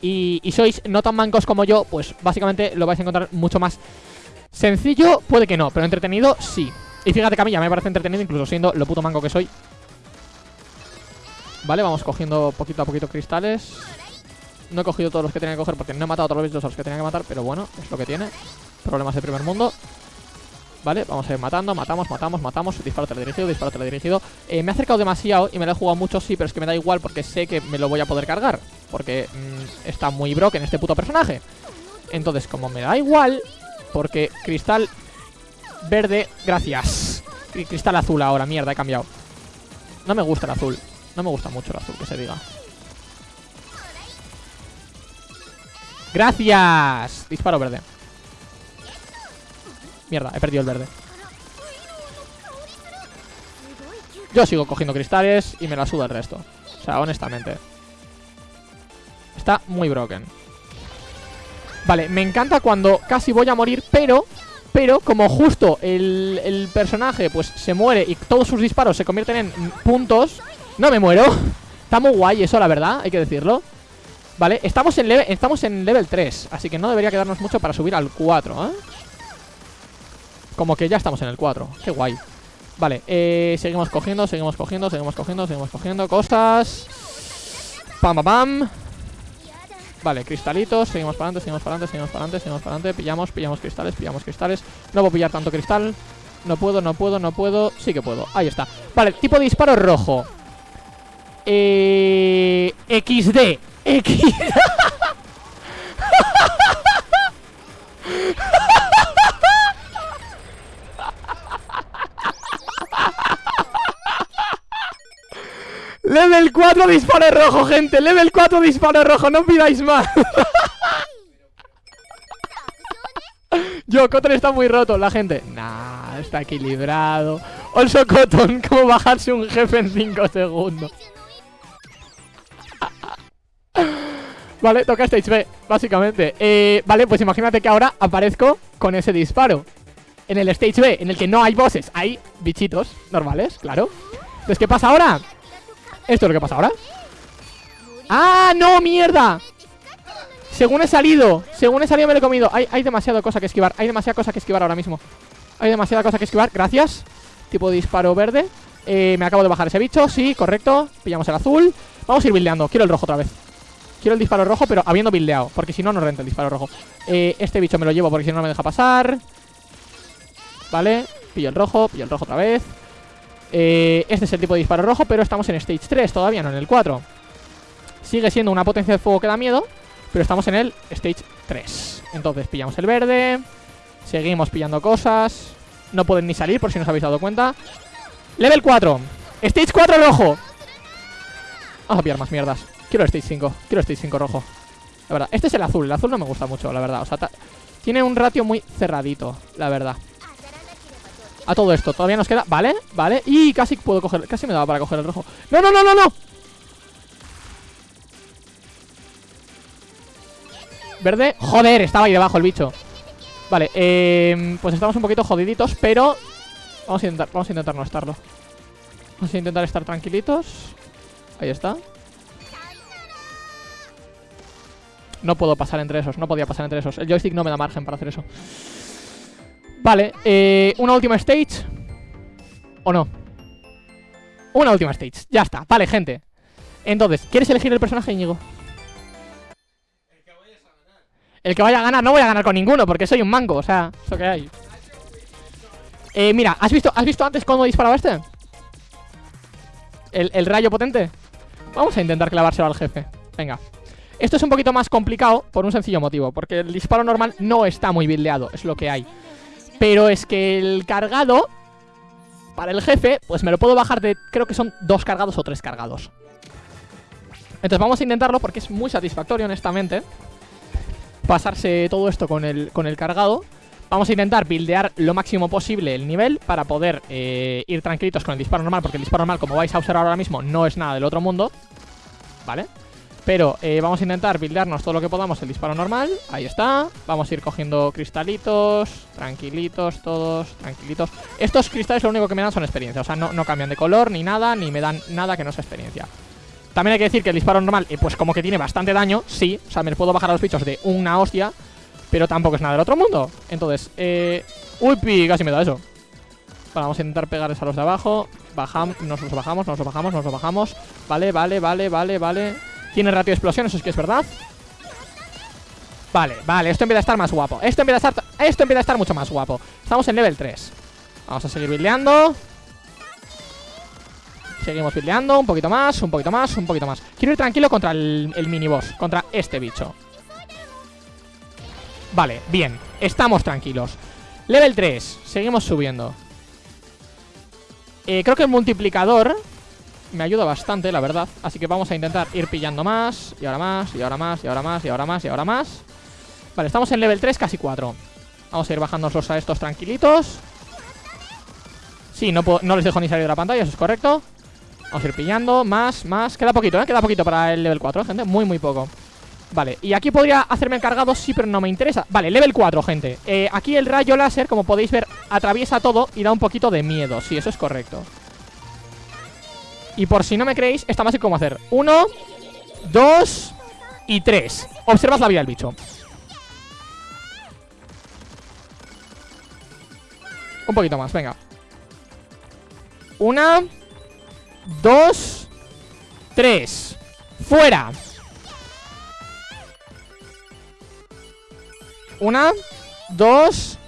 y, sois no tan mancos como yo, pues básicamente lo vais a encontrar mucho más sencillo, puede que no, pero entretenido sí. Y fíjate que me parece entretenido, incluso siendo lo puto manco que soy. Vale, vamos cogiendo poquito a poquito cristales. No he cogido todos los que tenía que coger porque no he matado a todos los que tenía que matar, pero bueno, es lo que tiene. Problemas de primer mundo. Vale, vamos a ir matando, matamos, matamos, matamos Disparo teledirigido, disparo teledirigido eh, Me he acercado demasiado y me lo he jugado mucho, sí Pero es que me da igual porque sé que me lo voy a poder cargar Porque mm, está muy broken este puto personaje Entonces, como me da igual Porque cristal verde, gracias. Y Cristal azul ahora, mierda, he cambiado. No me gusta el azul. No me gusta mucho el azul, que se diga. Gracias. Disparo verde. Mierda, he perdido el verde. Yo sigo cogiendo cristales y me la suda el resto. O sea, honestamente. Está muy broken. Vale, me encanta cuando casi voy a morir Pero, pero como justo el, el personaje pues se muere Y todos sus disparos se convierten en puntos No me muero. Está muy guay eso, la verdad, hay que decirlo. Vale, estamos en, level, estamos en level 3 Así que no debería quedarnos mucho para subir al 4, ¿eh? Como que ya estamos en el 4 Qué guay. Vale, eh, seguimos cogiendo, seguimos cogiendo, seguimos cogiendo, seguimos cogiendo cosas. Pam, pam, pam Vale, cristalitos, seguimos para adelante, seguimos para adelante, seguimos para adelante, seguimos para adelante. Pillamos, pillamos cristales, pillamos cristales. No puedo pillar tanto cristal. No puedo, no puedo, no puedo. Sí que puedo, ahí está. Vale, tipo disparo rojo. Eh... XD X Level 4 disparo rojo, gente. Level 4 disparo rojo, no pidáis más. Yo, Cotton está muy roto La gente, nah, está equilibrado. Also Cotton, cómo bajarse un jefe en 5 segundos Vale, toca Stage B, básicamente. Eh, Vale, pues imagínate que ahora aparezco con ese disparo. En el Stage B, en el que no hay bosses Hay bichitos normales, claro. Entonces, ¿qué pasa ahora? ¿Esto es lo que pasa ahora? ¡Ah, no, mierda! Según he salido Según he salido me lo he comido. Hay, hay demasiada cosa que esquivar Hay demasiada cosa que esquivar ahora mismo. Hay demasiada cosa que esquivar Gracias. Tipo disparo verde. Eh, Me acabo de bajar ese bicho Sí, correcto. Pillamos el azul. Vamos a ir bildeando Quiero el rojo otra vez. Quiero el disparo rojo Pero habiendo bildeado Porque si no, no renta el disparo rojo. Eh, Este bicho me lo llevo Porque si no, no me deja pasar. Vale Pillo el rojo Pillo el rojo otra vez eh, este es el tipo de disparo rojo, pero estamos en Stage 3 todavía, no en el 4 Sigue siendo una potencia de fuego que da miedo Pero estamos en el Stage 3 Entonces pillamos el verde Seguimos pillando cosas. No pueden ni salir por si no os habéis dado cuenta. Level 4 Stage 4 rojo. Vamos a pillar más mierdas. Quiero Stage 5 Quiero Stage 5 rojo. La verdad, este es el azul. El azul no me gusta mucho, la verdad. O sea, tiene un ratio muy cerradito La verdad a todo esto. Todavía nos queda... Vale, vale. Y casi puedo coger... Casi me daba para coger el rojo. ¡No, no, no, no, no! Verde. Joder, estaba ahí debajo el bicho. Vale, eh, pues estamos un poquito jodiditos, pero... Vamos a intentar, vamos a intentar no estarlo. Vamos a intentar estar tranquilitos. Ahí está. No puedo pasar entre esos, no podía pasar entre esos. El joystick no me da margen para hacer eso. Vale, eh, una última stage. ¿O no? Una última stage, ya está, vale gente. Entonces, ¿quieres elegir el personaje, Íñigo? El que vaya a ganar, no voy a ganar con ninguno Porque soy un mango, o sea, eso que hay. Eh, mira, ¿has visto, ¿has visto antes cómo disparaba este? El, el rayo potente. Vamos a intentar clavárselo al jefe. Venga. Esto es un poquito más complicado por un sencillo motivo Porque el disparo normal no está muy buildeado Es lo que hay Pero es que el cargado Para el jefe, pues me lo puedo bajar de Creo que son dos cargados o tres cargados Entonces vamos a intentarlo porque es muy satisfactorio honestamente Pasarse todo esto con el, con el cargado Vamos a intentar buildear lo máximo posible el nivel para poder eh, ir tranquilitos con el disparo normal, porque el disparo normal, como vais a observar ahora mismo, no es nada del otro mundo, ¿vale? Pero eh, vamos a intentar buildearnos todo lo que podamos el disparo normal, ahí está, vamos a ir cogiendo cristalitos, tranquilitos, todos, tranquilitos. Estos cristales lo único que me dan son experiencia, o sea, no, no cambian de color ni nada, ni me dan nada que no sea experiencia. También hay que decir que el disparo normal, eh, pues como que tiene bastante daño, sí, o sea, me puedo bajar a los bichos de una hostia, pero tampoco es nada del otro mundo. Entonces, eh... Uy, casi me da eso. Vale, vamos a intentar pegarles a los de abajo. Bajamos, nos los bajamos, nos los bajamos, nos los bajamos. Vale, vale, vale, vale, vale Tiene ratio de explosión, eso es que es verdad. Vale, vale, esto empieza a estar más guapo. Esto empieza a estar, esto empieza a estar mucho más guapo. Estamos en level 3 Vamos a seguir buildeando. Seguimos buildeando, un poquito más, un poquito más, un poquito más. Quiero ir tranquilo contra el, el Contra este bicho. Vale, bien, estamos tranquilos. Level 3, seguimos subiendo. Eh, Creo que el multiplicador Me ayuda bastante, la verdad. Así que vamos a intentar ir pillando más Y ahora más, y ahora más, y ahora más, y ahora más, y ahora más. Vale, estamos en level 3, casi 4 Vamos a ir bajándonos a estos tranquilitos. Sí, no, no les dejo ni salir de la pantalla, eso es correcto. Vamos a ir pillando, más, más. Queda poquito, ¿eh? Queda poquito para el level 4, gente. Muy, muy poco. Vale, y aquí podría hacerme el cargado, sí, pero no me interesa. Vale, level 4, gente. Eh, Aquí el rayo láser, como podéis ver, atraviesa todo Y da un poquito de miedo, sí, eso es correcto Y por si no me creéis, está más cómo hacer Uno, dos y tres Observad la vida del bicho Un poquito más, venga Una Dos Tres Fuera Una, dos,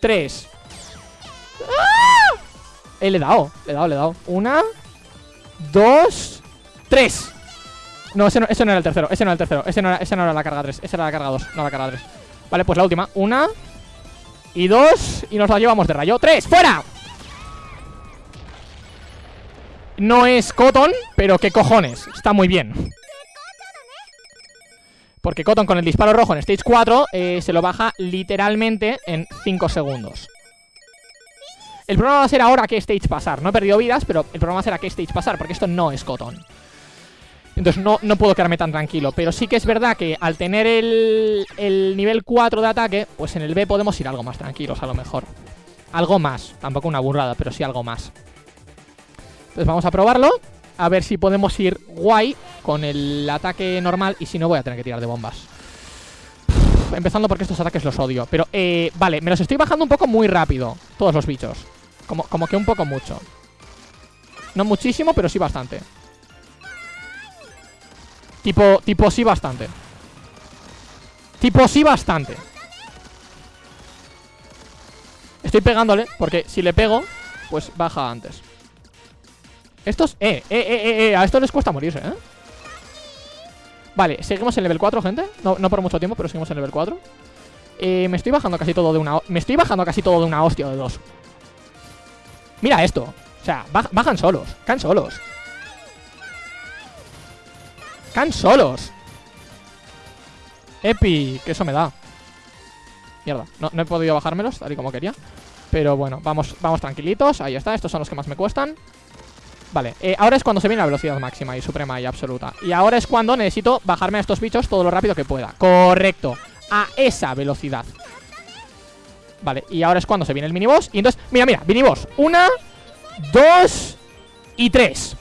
tres. ¡Ah! Eh, le he dado, le he dado, le he dado. Una, dos, tres. No, ese no, ese no era el tercero, ese no era el tercero. Ese no era, ese no era la carga 3, ese era la carga 2, no la carga 3. Vale, pues la última. Una y dos. Y nos la llevamos de rayo. ¡Tres! ¡Fuera! No es Cotton, pero qué cojones. Está muy bien. Porque Cotton con el disparo rojo en Stage 4 eh, se lo baja literalmente en 5 segundos. El problema va a ser ahora qué stage pasar. No he perdido vidas, pero el problema va a ser a qué stage pasar, porque esto no es Cotton. Entonces no, no puedo quedarme tan tranquilo. Pero sí que es verdad que al tener el, el nivel 4 de ataque, pues en el B podemos ir algo más tranquilos a lo mejor. Algo más. Tampoco una burrada, pero sí algo más. Entonces vamos a probarlo. A ver si podemos ir guay con el ataque normal y si no voy a tener que tirar de bombas. Empezando porque estos ataques los odio. Pero, eh, vale, me los estoy bajando un poco muy rápido. Todos los bichos. Como, como que un poco mucho. No muchísimo, pero sí bastante. Tipo, tipo sí bastante. Tipo sí bastante. Estoy pegándole, porque si le pego, pues baja antes. Estos, eh, eh, eh, eh, a estos les cuesta morirse, ¿eh? Vale, seguimos en level 4, gente. No, no por mucho tiempo, pero seguimos en level 4 eh, Me estoy bajando casi todo de una... Me estoy bajando casi todo de una hostia de dos. Mira esto. O sea, bajan solos, caen solos. Caen solos. Epi, que eso me da. Mierda, no, no he podido bajármelos tal y como quería. Pero bueno, vamos, vamos tranquilitos. Ahí está, estos son los que más me cuestan Vale, eh, ahora es cuando se viene la velocidad máxima y suprema y absoluta. Y ahora es cuando necesito bajarme a estos bichos todo lo rápido que pueda. Correcto, a esa velocidad. Vale, y ahora es cuando se viene el miniboss. Y entonces, mira, mira, miniboss Una, dos y tres.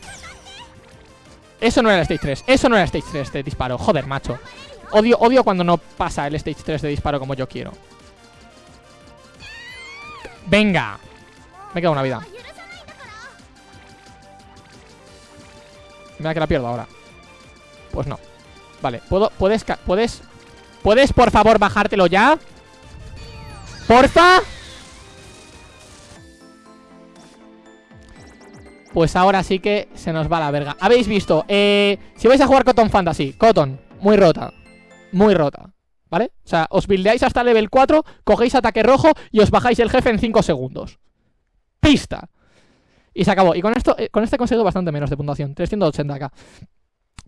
Eso no era el stage 3 Eso no era el stage 3 de disparo. Joder, macho. Odio, odio cuando no pasa el stage 3 de disparo como yo quiero. Venga Me queda una vida Mira que la pierdo ahora Pues no Vale, ¿puedo? ¿Puedes? ¿Puedes? ¿Puedes, por favor, bajártelo ya? ¡Porfa! pues ahora sí que se nos va la verga. Habéis visto, eh, si vais a jugar Cotton Fantasy, Cotton, muy rota, muy rota, ¿vale? O sea, os buildeáis hasta level 4, cogéis ataque rojo y os bajáis el jefe en 5 segundos. Pista. Y se acabó. Y con esto, eh, con este he conseguido bastante menos de puntuación, 380k.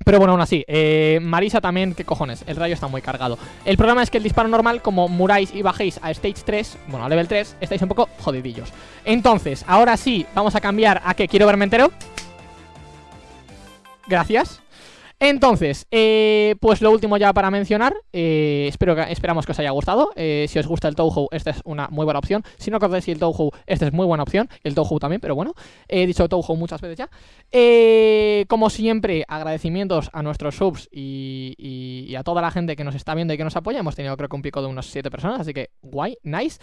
Pero bueno, aún así, eh, Marisa también, ¿qué cojones? El rayo está muy cargado El problema es que el disparo normal, como muráis y bajéis a Stage 3 Bueno, a level 3, estáis un poco jodidillos Entonces, ahora sí, vamos a cambiar a que quiero verme entero Gracias entonces, eh, pues lo último ya para mencionar, eh, espero esperamos que os haya gustado, eh, si os gusta el Touhou, esta es una muy buena opción, si no conocéis el Touhou, esta es muy buena opción, el Touhou también, pero bueno, he dicho Touhou muchas veces ya. como siempre, agradecimientos a nuestros subs y, a toda la gente que nos está viendo y que nos apoya, hemos tenido creo que un pico de unos 7 personas, así que guay, nice.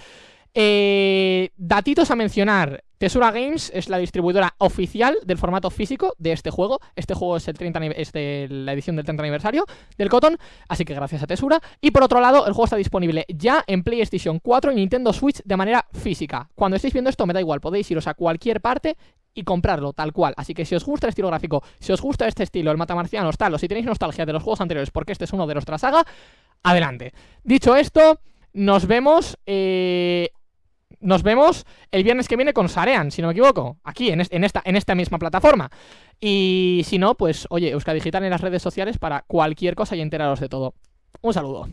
Datitos a mencionar. Tesura Games es la distribuidora oficial del formato físico de este juego. Este juego es, el 30 es de la edición del 30 aniversario del Cotton, así que gracias a Tesura. Y por otro lado, el juego está disponible ya en PlayStation 4 y Nintendo Switch de manera física. Cuando estéis viendo esto me da igual, podéis iros a cualquier parte y comprarlo tal cual. Así que si os gusta el estilo gráfico, si os gusta este estilo, el matamarciano, tal, o si tenéis nostalgia de los juegos anteriores porque este es uno de nuestra saga, adelante. Dicho esto, nos vemos eh, nos vemos el viernes que viene con Sarean, si no me equivoco, aquí, en, esta, en esta misma plataforma. Y si no, pues, oye, Euska Digital en las redes sociales para cualquier cosa y enteraros de todo. Un saludo.